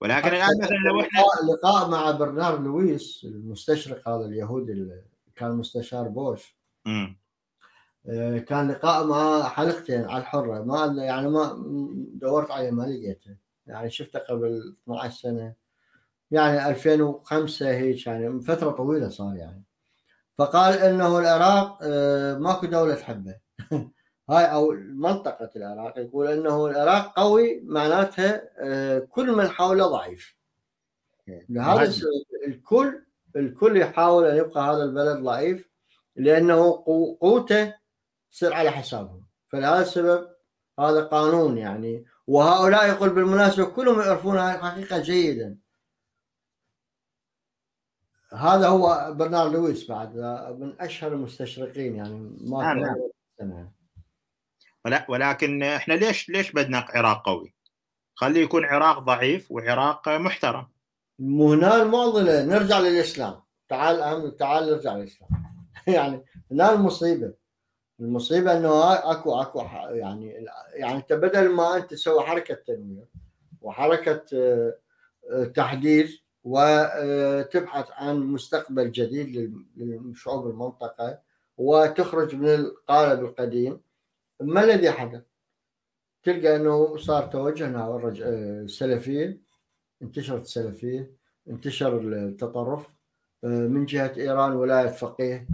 ولكن الآن مثلا لو إحنا لقاء مع برنار لويس المستشرق هذا اليهودي اللي كان مستشار بوش. م. آه، كان لقاء مع حلقتين على الحرة. ما يعني ما دورت عليه ما لقيته. يعني شفته قبل 12 سنة. يعني 2005 هيك يعني من فترة طويلة صار يعني. فقال إنه العراق آه، ماكو دولة تحبه. هاي أو منطقة العراق يقول إنه العراق قوي معناتها آه، كل من حوله ضعيف. لهذا الكل الكل يحاول أن يبقى هذا البلد ضعيف لأنه قوته تصير على حسابهم. فلهذا السبب هذا قانون يعني. وهؤلاء يقول بالمناسبة كلهم يعرفون هذه الحقيقة جيدا. هذا هو برنارد لويس بعد من أشهر المستشرقين يعني. ما آه نعم. ولكن إحنا ليش ليش بدنا عراق قوي؟ خليه يكون عراق ضعيف وعراق محترم. مو هنا المعضله نرجع للإسلام. تعال أهم تعال نرجع للإسلام. يعني هنا المصيبه المصيبة إنه اكو أكو يعني يعني أنت بدل ما أنت تسوي حركة تنوير وحركة آه، آه، تحديث وتبحث عن مستقبل جديد لشعوب المنطقة وتخرج من القالب القديم. ما الذي حدث؟ تلقى أنه صار توجه نحو السلفيه انتشرت السلفية انتشر التطرف من جهة إيران ولاية فقيه.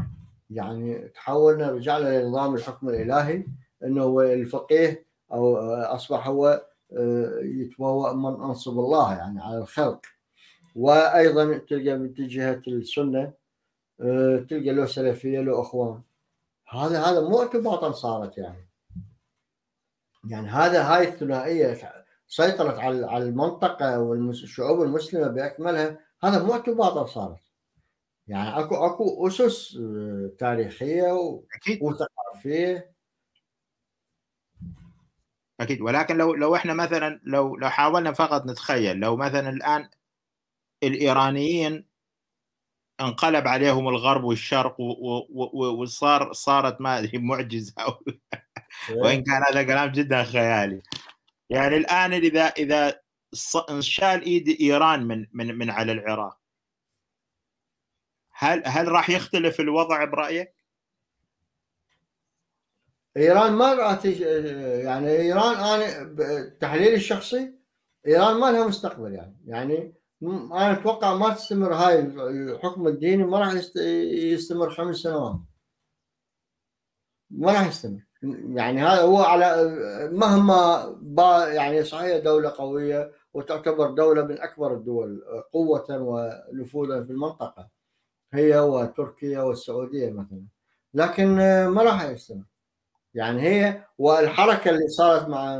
يعني تحولنا رجعنا لنظام الحكم الإلهي إنه الفقيه أو أصبح هو يتبوأ من أنصب الله يعني على الخلق. وأيضا تلقى من جهة السنة تلقى له سلفية له أخوان. هذا هذا مو ارتباطا صارت يعني. يعني هذا هاي الثنائية سيطرت على على المنطقة والشعوب المسلمة بأكملها. هذا مو اعتباطا صارت. يعني أكو أكو أسس آه، تاريخية وثقافية. أكيد. ولكن لو لو إحنا مثلا لو لو حاولنا فقط نتخيل لو مثلا الآن الإيرانيين انقلب عليهم الغرب والشرق وصار صارت ما ادري معجزة. وإن كان هذا كلام جدا خيالي. يعني الآن اذا إذا انشال إيد إيران من من من على العراق هل هل راح يختلف الوضع برأيك؟ إيران ما راح يعني إيران أنا تحليلي الشخصي إيران ما لها مستقبل يعني. يعني أنا أتوقع ما تستمر هاي الحكم الديني ما راح يستمر خمس سنوات. ما راح يستمر. يعني هذا هو على مهما يعني صحيح دولة قوية وتعتبر دولة من أكبر الدول قوة ونفوذا في المنطقة هي وتركيا والسعودية مثلا. لكن ما راح يستمر. يعني هي والحركة اللي صارت مع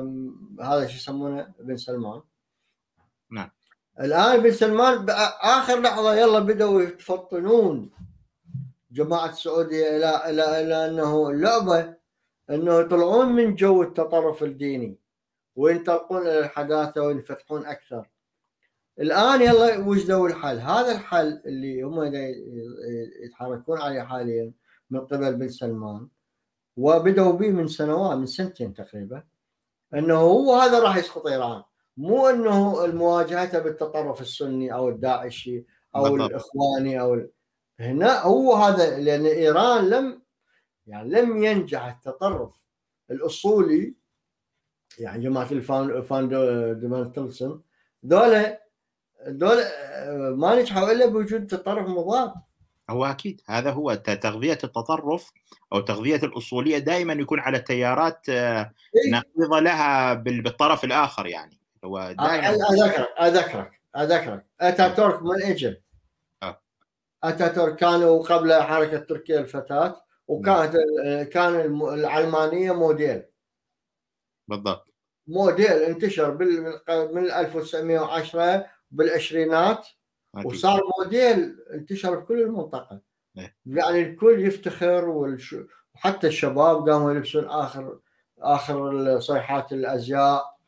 هذا شو يسمونه بن سلمان الآن بن سلمان آخر لحظة يلا بدأوا يتفطنون جماعة السعودية إلى إلى إلى أنه اللعبة أنه يطلعون من جو التطرف الديني وينطلقون إلى الحداثة وينفتحون أكثر. الآن يلا وجدوا الحل، هذا الحل اللي هم يتحركون عليه حاليا من قبل بن سلمان وبدأوا به من سنوات من سنتين تقريبا أنه هو هذا راح يسقط إيران. مو إنه المواجهة بالتطرف السني أو الداعشي أو بالضبط. الإخواني أو هنا هو هذا لأن إيران لم يعني لم ينجح التطرف الأصولي يعني جماعة الفان فاندمنتالزم ذولا ذولا ما نجحوا إلا بوجود تطرف مضاد هو أكيد هذا هو تغذية التطرف أو تغذية الأصولية دائما يكون على تيارات آه، إيه؟ نقيضه لها بالطرف الآخر يعني هو دائما أذكرك أذكرك أذكرك أتاتورك من اجى آه. أتاتورك كانوا قبل حركة تركيا الفتاة وكانت كان العلمانيه موديل بالضبط موديل انتشر بال- من 1910 بالعشرينات. وصار موديل انتشر بكل المنطقة إيه. يعني الكل يفتخر والش... وحتى الشباب قاموا يلبسون اخر آخر صيحات الأزياء.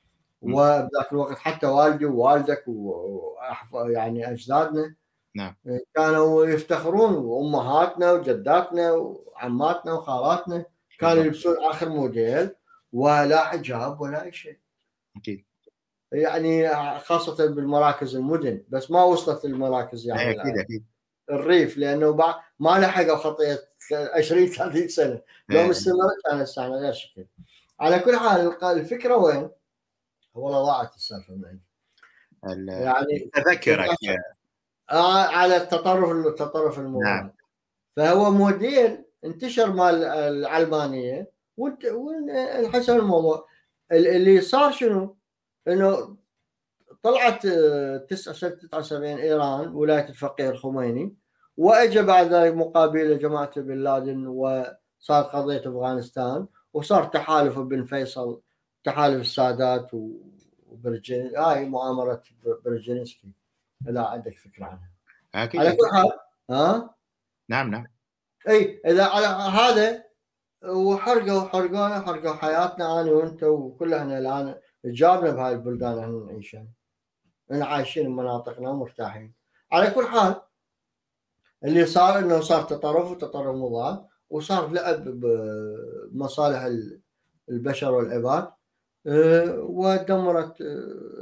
وبذاك الوقت حتى والدي ووالدك. يعني أجدادنا نعم. كانوا يفتخرون وامهاتنا وجداتنا وعماتنا وخالاتنا كانوا. يلبسون آخر موديل ولا حجاب ولا أي شيء أكيد يعني خاصة بالمراكز المدن بس ما وصلت للمراكز يعني إيه، أكيد أكيد الريف لأنه ما لحقوا خطيه 20 30 سنة لو إيه. استمرت كان السنة غير شكل على كل حال الفكرة وين؟ والله ضاعت السالفة من عندي ال- يعني تذكرك آه، على التطرف التطرف المضاد نعم. فهو موديل انتشر مال العلمانيه وانحسن الموضوع ال- اللي صار شنو؟ إنه طلعت آه، 9 سنه 79 إيران ولاية الفقيه الخميني واجى بعد ذلك مقابله جماعة بن لادن وصار قضية أفغانستان وصار تحالف بن فيصل تحالف السادات وبرجين هاي مؤامرة برجينسكي اذا عندك فكرة عنها. أكيد. على كل حال ها؟ نعم نعم. إي إذا على هذا وحرقوا حرقونا حرقوا حياتنا أنا وأنت وكل إحنا الآن جابنا بهاي البلدان إحنا نعيشها إحنا عايشين بمناطقنا ومرتاحين. على كل حال اللي صار إنه صار تطرف وتطرف مضاد وصار لعب بمصالح البشر والعباد. ودمرت أه،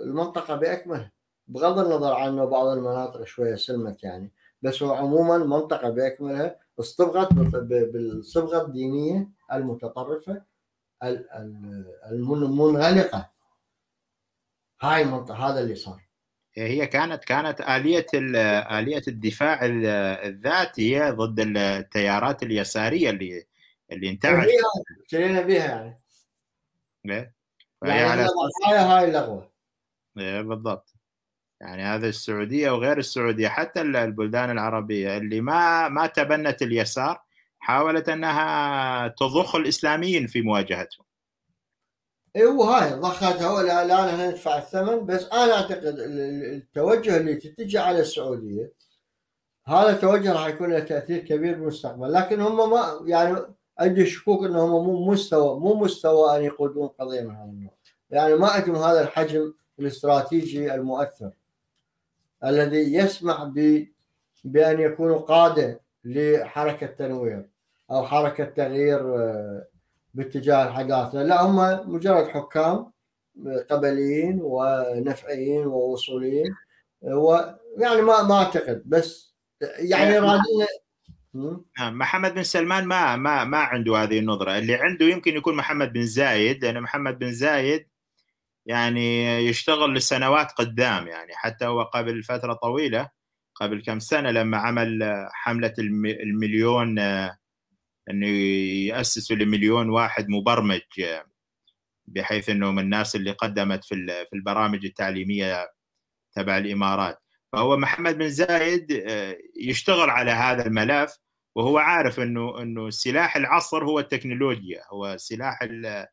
المنطقة بأكملها. بغض النظر عن إنه بعض المناطق شوية سلمت يعني بس هو عموما المنطقة بأكملها اصطبغت بال- بالصبغة الدينية المتطرفة ال- ال- المن- المنغلقة. هاي المنطقة هذا اللي صار. هي كانت كانت آلية آلية الدفاع ال- الذاتي ضد التيارات اليسارية اللي اللي انتعشت اشترينا بها يعني. إيه؟ يعني على ضحايا هاي اللغوة. إيه بالضبط. يعني هذا السعودية وغير السعودية حتى ال- البلدان العربية اللي ما ما تبنت اليسار حاولت أنها تضخ الإسلاميين في مواجهتهم. اي وهاي ضختها ولا الآن إحنا ندفع الثمن بس أنا أعتقد ال- ال- التوجه اللي تتجه على السعودية هذا التوجه راح يكون له تأثير كبير بالمستقبل لكن هم ما يعني عندي شكوك إنهم مو مستوى مو مستوى أن يقودون قضية من هذا النوع يعني ما عندهم هذا الحجم الاستراتيجي المؤثر الذي يسمح ب بأن يكونوا قاده لحركة تنوير أو حركة تغيير آه، باتجاه الحداثه لا هم مجرد حكام قبليين ونفعيين ووصوليين ويعني ما ما أعتقد بس يعني يعني- رادين؟ نعم، محمد بن سلمان ما ما ما عنده هذه النظرة. اللي عنده يمكن يكون محمد بن زايد لأن محمد بن زايد يعني يشتغل لسنوات قدام يعني حتى هو قبل فترة طويلة قبل كم سنة لما عمل الم- المليون آه، أنه يأسسوا لمليون واحد مبرمج آه، بحيث إنه من الناس اللي قدمت في ال- في البرامج التعليمية تبع الإمارات. فهو محمد بن زايد آه، يشتغل على هذا الملف وهو عارف إنه إنه سلاح العصر هو التكنولوجيا هو سلاح ال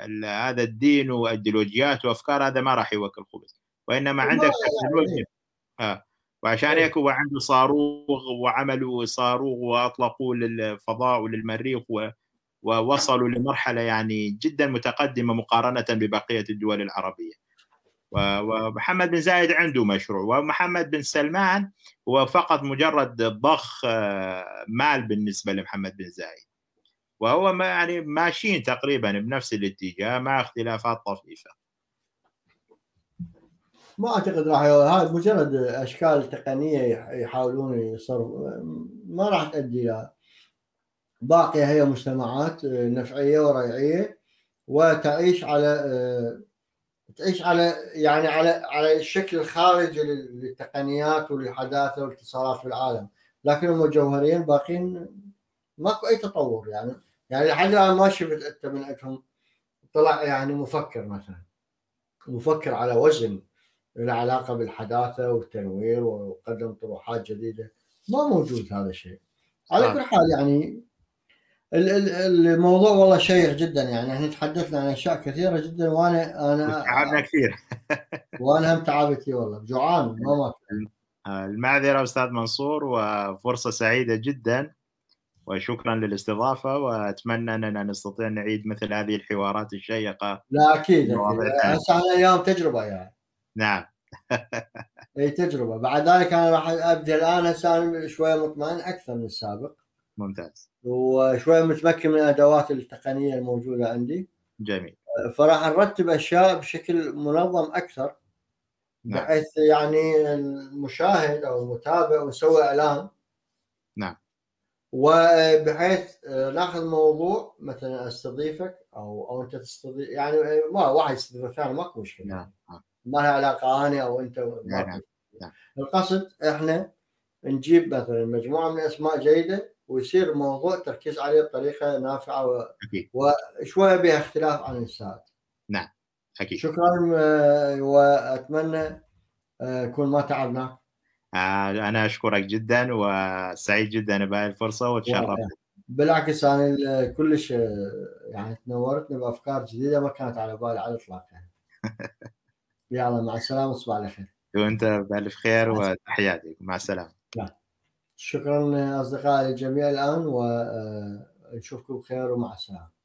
ال هذا الدين وأيديولوجيات وأفكار هذا ما راح يوكل خبز وإنما ما عندك يعني تكنولوجيا آه. وعشان إيه. هيك هو عنده صاروخ وعملوا صاروخ واطلقوه للفضاء وللمريخ و ووصلوا لمرحلة يعني جدا متقدمة مقارنة ببقية الدول العربية. ومحمد بن زايد عنده مشروع ومحمد بن سلمان هو فقط مجرد ضخ آه، مال بالنسبة لمحمد بن زايد. وهو ما يعني ماشيين تقريبا بنفس الاتجاه مع اختلافات طفيفة. ما أعتقد راح هاي مجرد أشكال تقنية يح- يحاولون يصرفوا ما راح تؤدي إلى باقية هي مجتمعات نفعية وريعية وتعيش على آه، تعيش على يعني على على الشكل الخارجي للتقنيات وللحداثة والاتصالات في العالم. لكن هم جوهريا باقين ماكو أي تطور يعني يعني لحد الآن ما شفت أنت من عندهم طلع يعني مفكر مثلا. مفكر على وزن له علاقه بالحداثة والتنوير وقدم طروحات جديدة. ما موجود هذا الشيء. على كل حال يعني الموضوع والله شيق جدا يعني. إحنا تحدثنا عن أشياء كثيرة جدا وأنا انا تعبنا كثير. وأنا هم تعبت فيه والله. جوعان ما المعذرة أستاذ منصور وفرصة سعيدة جدا وشكرا للاستضافة وأتمنى أننا نستطيع نعيد مثل هذه الحوارات الشيقة. لا أكيد هسه إحنا اليوم تجربة يعني. نعم. أي تجربة. بعد ذلك أنا راح أبدأ الآن هسه شوية مطمئن أكثر من السابق. ممتاز وشويه متمكن من الأدوات التقنية الموجودة عندي جميل فراح نرتب أشياء بشكل منظم أكثر نعم. بحيث يعني المشاهد أو المتابع ونسوي إعلان نعم وبحيث ناخذ موضوع مثلا أستضيفك أو أو أنت تستضيف يعني ما واحد يستضيف الثاني ماكو مشكلة نعم, نعم. ما لها علاقة أنا أو أنت نعم. نعم. القصد إحنا نجيب مثلا مجموعة من الاسماء جيدة ويصير الموضوع تركيز عليه بطريقة نافعة و... أكيد. وشوية بها اختلاف عن السائد نعم أكيد. شكرا آه، وأتمنى اكون آه، ما تعبناك آه، أنا أشكرك جدا وسعيد جدا بهذه الفرصة وتشرفت بالعكس أنا كلش يعني تنورتني بأفكار جديدة ما كانت على بالي على الإطلاق يعني. يلا مع السلامة تصبح على خير وأنت بألف خير وتحياتي. مع السلامة. لا. شكرا اصدقائي الجميع الآن ونشوفكم بخير ومع السلامة.